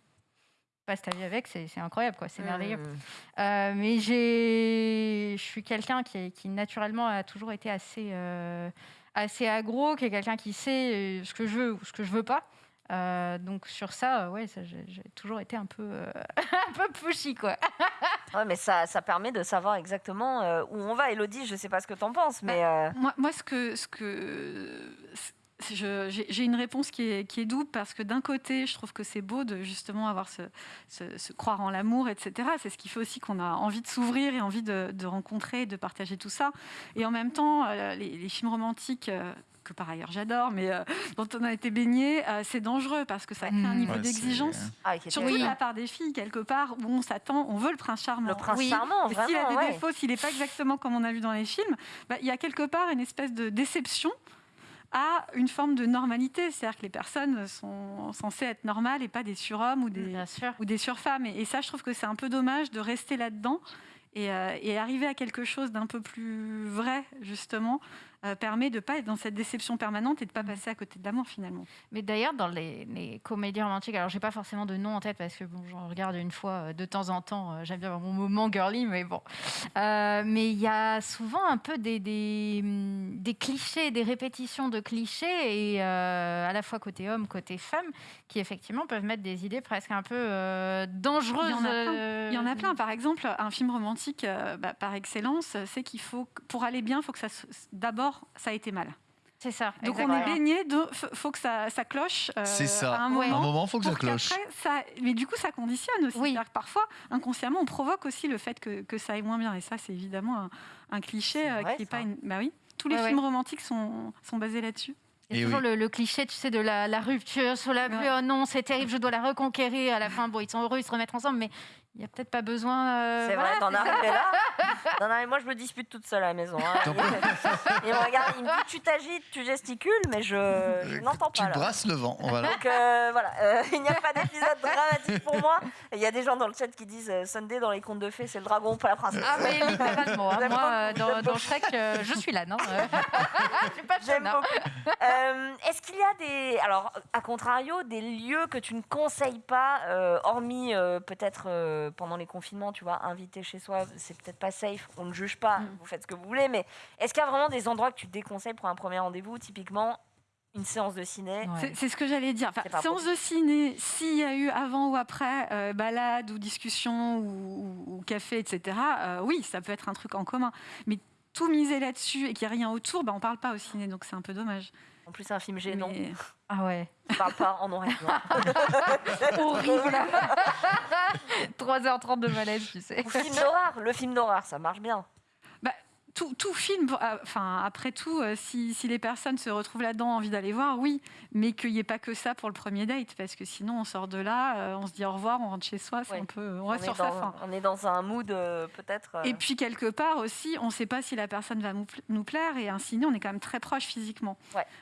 passe ta vie avec, c'est incroyable, quoi, c'est merveilleux. Mmh. Euh, mais je suis quelqu'un qui, qui, naturellement a toujours été assez, euh, assez agro, qui est quelqu'un qui sait euh, ce que je veux ou ce que je veux pas. Euh, donc sur ça, euh, ouais, j'ai toujours été un peu, euh, un peu pushy, quoi. ouais, mais ça, ça permet de savoir exactement où on va. Elodie, je sais pas ce que tu en penses, mais... Bah, moi, moi, ce que... Ce que j'ai une réponse qui est, qui est, double parce que d'un côté, je trouve que c'est beau de justement avoir ce, ce, croire en l'amour, etc. C'est ce qui fait aussi qu'on a envie de s'ouvrir et envie de, de, rencontrer, de partager tout ça. Et en même temps, les, les films romantiques que par ailleurs j'adore, mais euh, dont on a été baigné, euh, c'est dangereux parce que ça crée un mmh. niveau d'exigence, ah, surtout de la part des filles, quelque part, où on s'attend, on veut le prince charmant. Le prince charmant, S'il a des défauts, s'il n'est pas exactement comme on a vu dans les films, bah, il y a quelque part une espèce de déception à une forme de normalité. C'est-à-dire que les personnes sont censées être normales et pas des surhommes ou des, ou des surfemmes. Et, et ça, je trouve que c'est un peu dommage de rester là-dedans et, euh, et, arriver à quelque chose d'un peu plus vrai, justement, euh, permet de ne pas être dans cette déception permanente et de ne pas mm. passer à côté de l'amour finalement. Mais d'ailleurs, dans les, comédies romantiques, alors j'ai pas forcément de nom en tête parce que bon, j'en regarde une fois euh, de temps en temps, euh, j'aime bien mon moment girly, mais bon. mais il y a souvent un peu des, des, mm, des, clichés, des répétitions de clichés, et à la fois côté homme, côté femme, qui effectivement peuvent mettre des idées presque un peu dangereuses. Il y, en a plein. Par exemple, un film romantique bah, par excellence, c'est qu'il faut, pour aller bien, il faut que ça d'abord ça a été mal. C'est ça. Donc on est baigné, il faut que ça, ça cloche. Euh, c'est ça. À un moment, un moment faut que ça cloche. Ça, mais du coup, ça conditionne aussi. Oui. Que parfois, inconsciemment, on provoque aussi le fait que, que ça aille moins bien. Et ça, c'est évidemment un, cliché euh, qui est pas une. Bah oui. Tous les films romantiques sont, sont basés là-dessus. Il y a toujours le, cliché, tu sais, de la, la rupture sur la pluie. Oh non, c'est terrible, je dois la reconquérir. À la fin, bon, ils sont heureux, ils se remettent ensemble, mais il n'y a peut-être pas besoin. Euh, c'est vrai, t'en arrives là. non, non, moi, je me dispute toute seule à la maison. Hein. il, me regarde, il me dit Tu t'agites, tu gesticules, mais je, n'entends pas. Tu brasses le vent. Voilà. Donc euh, voilà, euh, il n'y a pas d'épisode dramatique pour moi. Il y a des gens dans le chat qui disent Sunday dans les contes de fées, c'est le dragon, pas la princesse. Ah, mais littéralement. Hein. moi, dans, dans Shrek, je suis là, non Je suis pas J'aime beaucoup. Est-ce qu'il y a des. Alors, à contrario, des lieux que tu ne conseilles pas, hormis peut-être pendant les confinements, tu vois, inviter chez soi, c'est peut-être pas safe, on ne juge pas, mm. vous faites ce que vous voulez, mais est-ce qu'il y a vraiment des endroits que tu déconseilles pour un premier rendez-vous Typiquement, une séance de ciné. C'est ce que j'allais dire. Enfin, séance de ciné, s'il y a eu avant ou après euh, balade ou discussion ou, café, etc., euh, oui, ça peut être un truc en commun. Mais tout miser là-dessus et qu'il n'y a rien autour, bah, on ne parle pas au ciné, donc c'est un peu dommage. En plus, c'est un film gênant. Ah ouais. On parle pas en noir Horrible. 3h30 de malaise, tu sais. Ou film d'horreur. Le film d'horreur, ça marche bien tout, film, euh, enfin, après tout, euh, si, les personnes se retrouvent là-dedans, envie d'aller voir, oui, mais qu'il n'y ait pas que ça pour le premier date, parce que sinon on sort de là, euh, on se dit au revoir, on rentre chez soi, c'est un peu, on reste sur sa fin. On est dans un mood peut-être. Et puis quelque part aussi, on ne sait pas si la personne va nous plaire, et ciné, on est quand même très proche physiquement.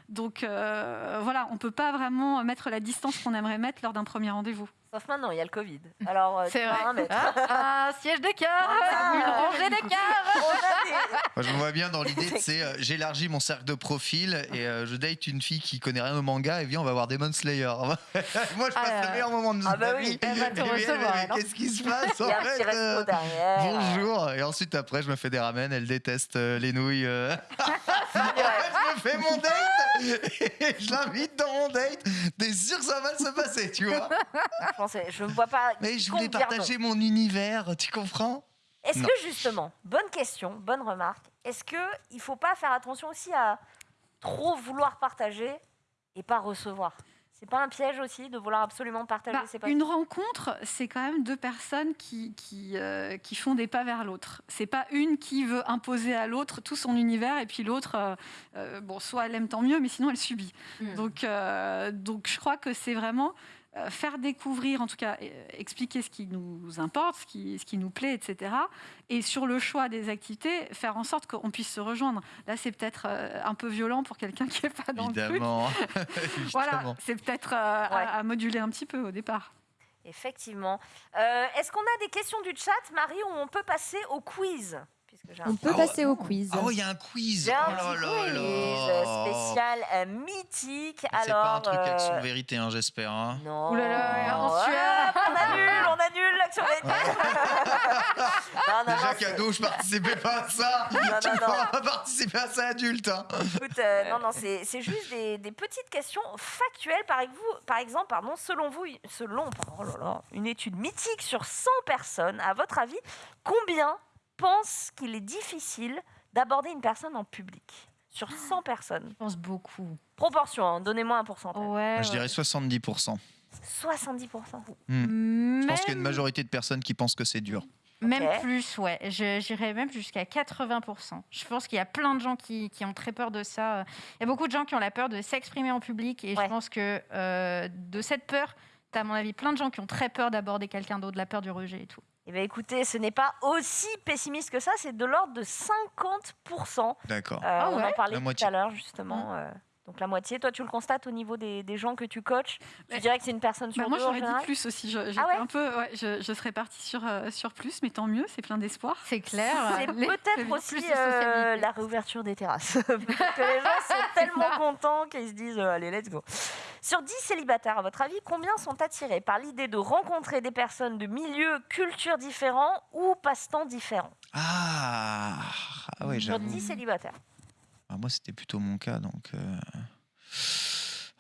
Donc voilà, on ne peut pas vraiment mettre la distance qu'on aimerait mettre lors d'un premier rendez-vous. Sauf maintenant, il y a le Covid. Alors, euh, c'est vrai. Ah, un siège de cœur, une rangée de Moi, je me vois bien dans l'idée, c'est euh, j'élargis mon cercle de profil et euh, je date une fille qui connaît rien au manga et viens, on va voir Demon Slayer. Moi, je passe ah, le meilleur moment de ah, ma bah vie. Elle va te recevoir. Qu'est-ce qui se passe en fait Bonjour. Et ensuite, après, je me fais des ramen. Elle déteste les nouilles. je me fais mon date et je l'invite dans mon date. T'es sûr que ça va se passer, tu vois je ne vois pas. Mais je voulais partager mon univers, tu comprends? Est-ce que justement, bonne question, bonne remarque, est-ce qu'il ne faut pas faire attention aussi à trop vouloir partager et pas recevoir? C'est pas un piège aussi de vouloir absolument partager bah, ses Une rencontre, c'est quand même deux personnes qui, qui, euh, qui font des pas vers l'autre. C'est pas une qui veut imposer à l'autre tout son univers et puis l'autre, euh, euh, bon, soit elle aime tant mieux, mais sinon elle subit. Hmm. Donc, donc je crois que c'est vraiment euh, faire découvrir, en tout cas euh, expliquer ce qui nous importe, ce qui, ce qui nous plaît, etc. Et sur le choix des activités, faire en sorte qu'on puisse se rejoindre. Là, c'est peut-être euh, un peu violent pour quelqu'un qui n'est pas dans Évidemment. le truc. voilà, c'est peut-être à, moduler un petit peu au départ. Effectivement. Est-ce qu'on a des questions du chat, Marie, ou on peut passer au quiz? On peut passer au quiz. Ah il y a un quiz. un oh quiz spécial euh, mythique. C'est pas un truc action euh, vérité, hein, j'espère. Hein. Non. on annule, on annule l'action vérité. Déjà cadeau, je participais pas à ça. Non, tu non, pas participer à ça adulte. Hein. Écoute, euh, non, non, c'est juste des, petites questions factuelles. Par, par exemple, pardon, selon vous, selon oh une étude mythique sur 100 personnes, à votre avis, combien pense qu'il est difficile d'aborder une personne en public sur 100 personnes Je pense beaucoup. Proportion, hein, donnez-moi un pourcentage. je dirais 70%. 70% hmm. Je pense qu'il y a une majorité de personnes qui pensent que c'est dur. Même plus, ouais. J'irais même jusqu'à 80%. Je pense qu'il y a plein de gens qui, ont très peur de ça. Il y a beaucoup de gens qui ont la peur de s'exprimer en public. Et je pense que euh, de cette peur, tu as, à mon avis, plein de gens qui ont très peur d'aborder quelqu'un d'autre, la peur du rejet et tout. Eh bien, écoutez, ce n'est pas aussi pessimiste que ça, c'est de l'ordre de 50%. D'accord. Euh, ah on en parlait tout à l'heure, justement. Mmh. Euh, donc la moitié. Toi, tu le constates au niveau des, gens que tu coaches? Tu dirais que c'est une personne sur bah, Moi, j'aurais dit plus aussi. Je, ah un peu, je, serais partie sur, euh, sur plus, mais tant mieux, c'est plein d'espoir. C'est clair. C'est peut-être aussi la réouverture des terrasses. que les gens sont tellement contents qu'ils se disent allez, let's go. Sur 10 célibataires, à votre avis, combien sont attirés par l'idée de rencontrer des personnes de milieux, cultures différents ou passe-temps différents? Ah, ah ouais, Sur 10 célibataires. Ah, moi, c'était plutôt mon cas, donc. Euh,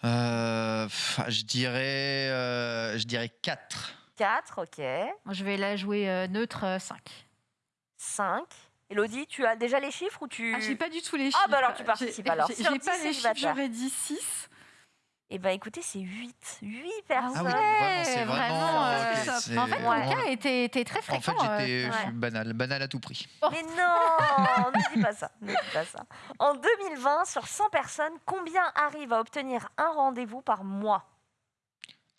euh, je dirais, euh, je dirais 4. 4, ok. Moi, je vais la jouer neutre 5. 5. Elodie, tu as déjà les chiffres ou tu... Ah, j'ai pas du tout les chiffres. Ah, bah alors tu participes alors. J'ai pas les chiffres, j'aurais dit 6. Eh bien, écoutez, c'est 8. 8 personnes. Ah oui, c'est vraiment. Euh, en fait, mon cas était, était, très fréquent. En fait, j'étais euh, banal, banal à tout prix. Oh. Mais non, ne dis pas ça. Ne dis pas ça. En 2020, sur 100 personnes, combien arrivent à obtenir un rendez-vous par mois?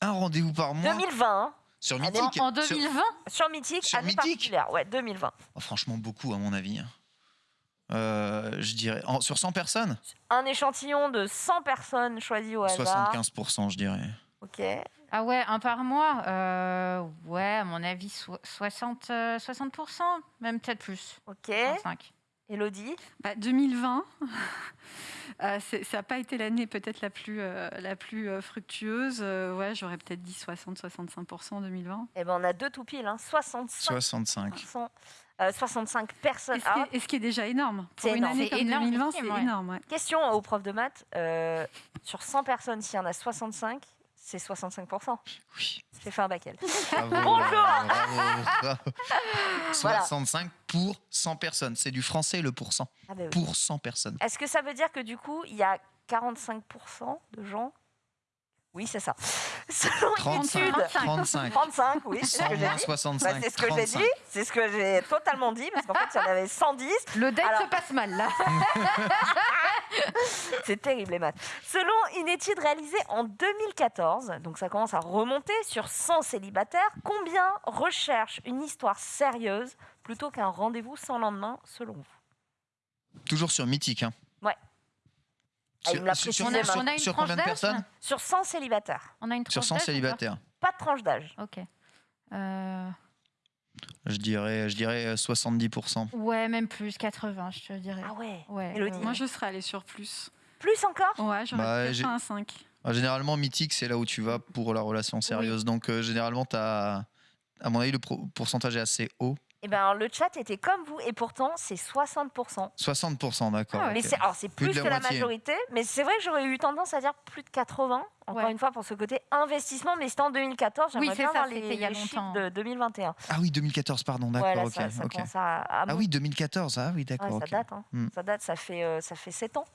Un rendez-vous par mois? 2020. Hein. Sur Mythique En 2020 Sur, Mythique, sur année Mythique? Ouais, 2020. franchement, beaucoup, à mon avis. Euh, je dirais, sur 100 personnes Un échantillon de 100 personnes choisies au hasard. 75%, je dirais. Ok. Ah ouais, un par mois euh, Ouais, à mon avis, 60, 60% euh, même peut-être plus. Ok. Elodie bah, 2020, euh, ça n'a pas été l'année peut-être la plus, euh, la plus euh, fructueuse. ouais, j'aurais peut-être dit 60-65% en 2020. Eh ben, on a deux tout pile, hein. 65. 65. 65 personnes. Et ce, qui est, déjà énorme. Pour une année comme 2020, c'est énorme. Question aux profs de maths. sur 100 personnes, s'il y en a 65, c'est 65%. Oui. Fait un bac Bonjour 65 pour 100 personnes. C'est du français le pourcent. Ah ben pour 100 personnes. Est-ce que ça veut dire que du coup, il y a 45% de gens oui, c'est ça. Selon 35, une étude, 35. 35, oui, c'est ce que j'ai dit. 65, bah, c'est ce que j'ai dit, c'est ce que j'ai totalement dit, parce qu'en fait, il y en avait 110. Le date se passe mal, là. c'est terrible, les maths. Selon une étude réalisée en 2014, donc ça commence à remonter sur 100 célibataires, combien recherchent une histoire sérieuse plutôt qu'un rendez-vous sans lendemain, selon vous? Toujours sur Mythique, hein. Ah, sur, on a, on a une sur combien de personnes Sur 100 célibataires. On a une sur 100 célibataires. Pas de tranche d'âge. Ok. Euh... Je dirais, je dirais 70%. Euh, ouais, même plus, 80, je te dirais. Ah ouais, ouais Elodie. Moi, je serais allée sur plus. Plus encore Ouais, j'aurais bah, un 5. Ah, généralement, mythique, c'est là où tu vas pour la relation sérieuse. Donc, euh, généralement, as, à mon avis, le pourcentage est assez haut. Eh ben, le chat était comme vous et pourtant c'est 60%. 60%, d'accord. Ah mais c'est, alors c'est plus, que la majorité, mais c'est vrai que j'aurais eu tendance à dire plus de 80. Encore une fois pour ce côté investissement, mais c'était en 2014. J'aimerais bien ça, les, il y a chiffres de 2021. Ah oui, 2014, pardon, d'accord. ça, ah oui, 2014, ah oui, d'accord. ça date, hein. Hmm. ça date, ça fait euh, ça fait 7 ans.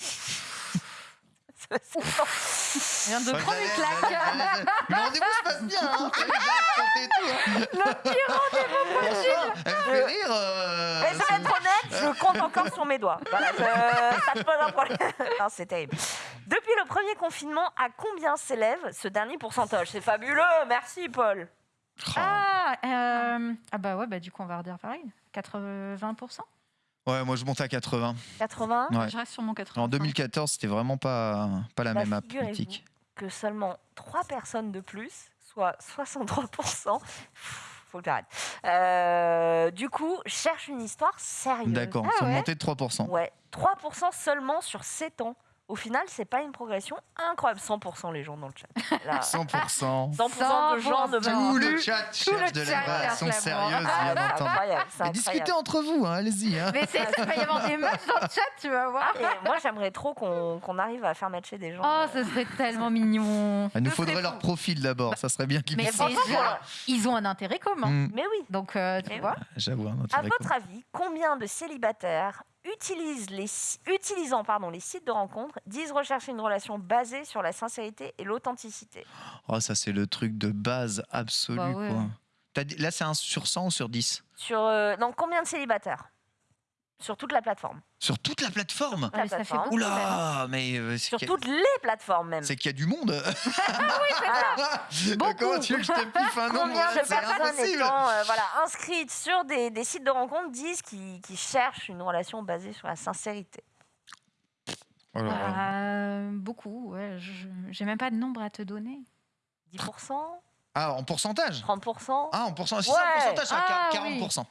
Je viens de prendre une claque. Le rendez-vous se passe bien. Hein. hein. Le pire rendez-vous possible. Elle fait rire. Euh, Mais je vais être honnête, je compte encore sur mes doigts. Voilà, ça te pose un problème. Non, c'est terrible. Depuis le premier confinement, à combien s'élève ce dernier pourcentage? C'est fabuleux. Merci, Paul. Ah, euh, ah bah ouais, bah du coup, on va redire pareil. 80%. Ouais, moi je monte à 80. 80 Je reste sur mon 80. En 2014, c'était vraiment pas, pas la bah, même politique. que seulement 3 personnes de plus, soit 63%, faut que j'arrête. Euh, du coup, cherche une histoire sérieuse. D'accord, ah, ouais. de 3%. Ouais, 3% seulement sur 7 ans. Au final, c'est pas une progression incroyable. 100% les gens dans le chat. 100%. 100% de gens de Tout le chat cherche de la relation sérieuse, bien entendu. discutez entre vous, hein, allez-y. Hein. Mais c'est il va y avoir des matchs dans le chat, tu vas voir. moi, j'aimerais trop qu'on arrive à faire matcher des gens. Oh, ce serait tellement mignon. Il nous faudrait leur profil d'abord, ça serait bien qu'ils Mais ils ont un intérêt commun. Mm. Mais oui. Donc, euh, tu vois. J'avoue, un intérêt À votre avis, combien de célibataires les, utilisant pardon, les sites de rencontres, disent rechercher une relation basée sur la sincérité et l'authenticité. Oh, ça, c'est le truc de base absolu. Bah là, c'est un sur 100 ou sur 10 sur, euh, combien de célibataires? Sur toute la plateforme. Sur toute la plateforme ah, ça fait Oula mais euh, Sur toutes les plateformes même. C'est qu'il y a du monde ah oui, c'est ça Comment tu veux que je te piffe un nombre Combien de personnes étant euh, voilà, inscrites sur des, des, sites de rencontres disent qu'ils cherchent une relation basée sur la sincérité oh euh, Beaucoup, ouais. J'ai même pas de nombre à te donner. 10% Ah, en pourcentage? 30% Ah, en pourcentage, ouais. c'est pourcentage, ah, 40%.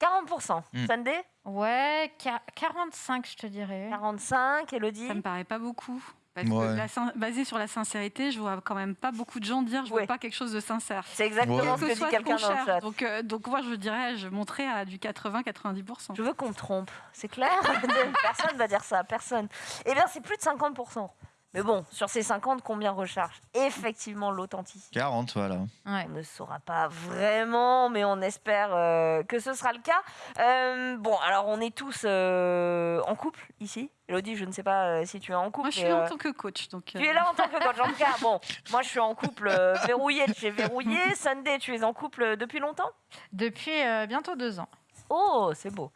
40%. Mm. Sunday Ouais, 45, je te dirais. 45, Elodie Ça me paraît pas beaucoup. Parce que basé sur la sincérité, je vois quand même pas beaucoup de gens dire je veux pas quelque chose de sincère. C'est exactement ce que, dit quelqu'un dans le chat. Donc, euh, donc moi je dirais, je monterais à du 80-90%. Je veux qu'on me trompe, c'est clair Personne va dire ça, personne. Eh bien c'est plus de 50%. Mais bon, sur ces 50, combien recherchent effectivement l'authenticité 40, voilà. On ne saura pas vraiment, mais on espère euh, que ce sera le cas. Euh, bon, alors on est tous euh, en couple ici. Elodie, je ne sais pas si tu es en couple. Moi, je suis en tant que coach. Donc Tu es là en tant que coach. En tout cas, bon, moi, je suis en couple verrouillé de chez Verrouillé. Sunday, tu es en couple depuis longtemps? Depuis bientôt deux ans. Oh, c'est beau.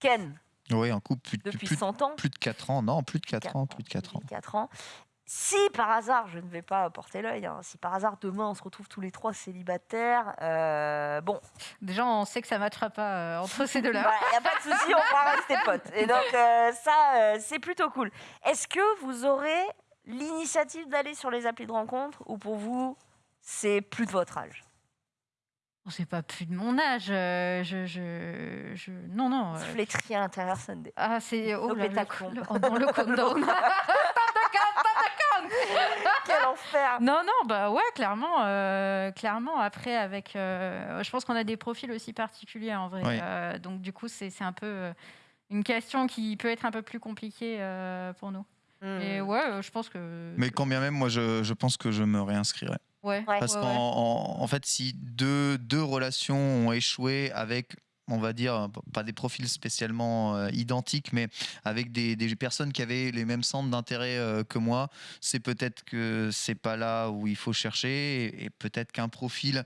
Ken, oui, en couple plus, Depuis plus, 100 ans Plus de 4 ans, non, plus de 4, ans, plus de 4 ans. 4 ans. Si par hasard, je ne vais pas porter l'œil, hein, si par hasard demain on se retrouve tous les trois célibataires, euh, bon. Déjà, on sait que ça ne matchera pas euh, entre ces deux-là. Il n'y a pas de souci, on va rester potes. Et donc, euh, ça, c'est plutôt cool. Est-ce que vous aurez l'initiative d'aller sur les applis de rencontre ou pour vous, c'est plus de votre âge? C'est pas plus de mon âge. Euh, je, je, je... Non, non. Euh... Flétri à l'intérieur, Sunday. Ah, c'est. Oh, là, le, le, oh, dans le countdown. Quel enfer Non, non, bah ouais, clairement. Euh, clairement, après, avec. Euh, je pense qu'on a des profils aussi particuliers en vrai. Oui. Euh, donc, du coup, c'est un peu euh, une question qui peut être un peu plus compliquée euh, pour nous. Hmm. Et ouais, euh, je pense que. Mais quand bien même, moi, je, je pense que je me réinscrirai. Ouais. Ouais. Parce ouais, qu'en ouais. en, en fait, si deux, deux relations ont échoué avec, on va dire, pas des profils spécialement euh, identiques, mais avec des, des personnes qui avaient les mêmes centres d'intérêt euh, que moi, c'est peut-être que c'est pas là où il faut chercher, et, et peut-être qu'un profil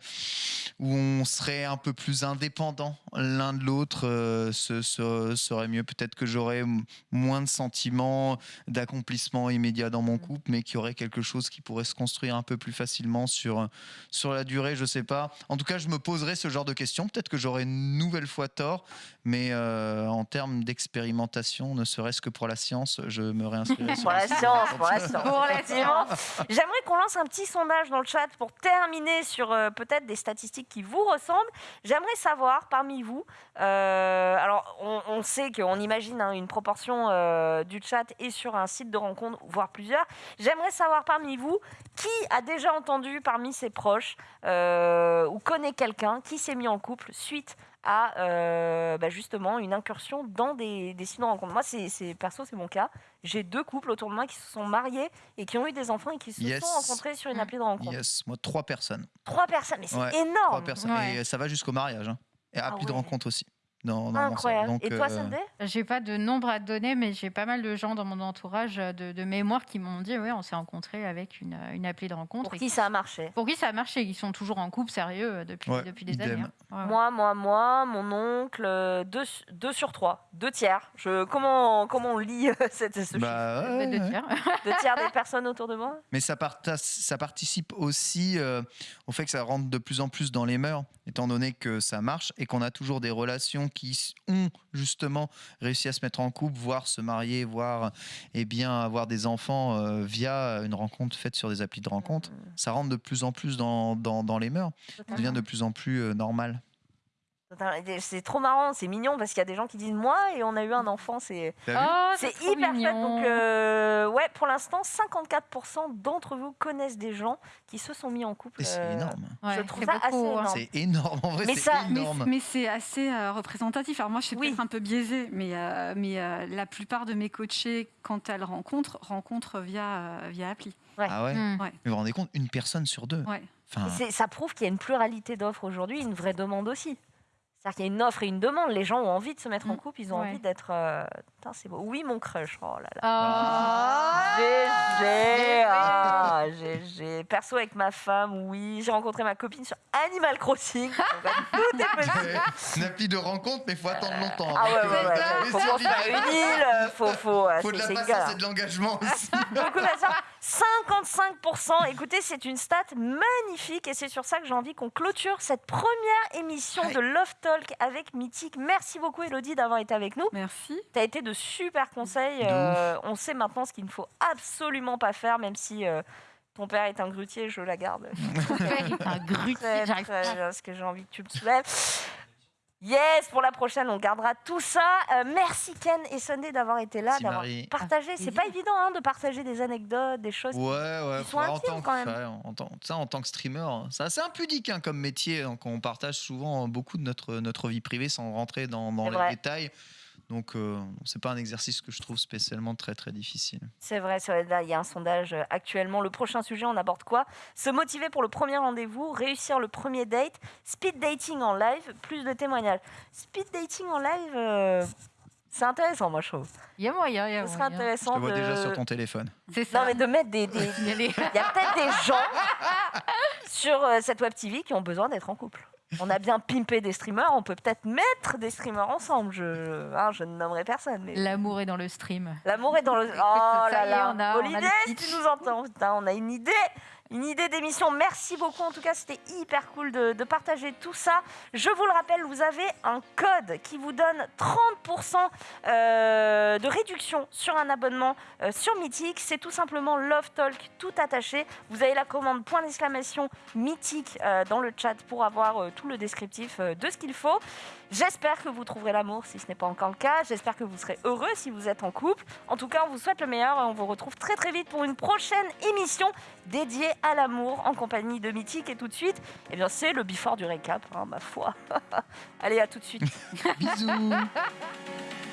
où on serait un peu plus indépendant l'un de l'autre euh, ce, ce- serait mieux. Peut-être que j'aurais moins de sentiments d'accomplissement immédiat dans mon couple, mais qu'il y aurait quelque chose qui pourrait se construire un peu plus facilement sur, sur la durée, je sais pas. En tout cas, je me poserai ce genre de questions. Peut-être que j'aurai une nouvelle fois tort, mais euh, en termes d'expérimentation, ne serait-ce que pour la science, je me réinscrirai sur Pour la science, pour la science. Pour la. J'aimerais qu'on lance un petit sondage dans le chat pour terminer sur euh, peut-être des statistiques qui vous ressemblent. J'aimerais savoir parmi vous, euh, alors on, on sait qu'on imagine hein, une proportion euh, du chat est sur un site de rencontre, voire plusieurs. J'aimerais savoir parmi vous qui a déjà entendu parmi ses proches euh, ou connaît quelqu'un qui s'est mis en couple suite à euh, bah, justement une incursion dans des, des sites de rencontre. Moi, c'est c'est- perso, c'est mon cas. J'ai deux couples autour de moi qui se sont mariés et qui ont eu des enfants et qui se Yes. sont rencontrés sur une appli de rencontre. Yes, moi, trois personnes. Trois personnes, mais c'est Ouais, Trois énorme. personnes. Ouais. Et ça va jusqu'au mariage. hein. Et appli de ouais. rencontre aussi. Dans mon Incroyable. Donc, et toi, euh, Sunday J'ai pas de nombre à te donner, mais j'ai pas mal de gens dans mon entourage euh, de, de mémoire qui m'ont dit ouais, on s'est rencontrés avec une, une appli de rencontre. Pour Et qui ça a marché? pour qui ça a marché? Ils sont toujours en couple sérieux euh, depuis, Ouais, depuis des idem. années. hein. Ouais, ouais. Moi, moi, moi, mon oncle, euh, deux, deux sur trois, deux tiers. Je, comment, comment on lit euh, cette, ce chiffre bah, ouais, Ouais, deux ouais. tiers. Deux tiers des personnes autour de moi? Mais ça, parta- ça participe aussi euh, au fait que ça rentre de plus en plus dans les mœurs, étant donné que ça marche et qu'on a toujours des relations qui ont justement réussi à se mettre en couple, voire se marier, voire eh bien, avoir des enfants euh, via une rencontre faite sur des applis de rencontre. Ça rentre de plus en plus dans, dans, dans les mœurs. Ça devient de plus en plus euh, normal. C'est trop marrant, c'est mignon parce qu'il y a des gens qui disent moi et on a eu un enfant, c'est Oh, c'est hyper mignon. Donc euh, ouais, pour l'instant, 54% d'entre vous connaissent des gens qui se sont mis en couple. C'est euh, énorme. Ouais, je trouve c'est ça beaucoup, assez hein. énorme. C'est énorme. En vrai, Mais c'est ça- Mais, énorme. mais c'est assez euh, représentatif. Alors moi, je suis Oui. peut-être un peu biaisée, mais, euh, mais euh, la plupart de mes coachés, quand elles rencontrent, rencontrent via, euh, via appli. Ah ouais Hmm. Ouais. Mais vous vous rendez compte, une personne sur deux. Ouais. Enfin, Ça prouve qu'il y a une pluralité d'offres aujourd'hui, une vraie demande aussi. C'est-à-dire qu'il y a une offre et une demande. Les gens ont envie de se mettre en Mm. couple, ils ont Ouais. envie d'être. euh, Putain, c'est beau. Oui, mon crush. Oh là là. Ah. GG, ah, GG. Perso avec ma femme, oui. J'ai rencontré ma copine sur Animal Crossing. Tout est possible. une appli de rencontre, mais il faut attendre longtemps. Ah ouais, avant que- ouais, ouais. Faut construire une île, faut, faut, faut de c'est- la c'est patience et de l'engagement aussi. On va dire 55%. Écoutez, c'est une stat magnifique et c'est sur ça que j'ai envie qu'on clôture cette première émission de Love Talk avec Mythique. Merci beaucoup, Elodie, d'avoir été avec nous. Merci. Tu as été de super conseils. Euh, on sait maintenant ce qu'il ne faut absolument pas faire, même si euh, ton père est un grutier, je la garde. Ton père est un grutier, Très, j'arrive très pas. bien, parce que j'ai envie que tu me soulèves. Yes, pour la prochaine, on gardera tout ça. Euh, merci Ken et Sunday d'avoir été là, d'avoir partagé. Avec C'est pas évident hein, de partager des anecdotes, des choses. Ouais, ouais. Ils sont en, intimes, tant quand que, même. ouais, en, tant, ça, en tant que streamer, hein, c'est assez impudique hein, comme métier. Donc on partage souvent beaucoup de notre, notre vie privée sans rentrer dans, les vrai. détails. Donc euh, c'est pas un exercice que je trouve spécialement très très difficile. C'est vrai. Là, il y a un sondage euh, actuellement. Le prochain sujet, on aborde quoi? Se motiver pour le premier rendez-vous, réussir le premier date, speed dating en live, plus de témoignages. Speed dating en live, euh, c'est intéressant, moi, je trouve. Il y a moyen, il y a Ce serait moyen. Je intéressant te vois de... déjà sur ton téléphone. C'est ça. Non, mais de mettre des... des- Il y a les- Il y a peut-être des gens sur euh, cette web TV qui ont besoin d'être en couple. On a bien pimpé des streamers, on peut peut-être mettre des streamers ensemble. Je, hein, je ne nommerai personne. Mais... L'amour est dans le stream. L'amour est dans le. Oh là là. on a- on si tu nous entends, putain, on a une idée. Une idée d'émission. Merci beaucoup. En tout cas, c'était hyper cool de, partager tout ça. Je vous le rappelle, vous avez un code qui vous donne 30% euh, de réduction sur un abonnement euh, sur Mythique. C'est tout simplement Love Talk, tout attaché. Vous avez la commande point d'exclamation Mythique euh, dans le chat pour avoir tout le descriptif de ce qu'il faut. J'espère que vous trouverez l'amour si ce n'est pas encore le cas. J'espère que vous serez heureux si vous êtes en couple. En tout cas, on vous souhaite le meilleur et on vous retrouve très très vite pour une prochaine émission dédiée à l'amour en compagnie de Mythique. Et tout de suite, eh bien, c'est le before du récap, hein, ma foi. Allez, à tout de suite. Bisous